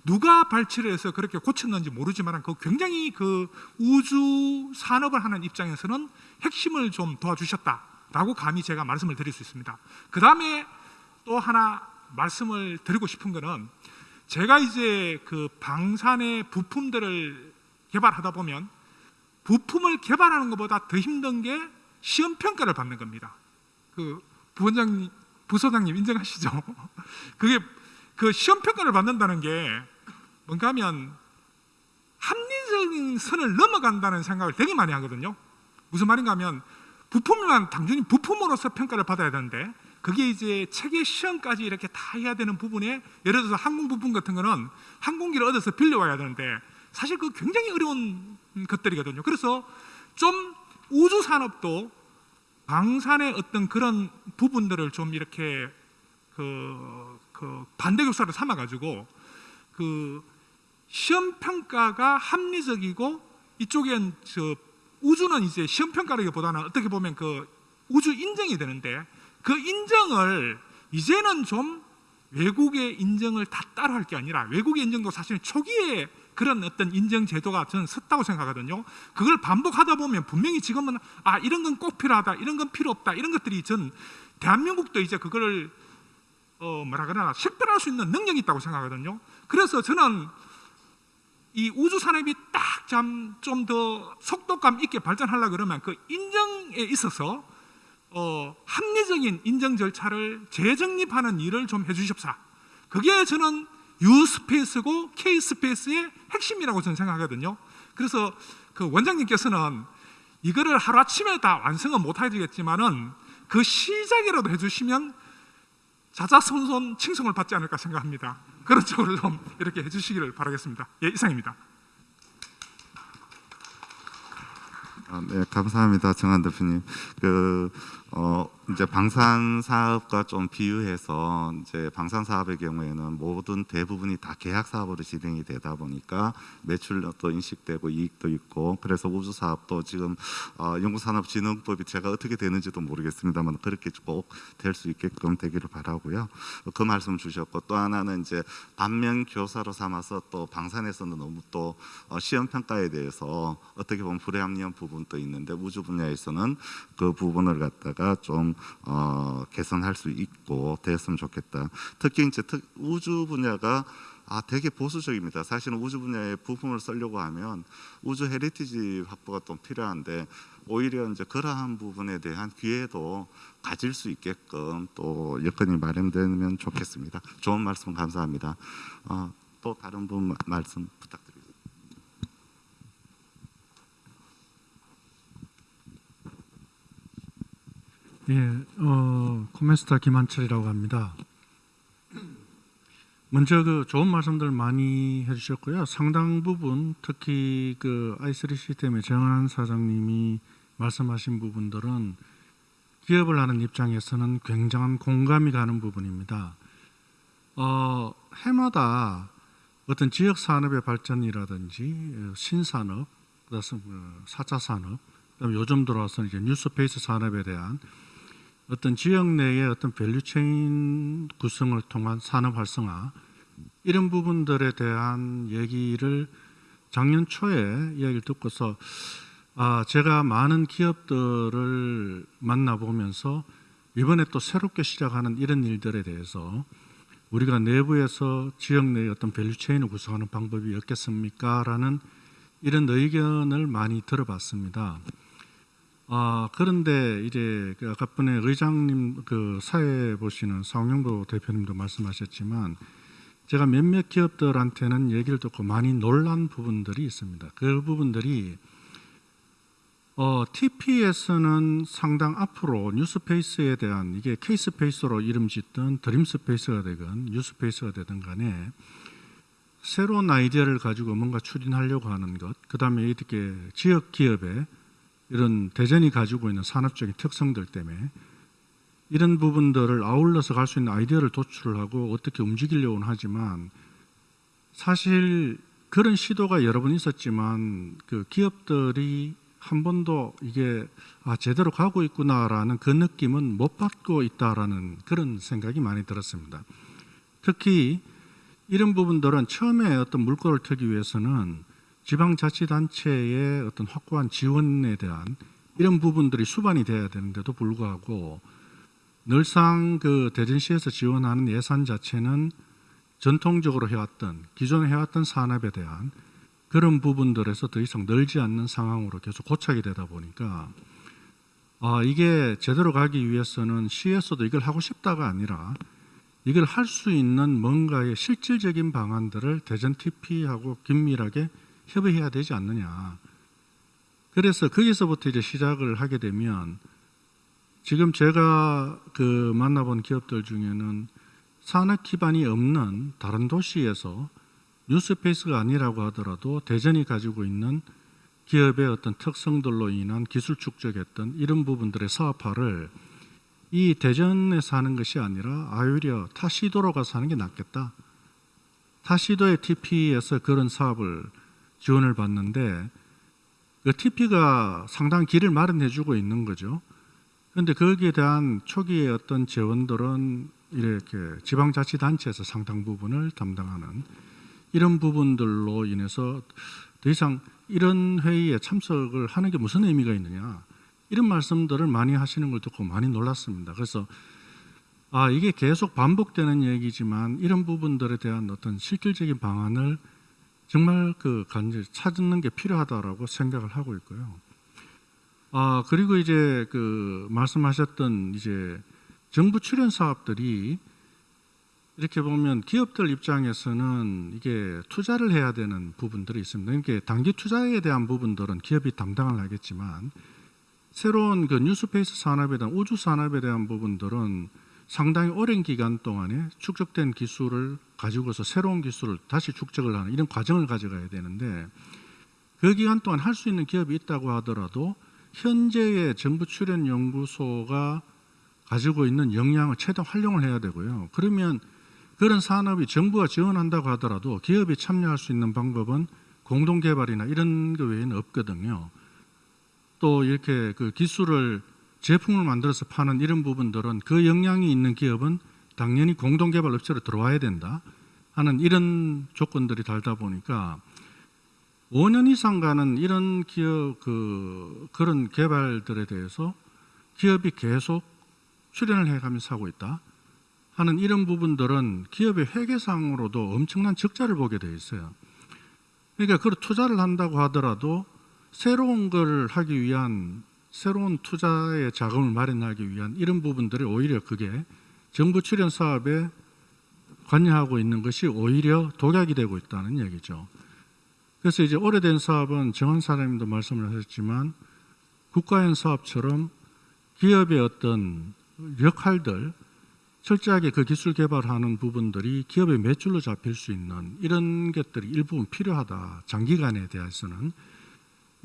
누가 발치를 해서 그렇게 고쳤는지 모르지만 그 굉장히 그 우주 산업을 하는 입장에서는 핵심을 좀 도와주셨다라고 감히 제가 말씀을 드릴 수 있습니다. 그 다음에 또 하나 말씀을 드리고 싶은 거는 제가 이제 그 방산의 부품들을 개발하다 보면 부품을 개발하는 것보다 더 힘든 게 시험 평가를 받는 겁니다. 그 부원장님, 부소장님 인정하시죠? 그게 그 시험 평가를 받는다는 게 뭔가 하면 합리적인 선을 넘어간다는 생각을 되게 많이 하거든요. 무슨 말인가 하면 부품만 단순히 부품으로서 평가를 받아야 되는데 그게 이제 체계 시험까지 이렇게 다 해야 되는 부분에 예를 들어서 항공 부품 같은 거는 항공기를 얻어서 빌려와야 되는데 사실 그 굉장히 어려운 것들이거든요. 그래서 좀 우주 산업도 방산의 어떤 그런 부분들을 좀 이렇게 그, 그 반대 교사를 삼아 가지고 그 시험 평가가 합리적이고 이쪽엔 저 우주는 이제 시험 평가라기보다는 어떻게 보면 그 우주 인정이 되는데 그 인정을 이제는 좀 외국의 인정을 다 따라할 게 아니라 외국의 인정도 사실 초기에 그런 어떤 인정 제도가 저는 섰다고 생각하거든요. 그걸 반복하다 보면 분명히 지금은 아 이런 건 꼭 필요하다, 이런 건 필요 없다, 이런 것들이 전 대한민국도 이제 그거를 어 뭐라 그러나 식별할 수 있는 능력이 있다고 생각하거든요. 그래서 저는 이 우주 산업이 딱좀더 속도감 있게 발전하려 그러면 그 인정에 있어서 어, 합리적인 인정 절차를 재정립하는 일을 좀 해주십사. 그게 저는 유스페이스고 K스페이스의 핵심이라고 저는 생각하거든요. 그래서 그 원장님께서는 이거를 하루 아침에 다 완성은 못 해주겠지만은 그 시작이라도 해주시면 자자손손 칭송을 받지 않을까 생각합니다. 그런 쪽으로 좀 이렇게 해주시기를 바라겠습니다. 예, 이상입니다. 아, 네, 감사합니다, 정한 대표님. 그 어, 이제 방산 사업과 좀 비유해서 이제 방산 사업의 경우에는 모든 대부분이 다 계약 사업으로 진행이 되다 보니까 매출도 인식되고 이익도 있고 그래서 우주 사업도 지금 어, 연구산업진흥법이 제가 어떻게 되는지도 모르겠습니다만 그렇게 꼭 될 수 있게끔 되기를 바라고요. 그 말씀 주셨고 또 하나는 이제 반면 교사로 삼아서 또 방산에서는 너무 또 어, 시험 평가에 대해서 어떻게 보면 불합리한 부분도 있는데 우주 분야에서는 그 부분을 갖다가 좀 어, 개선할 수 있고 됐으면 좋겠다. 특히 이제 특, 우주 분야가 아 되게 보수적입니다. 사실은 우주 분야의 부품을 쓰려고 하면 우주 heritage 확보가 좀 필요한데 오히려 이제 그러한 부분에 대한 기회도 가질 수 있게끔 또 여건이 마련되면 좋겠습니다. 좋은 말씀 감사합니다. 어, 또 다른 분 마- 말씀 부탁드립니다. 예, 어, 코메스타 김한철이라고 합니다. 먼저 그 좋은 말씀들 많이 해주셨고요. 상당 부분 특히 그 i3 시스템의 정한 사장님이 말씀하신 부분들은 기업을 하는 입장에서는 굉장한 공감이 가는 부분입니다. 어, 해마다 어떤 지역 산업의 발전이라든지 어, 신산업, 그다음 어, 4차 산업, 그다음 요즘 들어와서 이제 New Space 산업에 대한 어떤 지역 내의 어떤 value chain 구성을 통한 산업 활성화 이런 부분들에 대한 얘기를 작년 초에 이야기를 듣고서 아 제가 많은 기업들을 만나보면서 이번에 또 새롭게 시작하는 이런 일들에 대해서 우리가 내부에서 지역 내의 어떤 value chain을 구성하는 방법이 없겠습니까?라는 이런 의견을 많이 들어봤습니다. 아 그런데 이제 그 아까 분에 의장님 그 사회 보시는 상영도 대표님도 말씀하셨지만 제가 몇몇 기업들한테는 얘기를 듣고 많이 놀란 부분들이 있습니다. 그 부분들이 어, TP에서는 상당 앞으로 New Space에 대한 이게 K Space로 이름 짓든 Dream Space가 되건 New Space가 되든 간에 새로운 아이디어를 가지고 뭔가 추진하려고 하는 것, 그 다음에 이렇게 지역 기업의 이런 대전이 가지고 있는 산업적인 특성들 때문에 이런 부분들을 아울러서 갈 수 있는 아이디어를 도출을 하고 어떻게 움직이려고는 하지만 사실 그런 시도가 여러 번 있었지만 그 기업들이 한 번도 이게 아 제대로 가고 있구나라는 그 느낌은 못 받고 있다라는 그런 생각이 많이 들었습니다. 특히 이런 부분들은 처음에 어떤 물꼬를 트기 위해서는 지방자치단체의 어떤 확고한 지원에 대한 이런 부분들이 수반이 돼야 되는데도 불구하고 늘상 그 대전시에서 지원하는 예산 자체는 전통적으로 해왔던 기존에 해왔던 산업에 대한 그런 부분들에서 더 이상 늘지 않는 상황으로 계속 고착이 되다 보니까 아 이게 제대로 가기 위해서는 시에서도 이걸 하고 싶다가 아니라 이걸 할 수 있는 뭔가의 실질적인 방안들을 대전 TP하고 긴밀하게 협의해야 되지 않느냐. 그래서 거기서부터 이제 시작을 하게 되면 지금 제가 그 만나본 기업들 중에는 산업 기반이 없는 다른 도시에서 뉴스페이스가 아니라고 하더라도 대전이 가지고 있는 기업의 어떤 특성들로 인한 기술 축적했던 이런 부분들의 사업화를 이 대전에서 하는 것이 아니라 아유려 타 시도로 가서 하는 게 낫겠다. 타 시도의 TP에서 그런 사업을 지원을 받는데 그 TP가 상당 길을 마련해 주고 있는 거죠. 그런데 거기에 대한 초기의 어떤 재원들은 이렇게 지방자치단체에서 상당 부분을 담당하는 이런 부분들로 인해서 더 이상 이런 회의에 참석을 하는 게 무슨 의미가 있느냐 이런 말씀들을 많이 하시는 걸 듣고 많이 놀랐습니다. 그래서 아 이게 계속 반복되는 얘기지만 이런 부분들에 대한 어떤 실질적인 방안을 정말 그 간절 찾는 게 필요하다라고 생각을 하고 있고요. 아 그리고 이제 그 말씀하셨던 이제 정부 출연 사업들이 이렇게 보면 기업들 입장에서는 이게 투자를 해야 되는 부분들이 있습니다. 이게 단기 투자에 대한 부분들은 기업이 담당을 하겠지만 새로운 그 뉴스페이스 산업에 대한 우주 산업에 대한 부분들은 상당히 오랜 기간 동안에 축적된 기술을 가지고서 새로운 기술을 다시 축적을 하는 이런 과정을 가져가야 되는데 그 기간 동안 할 수 있는 기업이 있다고 하더라도 현재의 정부 출연 연구소가 가지고 있는 역량을 최대한 활용을 해야 되고요. 그러면 그런 산업이 정부가 지원한다고 하더라도 기업이 참여할 수 있는 방법은 공동 개발이나 이런 거 외에는 없거든요. 또 이렇게 그 기술을 제품을 만들어서 파는 이런 부분들은 그 역량이 있는 기업은 당연히 공동 개발 업체로 들어와야 된다 하는 이런 조건들이 달다 보니까 5년 이상 가는 이런 기업 그 그런 개발들에 대해서 기업이 계속 출연을 해가면서 하고 있다 하는 이런 부분들은 기업의 회계상으로도 엄청난 적자를 보게 돼 있어요. 그러니까 그걸 투자를 한다고 하더라도 새로운 걸 하기 위한 새로운 투자의 자금을 마련하기 위한 이런 부분들이 오히려 그게 정부 출연 사업에 관여하고 있는 것이 오히려 독약이 되고 있다는 얘기죠. 그래서 이제 오래된 사업은 정한 사장님도 말씀을 하셨지만 국가연 사업처럼 기업의 어떤 역할들 철저하게 그 기술 개발하는 부분들이 기업의 매출로 잡힐 수 있는 이런 것들이 일부분 필요하다. 장기간에 대해서는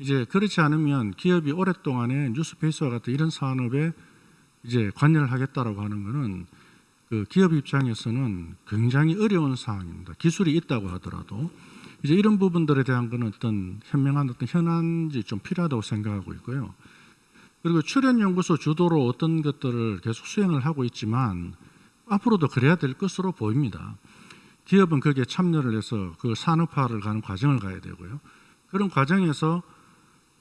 이제 그렇지 않으면 기업이 오랫동안에 뉴스페이스와 같은 이런 산업에 이제 관여를 하겠다라고 하는 것은 그 기업 입장에서는 굉장히 어려운 상황입니다. 기술이 있다고 하더라도 이제 이런 부분들에 대한 거는 어떤 현명한 어떤 현안이 좀 필요하다고 생각하고 있고요. 그리고 출연 연구소 주도로 어떤 것들을 계속 수행을 하고 있지만 앞으로도 그래야 될 것으로 보입니다. 기업은 거기에 참여를 해서 그 산업화를 가는 과정을 가야 되고요. 그런 과정에서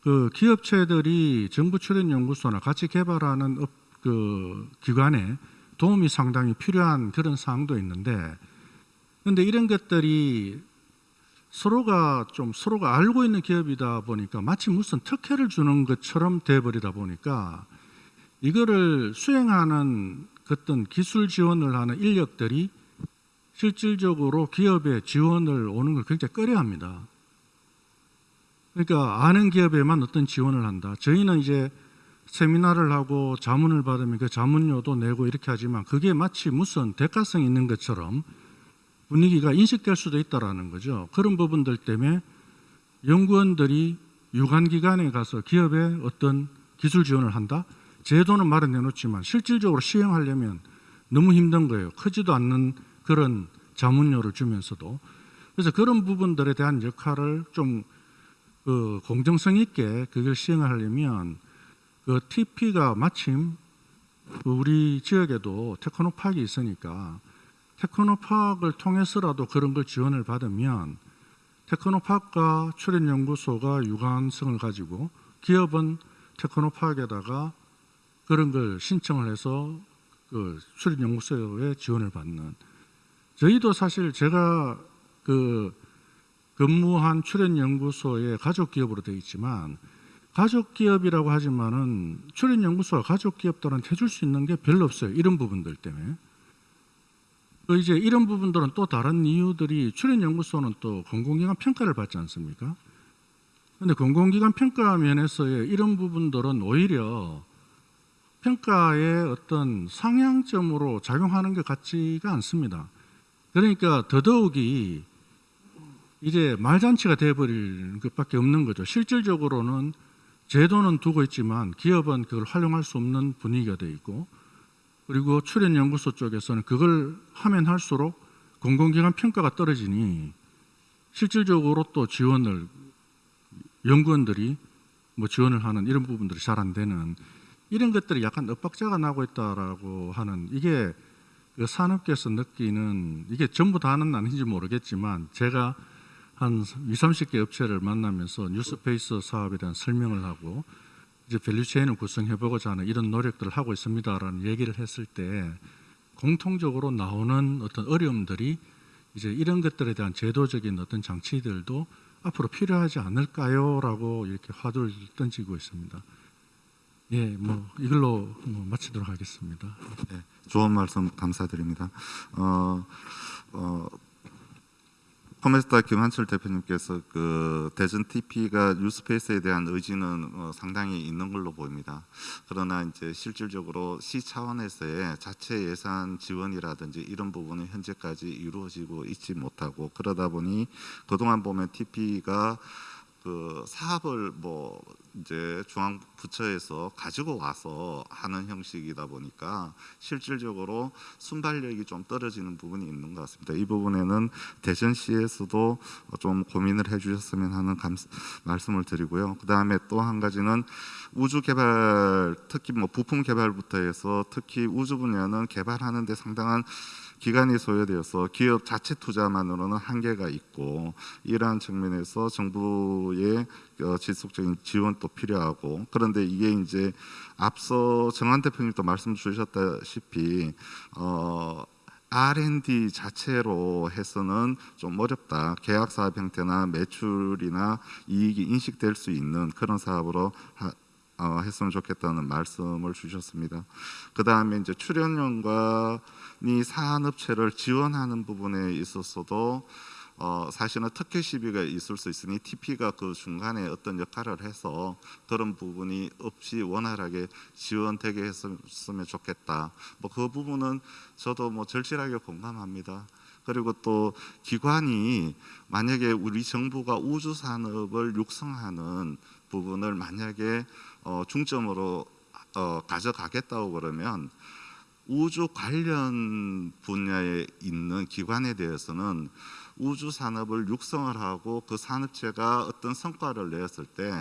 그 기업체들이 정부 출연 연구소나 같이 개발하는 업, 그 기관에 도움이 상당히 필요한 그런 사항도 있는데 그런데 이런 것들이 서로가 좀 서로가 알고 있는 기업이다 보니까 마치 무슨 특혜를 주는 것처럼 돼버리다 보니까 이거를 수행하는 어떤 기술 지원을 하는 인력들이 실질적으로 기업에 지원을 오는 걸 굉장히 꺼려합니다. 그러니까 아는 기업에만 어떤 지원을 한다. 저희는 이제 세미나를 하고 자문을 받으면 그 자문료도 내고 이렇게 하지만 그게 마치 무슨 대가성이 있는 것처럼 분위기가 인식될 수도 있다라는 거죠. 그런 부분들 때문에 연구원들이 유관기관에 가서 기업에 어떤 기술 지원을 한다? 제도는 말은 해놓지만 실질적으로 시행하려면 너무 힘든 거예요. 크지도 않는 그런 자문료를 주면서도. 그래서 그런 부분들에 대한 역할을 좀 그 공정성 있게 그걸 시행하려면 그 TP가 마침 우리 지역에도 테크노파크가 있으니까 테크노파크를 통해서라도 그런 걸 지원을 받으면 테크노파크가 출연연구소가 유관성을 가지고 기업은 테크노파크에다가 그런 걸 신청을 해서 그 출연연구소에 지원을 받는. 저희도 사실 제가 그 근무한 출연연구소의 가족기업으로 되어 있지만 가족기업이라고 하지만은 출연연구소와 가족기업들한테 해줄 수 있는 게 별로 없어요. 이런 부분들 때문에. 또 이제 이런 부분들은 또 다른 이유들이 출연연구소는 또 공공기관 평가를 받지 않습니까? 근데 공공기관 평가 면에서의 이런 부분들은 오히려 평가의 어떤 상향점으로 작용하는 것 같지가 않습니다. 그러니까 더더욱이 이제 말잔치가 돼버릴 것밖에 없는 거죠. 실질적으로는 제도는 두고 있지만 기업은 그걸 활용할 수 없는 분위기가 돼 있고 그리고 출연연구소 쪽에서는 그걸 하면 할수록 공공기관 평가가 떨어지니 실질적으로 또 지원을 연구원들이 뭐 지원을 하는 이런 부분들이 잘 안 되는 이런 것들이 약간 엇박자가 나고 있다라고 하는 이게 그 산업계에서 느끼는 이게 전부 다는 아닌지 모르겠지만 제가 한 2, 30개 업체를 만나면서 New Space 사업에 대한 설명을 하고 이제 value chain을 구성해 보고자 하는 이런 노력들을 하고 있습니다라는 얘기를 했을 때 공통적으로 나오는 어떤 어려움들이 이제 이런 것들에 대한 제도적인 어떤 장치들도 앞으로 필요하지 않을까요라고 이렇게 화두를 던지고 있습니다. 예, 뭐 이걸로 뭐 마치도록 하겠습니다. 네, 좋은 말씀 감사드립니다. 어, 어, 커메스타 김한철 대표님께서 그 대전 TP가 뉴스페이스에 대한 의지는 어, 상당히 있는 걸로 보입니다. 그러나 이제 실질적으로 시 차원에서의 자체 예산 지원이라든지 이런 부분은 현재까지 이루어지고 있지 못하고 그러다 보니 그동안 보면 TP가 그 사업을 뭐 이제 중앙 부처에서 가지고 와서 하는 형식이다 보니까 실질적으로 순발력이 좀 떨어지는 부분이 있는 것 같습니다. 이 부분에는 대전시에서도 좀 고민을 해주셨으면 하는 감, 말씀을 드리고요. 그 다음에 또 한 가지는 우주 개발, 특히 뭐 부품 개발부터 해서 특히 우주 분야는 개발하는데 상당한 기간이 소요되어서 기업 자체 투자만으로는 한계가 있고 이러한 측면에서 정부의 어, 지속적인 지원도 필요하고 그런데 이게 이제 앞서 정한 대표님도 말씀 주셨다시피 어, R&D 자체로 해서는 좀 어렵다. 계약 사업 형태나 매출이나 이익이 인식될 수 있는 그런 사업으로 하, 어, 했으면 좋겠다는 말씀을 주셨습니다. 그 다음에 이제 출연연관이 산업체를 지원하는 부분에 있어서도 어, 사실은 특혜 시비가 있을 수 있으니 TP가 그 중간에 어떤 역할을 해서 그런 부분이 없이 원활하게 지원되게 했으면 좋겠다. 뭐 그 부분은 저도 뭐 절실하게 공감합니다. 그리고 또 기관이 만약에 우리 정부가 우주 산업을 육성하는 부분을 만약에 어, 중점으로 어, 가져가겠다고 그러면 우주 관련 분야에 있는 기관에 대해서는 우주 산업을 육성을 하고 그 산업체가 어떤 성과를 내었을 때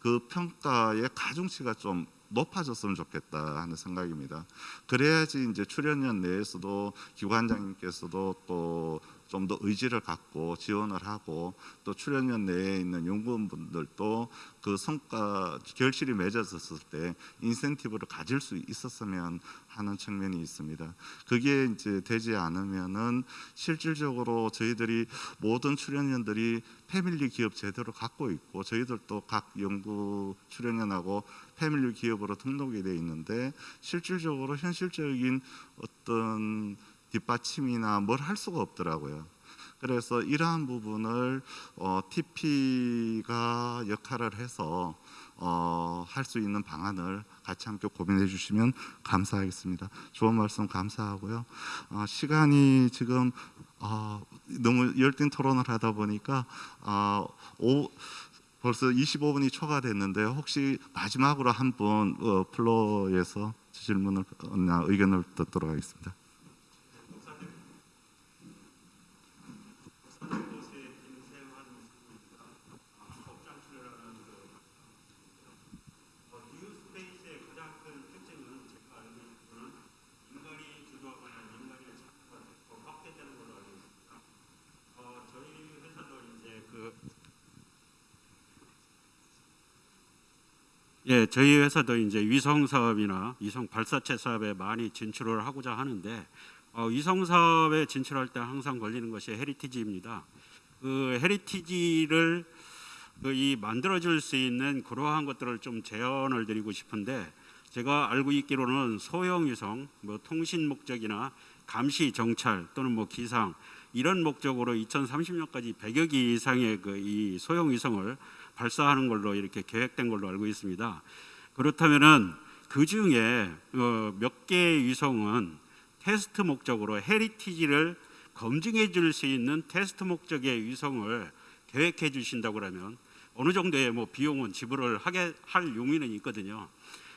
그 평가의 가중치가 좀 높아졌으면 좋겠다 하는 생각입니다. 그래야지 이제 출연연 내에서도 기관장님께서도 또 좀 더 의지를 갖고 지원을 하고 또 출연연 내에 있는 연구원분들도 그 성과 결실이 맺어졌을 때 인센티브를 가질 수 있었으면 하는 측면이 있습니다. 그게 이제 되지 않으면은 실질적으로 저희들이 모든 출연연들이 패밀리 기업 제도를 갖고 있고 저희들도 각 연구 출연연하고 패밀리 기업으로 등록이 돼 있는데 실질적으로 현실적인 어떤 뒷받침이나 뭘 할 수가 없더라고요. 그래서 이러한 부분을 어, TP가 역할을 해서 어, 할 수 있는 방안을 같이 함께 고민해 주시면 감사하겠습니다. 좋은 말씀 감사하고요. 어, 시간이 지금 어, 너무 열띤 토론을 하다 보니까 어, 오, 벌써 25분이 초과됐는데 혹시 마지막으로 한분 어, 플로에서 질문을 나 의견을 듣도록 하겠습니다. 예, 저희 회사도 이제 위성 사업이나 위성 발사체 사업에 많이 진출을 하고자 하는데 어, 위성 사업에 진출할 때 항상 걸리는 것이 heritage입니다. 그 heritage를 그 이 만들어줄 수 있는 그러한 것들을 좀 제언을 드리고 싶은데 제가 알고 있기로는 소형 위성, 뭐 통신 목적이나 감시 정찰 또는 뭐 기상 이런 목적으로 2030년까지 100여 기 이상의 그 이 소형 위성을 발사하는 걸로 이렇게 계획된 걸로 알고 있습니다. 그렇다면은 그 중에 어, 몇 개의 위성은 테스트 목적으로 heritage를 검증해 줄 수 있는 테스트 목적의 위성을 계획해 주신다고 하면 어느 정도의 뭐 비용은 지불을 하게 할 용의는 있거든요.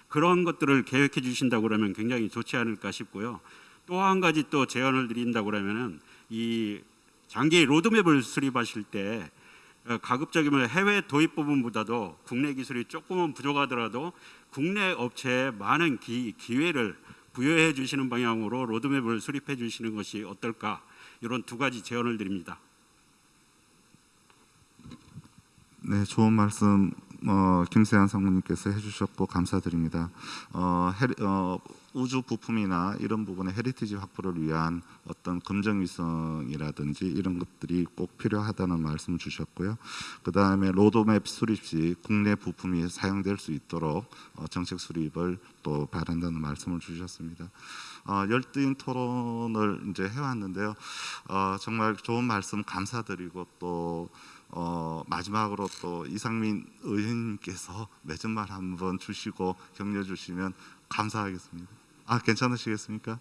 그런 것들을 계획해 주신다고 그러면 굉장히 좋지 않을까 싶고요. 또 한 가지 또 제안을 드린다고 그러면은 이 장기 로드맵을 수립하실 때 어, 가급적이면 해외 도입 부분보다도 국내 기술이 조금은 부족하더라도 국내 업체에 많은 기, 기회를 부여해 주시는 방향으로 로드맵을 수립해 주시는 것이 어떨까 이런 두 가지 제언을 드립니다. 네, 좋은 말씀 어, 김세한 상무님께서 해주셨고 감사드립니다. 어, heri, 어, 우주 부품이나 이런 부분의 heritage 확보를 위한 어떤 검증 위성이라든지 이런 것들이 꼭 필요하다는 말씀 주셨고요. 그 다음에 로드맵 수립 시 국내 부품이 사용될 수 있도록 어, 정책 수립을 또 바란다는 말씀을 주셨습니다. 어, 열띤 토론을 이제 해왔는데요. 어, 정말 좋은 말씀 감사드리고 또 어, 마지막으로 또 이상민 의원님께서 맺은 말 한번 주시고 격려 주시면 감사하겠습니다. 아 괜찮으시겠습니까?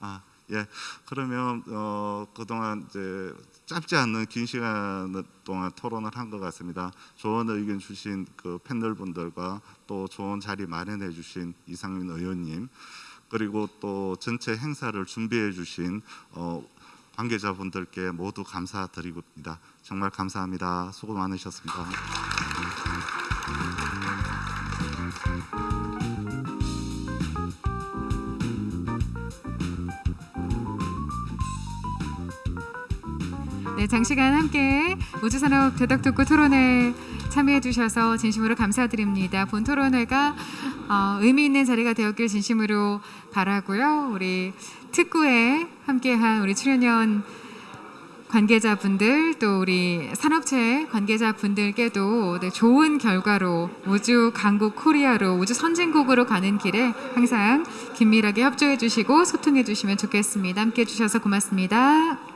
아 예. 그러면 어, 그동안 이제 짧지 않는 긴 시간 동안 토론을 한 것 같습니다. 좋은 의견 주신 그 패널 분들과 또 좋은 자리 마련해 주신 이상민 의원님 그리고 또 전체 행사를 준비해 주신 어, 관계자분들께 모두 감사드리고입니다. 정말 감사합니다. 수고 많으셨습니다. 네, 장시간 함께 우주산업 대덕특구 토론회 참여해 주셔서 진심으로 감사드립니다. 본 토론회가 어, 의미 있는 자리가 되었길 진심으로 바라고요. 우리 특구에 함께한 우리 출연연 관계자분들 또 우리 산업체 관계자분들께도 네, 좋은 결과로 우주 강국 코리아로 우주 선진국으로 가는 길에 항상 긴밀하게 협조해 주시고 소통해 주시면 좋겠습니다. 함께 해 주셔서 고맙습니다.